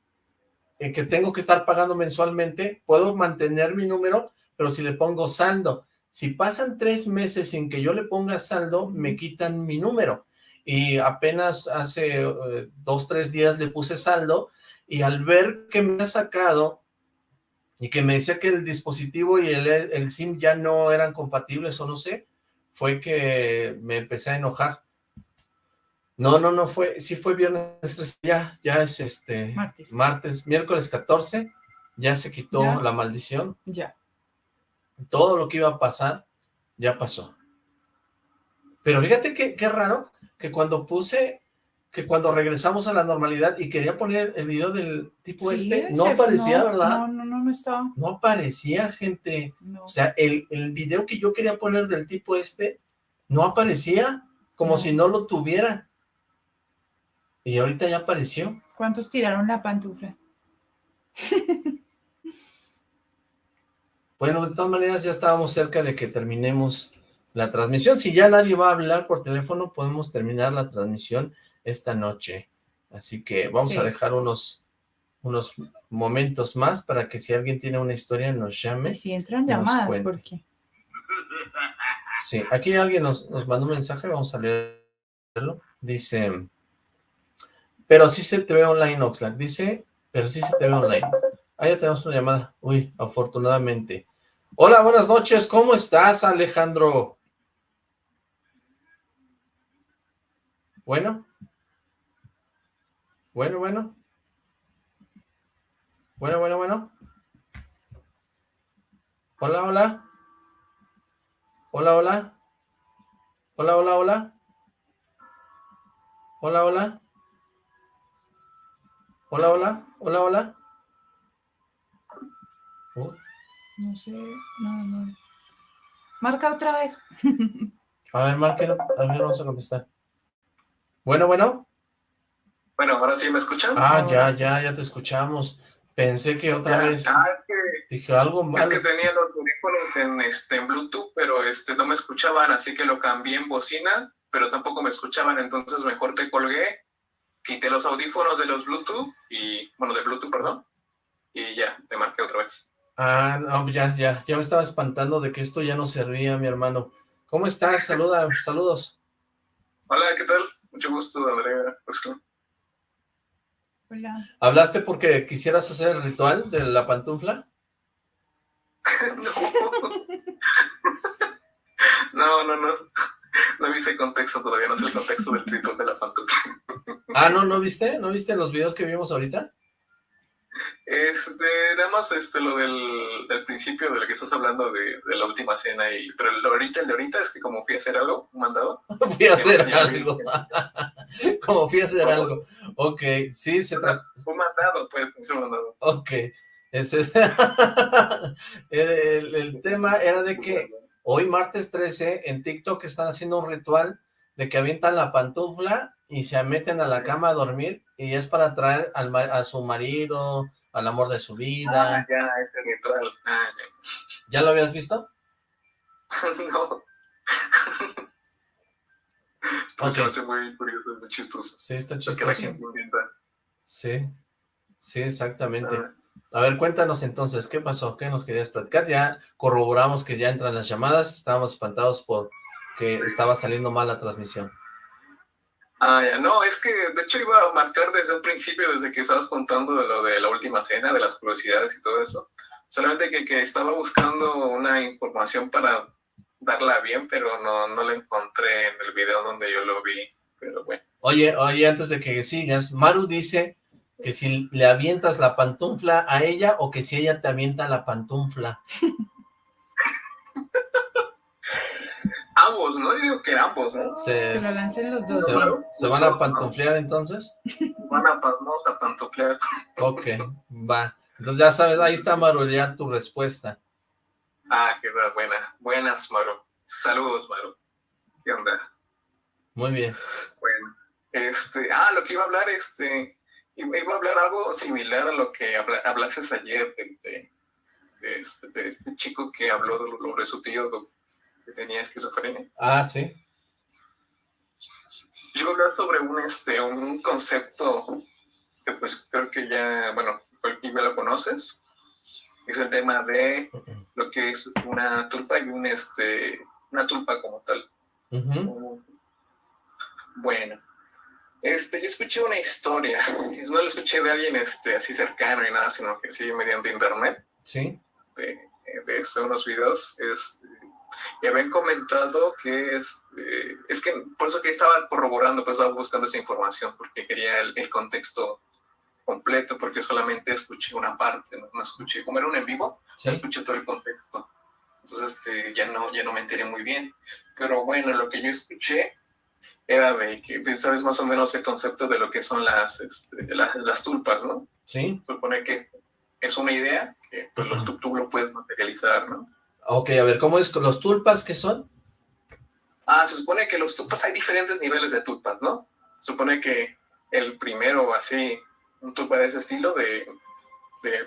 en que tengo que estar pagando mensualmente, puedo mantener mi número, pero si le pongo saldo, si pasan tres meses sin que yo le ponga saldo, me quitan mi número. Y apenas hace eh, dos, tres días le puse saldo y al ver que me ha sacado y que me decía que el dispositivo y el, el SIM ya no eran compatibles o no sé, fue que me empecé a enojar. No, no, no fue, sí fue viernes 13, ya, ya es este, martes, martes miércoles 14, ya se quitó la maldición. Ya todo lo que iba a pasar, ya pasó. Pero fíjate qué raro, que cuando puse, que cuando regresamos a la normalidad y quería poner el video del tipo este, no aparecía, ¿verdad? No, no, no, no estaba. No aparecía, gente. O sea, el, el video que yo quería poner del tipo este, no aparecía, como si no lo tuviera. Y ahorita ya apareció. ¿Cuántos tiraron la pantufla? (laughs) Bueno, de todas maneras ya estábamos cerca de que terminemos la transmisión. Si ya nadie va a hablar por teléfono, podemos terminar la transmisión esta noche. Así que vamos a dejar unos, unos momentos más para que si alguien tiene una historia nos llame. Y si entran llamadas, ¿por qué? Sí, aquí alguien nos, nos mandó un mensaje, vamos a leerlo. Dice, pero sí se te ve online, Oxlack. Dice, pero sí se te ve online. Ah, ya tenemos una llamada. Uy, afortunadamente. Hola, buenas noches. ¿Cómo estás, Alejandro? Bueno. Bueno, bueno. Bueno, bueno, bueno. Hola, hola. Hola, hola. Hola, hola, hola. Hola, hola. Hola, hola. Hola, hola. Oh. No sé, no, no. Marca otra vez. a ver, marca, a ver, vamos a contestar. Bueno, bueno. Bueno, ahora sí me escuchan. Ah, ya, ya, ya te escuchamos. Pensé que otra vez ah, que, dije algo más. Es que tenía los audífonos en, este, en Bluetooth, pero este, no me escuchaban, así que lo cambié en bocina, pero tampoco me escuchaban, entonces mejor te colgué, quité los audífonos de los Bluetooth, y bueno, de Bluetooth, perdón, y ya, te marqué otra vez. Ah, no, pues ya, ya, ya me estaba espantando de que esto ya no servía, mi hermano. ¿Cómo estás? Saluda, saludos. Hola, ¿qué tal? Mucho gusto, Andrea. Hola. ¿Hablaste porque quisieras hacer el ritual de la pantufla? (laughs) (laughs) no. no, no, no. No vi ese contexto todavía, no sé el contexto del ritual de la pantufla. ah, ¿no? ¿No viste? ¿No viste los videos que vimos ahorita? Este, nada más este, lo del, del, principio de lo que estás hablando de, de, la última cena, y pero el, ahorita, el de ahorita es que como fui a hacer algo, un mandado. (laughs) fui a hacer algo. (laughs) como fui a hacer algo. Ok, sí, se trata. Un mandado, pues, un mandado. Ok. Ese es... (laughs) el, el tema era de que hoy martes 13 en TikTok están haciendo un ritual de que avientan la pantufla y se meten a la cama a dormir y es para traer al, a su marido, al amor de su vida. Ah, ya, ese ritual. Ah, ya. lo habías visto? (laughs) no. (laughs) okay. Se hace muy curioso, muy chistoso. Sí, está chistoso. Sí, sí, exactamente. Ah. A ver, cuéntanos entonces, ¿qué pasó? ¿Qué nos querías platicar? Ya corroboramos que ya entran las llamadas, estábamos espantados por que estaba saliendo mal la transmisión. Ah, ya, no, es que de hecho iba a marcar desde un principio, desde que estabas contando de lo de la última cena, de las curiosidades y todo eso. Solamente que, que estaba buscando una información para darla bien, pero no, no la encontré en el video donde yo lo vi, pero bueno. Oye, oye, antes de que sigas, Maru dice que si le avientas la pantufla a ella o que si ella te avienta la pantufla. (laughs) ambos, ¿no? Yo digo que ambos, ¿no? Se, que lo lancen los dos. ¿Se, van a pantuflear entonces? (laughs) Van a, vamos a pantuflear. Ok, va. Entonces ya sabes, ahí está Maru, ya tu respuesta. Ah, qué buena. Buenas, Maru. Saludos, Maru. ¿Qué onda? Muy bien. Bueno, este, ah, lo que iba a hablar, este, iba a hablar algo similar a lo que hablaste ayer de, este, de, este, chico que habló sobre su tío que tenía esquizofrenia. Ah, sí. Yo voy a hablar sobre un, este, un concepto que pues creo que ya, bueno, ya lo conoces. Es el tema de lo que es una tulpa y un, este, una tulpa como tal. Bueno, este, yo escuché una historia, no la escuché de alguien este, así cercano y nada, sino que sí mediante internet. Sí. De, de unos videos. Este, y habían comentado que es, eh, es que por eso que estaba corroborando, pues estaba buscando esa información, porque quería el, contexto completo, porque solamente escuché una parte, no, escuché, como era un en vivo, no escuché todo el contexto. Entonces este, ya, no, ya no me enteré muy bien. Pero bueno, lo que yo escuché era de que, pues, sabes más o menos el concepto de lo que son las, este, las, tulpas, ¿no? Sí. Supone que es una idea que pues, tú lo puedes materializar, ¿no? Ok, a ver, ¿cómo es los tulpas? ¿Qué son? Ah, se supone que los tulpas, hay diferentes niveles de tulpas, ¿no? Se supone que el primero, así, un tulpa de ese estilo, de,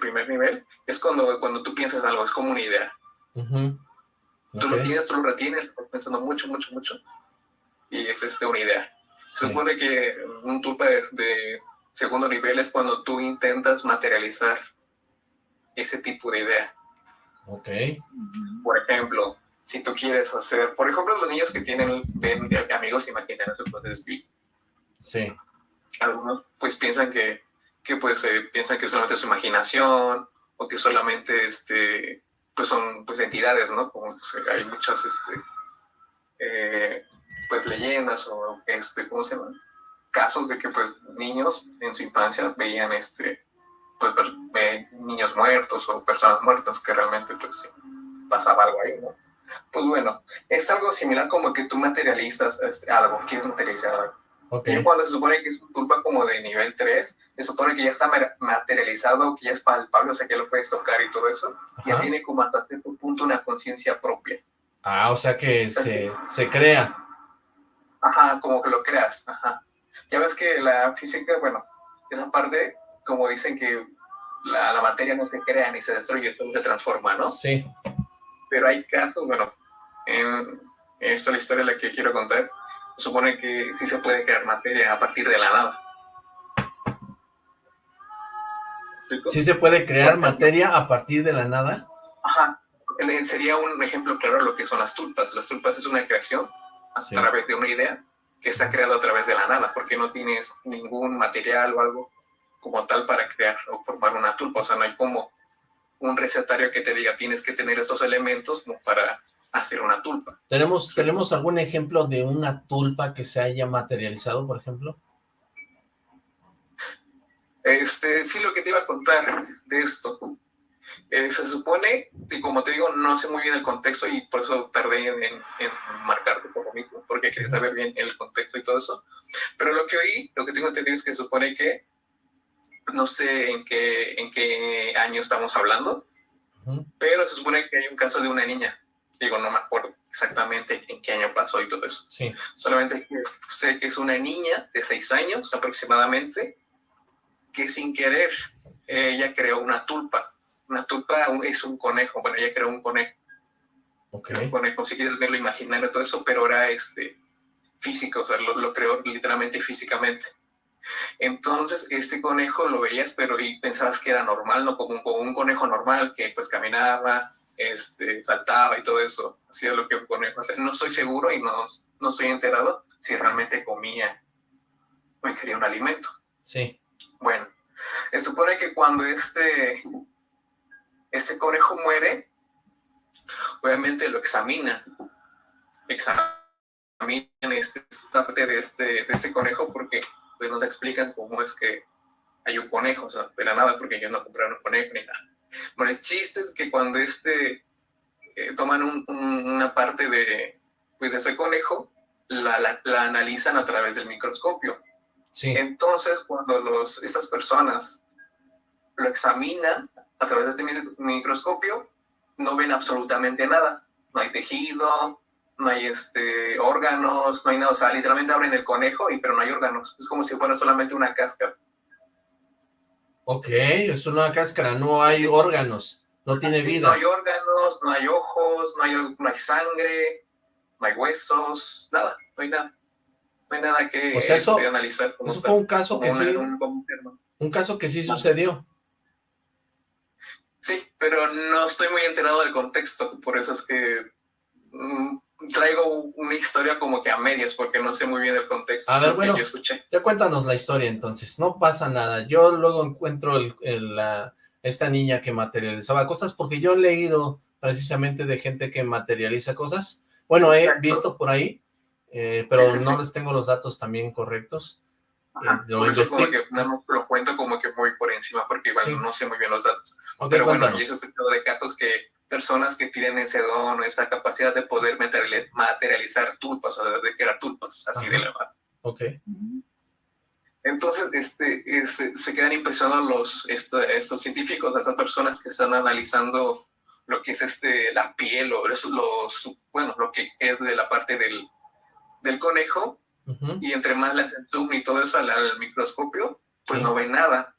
primer nivel, es cuando, cuando tú piensas algo, es como una idea. Tú lo tienes, tú lo retienes, estás pensando mucho, mucho, mucho, y es este, una idea. Se supone que un tulpa de segundo nivel es cuando tú intentas materializar ese tipo de idea. Ok. Por ejemplo, si tú quieres hacer, por ejemplo, los niños que tienen ven, amigos imaginarios, puedes decir. Sí. Algunos pues piensan que, que pues eh, piensan que solamente es su imaginación o que solamente este pues son pues entidades, ¿no? Como hay muchas este eh, pues leyendas o este ¿cómo se llama? casos de que pues niños en su infancia veían este pues niños muertos o personas muertas que realmente pues pasaba algo ahí, ¿no? Pues bueno, es algo similar como que tú materializas algo, quieres materializar algo. Okay. Y cuando se supone que es un tulpa como de nivel 3, se supone que ya está materializado, que ya es palpable, o sea que lo puedes tocar y todo eso, ya tiene como hasta cierto punto una conciencia propia. Ah, o sea que se, se crea. Ajá, como que lo creas, ajá. Ya ves que la física, bueno, esa parte, como dicen que la, la materia no se crea ni se destruye, solo se transforma, ¿no? Sí. Pero hay casos, bueno, en, esta es la historia la que quiero contar, supone que sí se puede crear materia a partir de la nada. ¿Sí se puede crear materia a partir de la nada? Ajá. Sería un ejemplo claro de lo que son las tulpas. Las tulpas es una creación a través de una idea que está creada a través de la nada, porque no tienes ningún material o algo como tal para crear o formar una tulpa. O sea, no hay como un recetario que te diga tienes que tener esos elementos como para hacer una tulpa. ¿Tenemos, ¿Tenemos algún ejemplo de una tulpa que se haya materializado, por ejemplo? Este, sí, lo que te iba a contar de esto. Eh, se supone, y como te digo, no sé muy bien el contexto y por eso tardé en, en, marcarte por lo mismo, porque quería saber bien el contexto y todo eso. Pero lo que oí, lo que tengo entendido es que se supone que, no sé en qué, en qué año estamos hablando, pero se supone que hay un caso de una niña Digo, no me acuerdo exactamente en qué año pasó y todo eso. Sí. Solamente sé que es una niña de seis años aproximadamente, que sin querer ella creó una tulpa. Una tulpa es un conejo, bueno, ella creó un conejo. Okay. Un conejo, si quieres verlo imaginario todo eso, pero era este, físico, o sea, lo, lo creó literalmente físicamente. Entonces, este conejo lo veías, pero y pensabas que era normal, ¿no? Como un, como un conejo normal que pues caminaba, este, saltaba y todo eso, hacía lo que un conejo No estoy seguro y no, no estoy enterado si realmente comía o ingería un alimento. Sí. Bueno, se supone que cuando este, este conejo muere, obviamente lo examina, examinan este, esta parte de este, de este conejo porque pues, nos explican cómo es que hay un conejo, o sea, de la nada, porque yo no compré un conejo ni nada. Bueno, el chiste es que cuando este, eh, toman una parte de, pues, de ese conejo, la, la, analizan a través del microscopio. Sí. Entonces, cuando los, estas personas lo examinan a través de este microscopio, no ven absolutamente nada. No hay tejido, no hay este, órganos, no hay nada. O sea, literalmente abren el conejo, y, pero no hay órganos. Es como si fuera solamente una cáscara. Ok, es una cáscara, no hay órganos, no tiene vida. No hay órganos, no hay ojos, no hay, no hay sangre, no hay huesos, nada, no hay nada. No hay nada que este, analizar. eso fue un caso que sí, un, caso que sí sucedió. Sí, pero no estoy muy enterado del contexto, por eso es que mm, traigo una historia como que a medias, porque no sé muy bien el contexto a ver, bueno, yo escuché. Ya cuéntanos la historia entonces, no pasa nada. Yo luego encuentro el, la, esta niña que materializaba cosas, porque yo he leído precisamente de gente que materializa cosas. Bueno, he visto por ahí, eh, pero no les tengo los datos también correctos. Eh, lo, que no, lo cuento como que muy por encima, porque igual no sé muy bien los datos. pero bueno, yo he escuchado de casos que personas que tienen ese don o esa capacidad de poder materializar tulpas, o de crear tulpas, así de la mano. Ok. Entonces, este, se quedan impresionados los, estos científicos, esas personas que están analizando lo que es este, la piel o los, bueno, lo que es de la parte del, del conejo, y entre más hacen zoom y todo eso al, microscopio, pues no ven nada.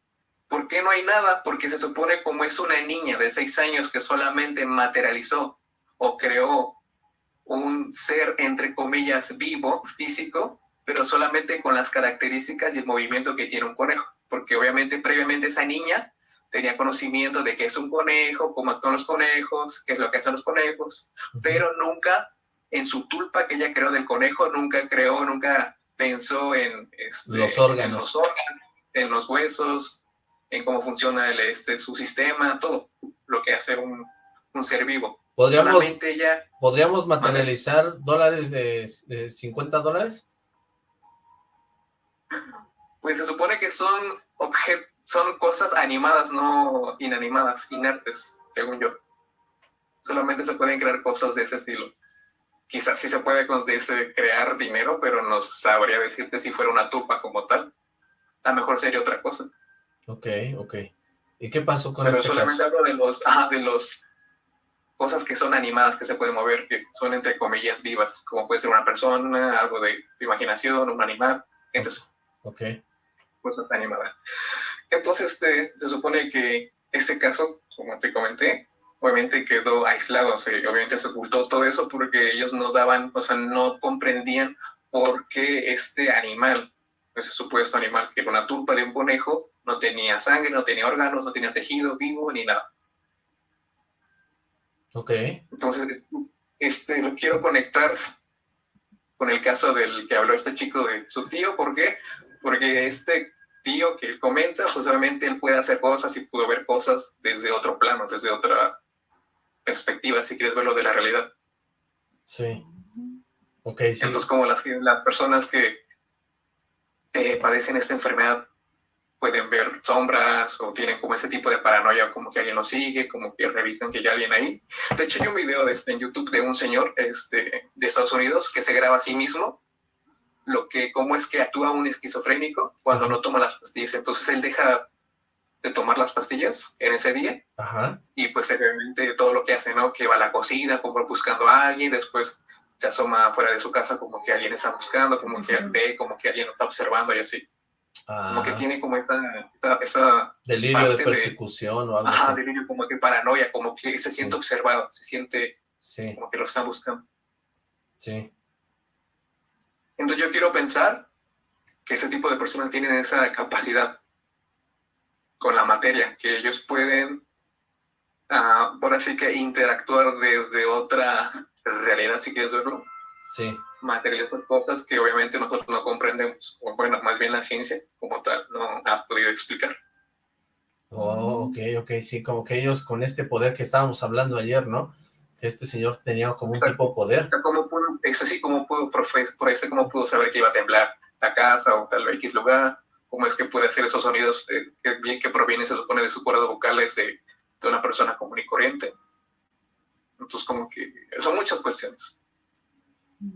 ¿Por qué no hay nada? Porque se supone como es una niña de seis años que solamente materializó o creó un ser, entre comillas, vivo, físico, pero solamente con las características y el movimiento que tiene un conejo. Porque obviamente previamente esa niña tenía conocimiento de qué es un conejo, cómo actúan los conejos, qué es lo que hacen los conejos, pero nunca en su tulpa que ella creó del conejo, nunca creó, nunca pensó en, este, los órganos. En los órganos, en los huesos, en cómo funciona el, este, su sistema, todo lo que hace un, un ser vivo. ¿Podríamos, ya, ¿podríamos materializar dólares de, de 50 dólares? Pues se supone que son objetos, son cosas animadas, no inanimadas, inertes, según yo. Solamente se pueden crear cosas de ese estilo. quizás sí se puede crear dinero, pero no sabría decirte si fuera una tulpa como tal. A lo mejor sería otra cosa. Ok, ok. ¿Y qué pasó con pero este solamente hablo de los, de los cosas que son animadas, que se pueden mover, que son entre comillas vivas, como puede ser una persona, algo de imaginación, un animal. Entonces, ok. Pues está animada. Entonces, este, se supone que este caso, como te comenté, obviamente quedó aislado, obviamente se ocultó todo eso porque ellos no daban, o sea, no comprendían por qué este animal, ese supuesto animal que era una tulpa de un conejo, no tenía sangre, no tenía órganos, no tenía tejido vivo ni nada. Ok. Entonces, este, lo quiero conectar con el caso del que habló este chico de su tío, ¿por qué? Porque este tío que él comenta, pues obviamente él puede hacer cosas y pudo ver cosas desde otro plano, desde otra perspectiva, si quieres verlo de la realidad. Sí. Ok, sí. Entonces, como las, las personas que eh, padecen esta enfermedad pueden ver sombras o tienen como ese tipo de paranoia, como que alguien los sigue, como que revisan que hay alguien ahí. De hecho, hay un video de este, en YouTube de un señor este, de Estados Unidos que se graba a sí mismo lo que, cómo es que actúa un esquizofrénico cuando no toma las pastillas. Entonces él deja de tomar las pastillas en ese día y pues realmente todo lo que hace, ¿no? Que va a la cocina como buscando a alguien, después se asoma fuera de su casa como que alguien está buscando, como que ve, como que alguien lo está observando y así. Como que tiene como esta, esa... Delirio de persecución o algo Ajá, delirio como que paranoia, como que se siente observado, se siente como que lo están buscando. Sí. Entonces yo quiero pensar que ese tipo de personas tienen esa capacidad con la materia, que ellos pueden, uh, por así que, interactuar desde otra realidad, si quieres verlo. Sí. Materiales cosas que obviamente nosotros no comprendemos, o bueno, más bien la ciencia como tal no ha podido explicar. Oh, ok, ok, sí, como que ellos con este poder que estábamos hablando ayer, ¿no? este señor tenía como un tipo de poder. ¿Cómo pudo, es así como pudo, por, este, cómo pudo saber que iba a temblar la casa o tal X lugar? ¿Cómo es que puede hacer esos sonidos que, que provienen, se supone, de su cuerdas vocales de, de una persona común y corriente? Entonces, como que son muchas cuestiones.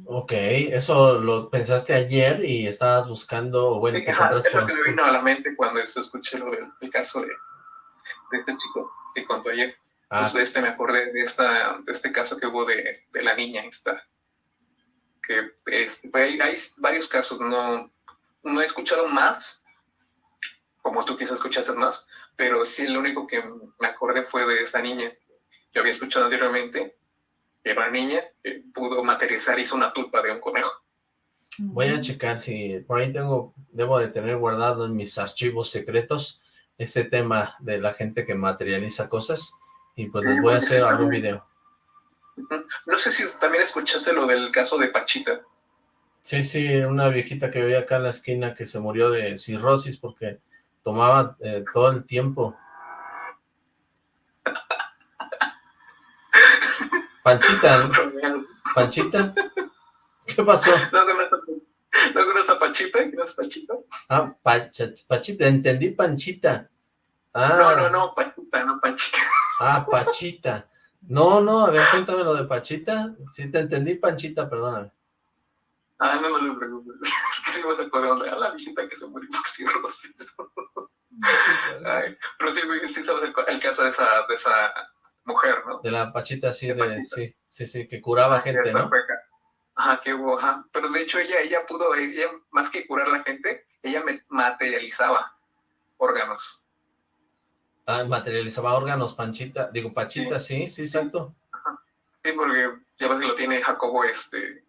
Ok, eso lo pensaste ayer y estabas buscando, bueno, te encontraste Es lo que me vino a la mente cuando escuché lo del caso de, de este chico que contó ayer. Ah. Pues, este, me acordé de, esta, de este caso que hubo de, de la niña esta. Que este, hay, varios casos, no, no he escuchado más, como tú quizás escuchaste más, pero sí lo único que me acordé fue de esta niña. Yo había escuchado anteriormente una niña que pudo materializar, hizo una tulpa de un conejo. Voy a checar si por ahí tengo, debo de tener guardado en mis archivos secretos ese tema de la gente que materializa cosas y pues les voy a hacer algún video. No sé si también escuchaste lo del caso de Pachita. Sí, sí, una viejita que veía acá en la esquina que se murió de cirrosis porque tomaba eh, todo el tiempo. Panchita, Panchita, ¿qué pasó? ¿No conoces a Pachita? ¿Quién es Pachita? Ah, Pachita, entendí Panchita. Ah. No, no, no, Pachita, no Panchita. Ah, Pachita. No, no, a ver, cuéntame lo de Pachita. Sí, te entendí, Panchita, perdóname. Ah, no, no lo preocupes. (laughs) Es que a acordar de la visita que se murió por cirrosis. Ay, pero sí, sí sabes el, caso de esa, de esa mujer, ¿no? De la Pachita, sí, de, sí, sí, sí, que curaba gente, ¿no? Ajá, que hubo, ajá. Pero de hecho ella, ella pudo, ella, más que curar a la gente, ella materializaba órganos. Ah, materializaba órganos, Panchita, digo, Pachita, sí, sí, exacto. Sí, porque ya ves que lo tiene Jacobo, este,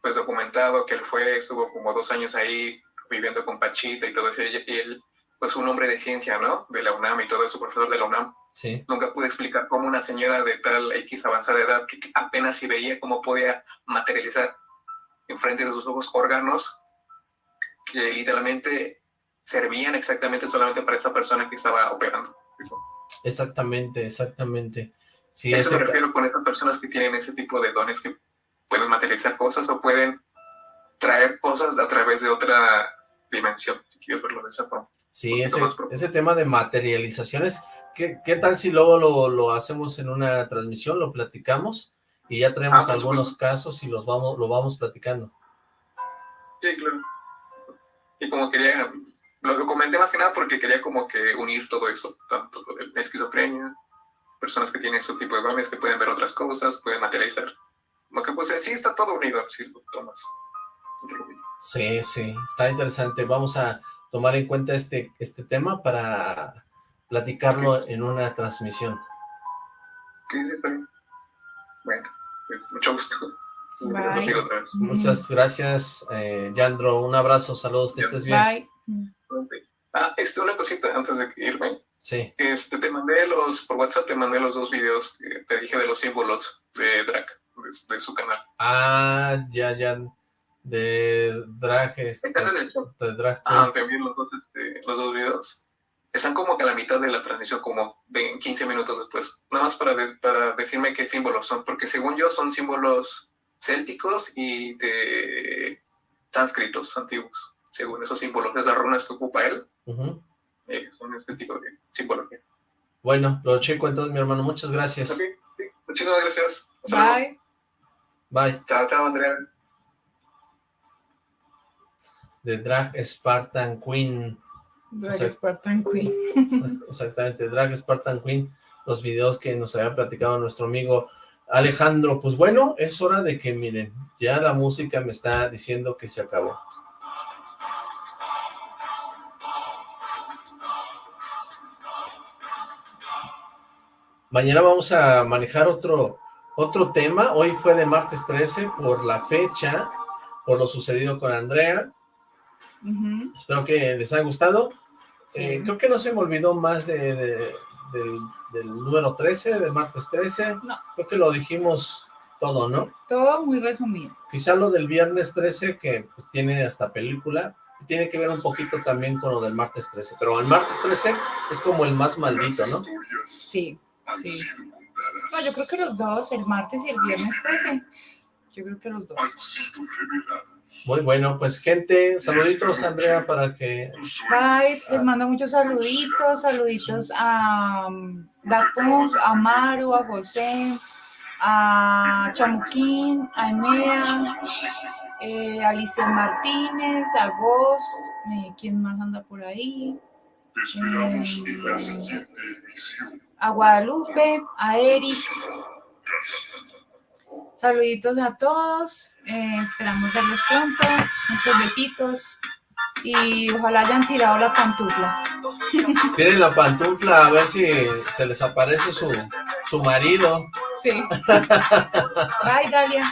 pues documentado, que él fue, estuvo como dos años ahí viviendo con Pachita y todo eso, y él, pues un hombre de ciencia, ¿no? De la UNAM y todo eso, profesor de la UNAM. Sí. Nunca pude explicar cómo una señora de tal X avanzada edad, que apenas si veía cómo podía materializar enfrente de sus ojos órganos que literalmente servían exactamente solamente para esa persona que estaba operando. Exactamente, exactamente. Sí, Eso me refiero con esas personas que tienen ese tipo de dones que pueden materializar cosas o pueden traer cosas a través de otra dimensión, quieres verlo de esa forma. Sí, ese, ese, tema de materializaciones, ¿qué, ¿qué, tal si luego lo, lo, hacemos en una transmisión, lo platicamos? y ya tenemos ah, algunos casos y los vamos, lo vamos platicando. Sí, claro. Y como quería, lo comenté más que nada porque quería como que unir todo eso, tanto lo de la esquizofrenia, personas que tienen ese tipo de dones, que pueden ver otras cosas, pueden materializar. Como que pues en sí está todo unido, si lo tomas. Sí, sí, está interesante. Vamos a tomar en cuenta este, este tema para platicarlo en una transmisión. Sí, Bueno, mucho gusto. Muchas gracias, eh, Yandro. Un abrazo, saludos, que estés bien. Bye. Ah, este, una cosita antes de irme. Sí. Este, te mandé los, por WhatsApp te mandé los dos videos que te dije de los símbolos de Drag, de, su canal. Ah, ya, ya. De Drag, este, de Drag. Ah, también los dos, este, los dos videos. Están como que a la mitad de la transmisión, como de 15 minutos después. Nada más para, para decirme qué símbolos son, porque según yo son símbolos célticos y de sánscritos antiguos, según esos símbolos, esas runas que ocupa él, eh, son este tipo de simbología. Bueno, lo checo entonces, mi hermano. Muchas gracias. Muchísimas gracias. Bye. Bye. Chao, chao, Andrea. The Drag Spartan Queen. Drag Spartan Queen. (laughs) Exactamente, Drag Spartan Queen. Los videos que nos había platicado nuestro amigo Alejandro, pues bueno, es hora de que miren, ya la música me está diciendo que se acabó. Mañana vamos a manejar otro, otro tema, hoy fue de martes 13 por la fecha, por lo sucedido con Andrea. Espero que les haya gustado. Eh, creo que no se me olvidó más de del, número 13, de martes 13. No. Creo que lo dijimos todo, ¿no? Todo muy resumido. Quizá lo del viernes 13, que pues, tiene hasta película, tiene que ver un poquito también con lo del martes 13, pero el martes 13 es como el más maldito, ¿no? Sí, sí. No, yo creo que los dos, el martes y el viernes 13, yo creo que los dos. Muy bueno, pues gente, saluditos Andrea para que... Bye, les mando muchos saluditos, saluditos a um, a Maru, a José, a Chamuquín, a Emea, eh, a Alicia Martínez, a Ghost, eh, ¿quién más anda por ahí? Eh, a Guadalupe, a Eric, Saluditos a todos, eh, esperamos verlos pronto, muchos besitos y ojalá hayan tirado la pantufla. Tienen la pantufla a ver si se les aparece su, su marido. Sí. Bye, Dalia.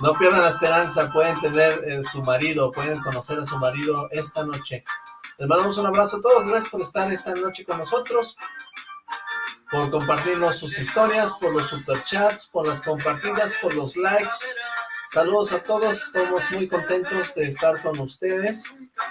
No pierdan la esperanza, pueden tener eh, su marido, pueden conocer a su marido esta noche. Les mandamos un abrazo a todos, gracias por estar esta noche con nosotros por compartirnos sus historias, por los superchats, por las compartidas, por los likes. Saludos a todos, estamos muy contentos de estar con ustedes.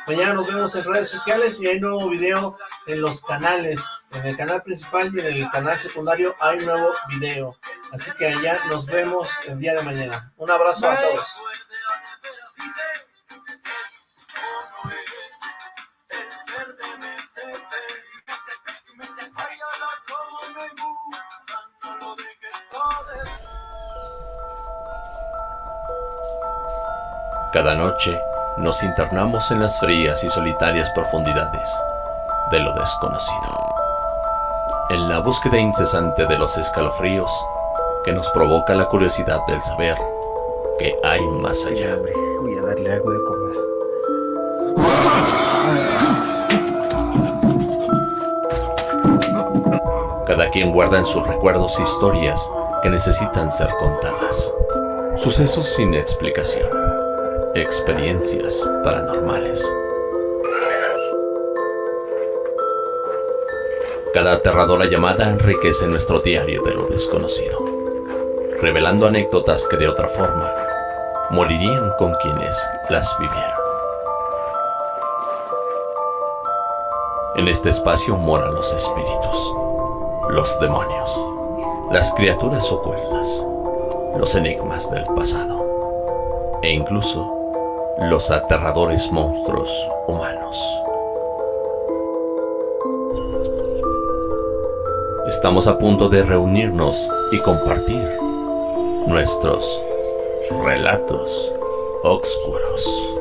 Mañana nos vemos en redes sociales y hay nuevo video en los canales. En el canal principal y en el canal secundario hay nuevo video. Así que allá nos vemos el día de mañana. Un abrazo a todos. Cada noche nos internamos en las frías y solitarias profundidades de lo desconocido. En la búsqueda incesante de los escalofríos que nos provoca la curiosidad del saber que hay más allá. Voy a darle algo de comer. Cada quien guarda en sus recuerdos historias que necesitan ser contadas. Sucesos sin explicación Experiencias paranormales. Cada aterradora llamada enriquece nuestro diario de lo desconocido, revelando anécdotas que de otra forma morirían con quienes las vivieron. En este espacio moran los espíritus, los demonios, las criaturas ocultas, los enigmas del pasado e incluso los aterradores monstruos humanos. Estamos a punto de reunirnos y compartir nuestros relatos oscuros.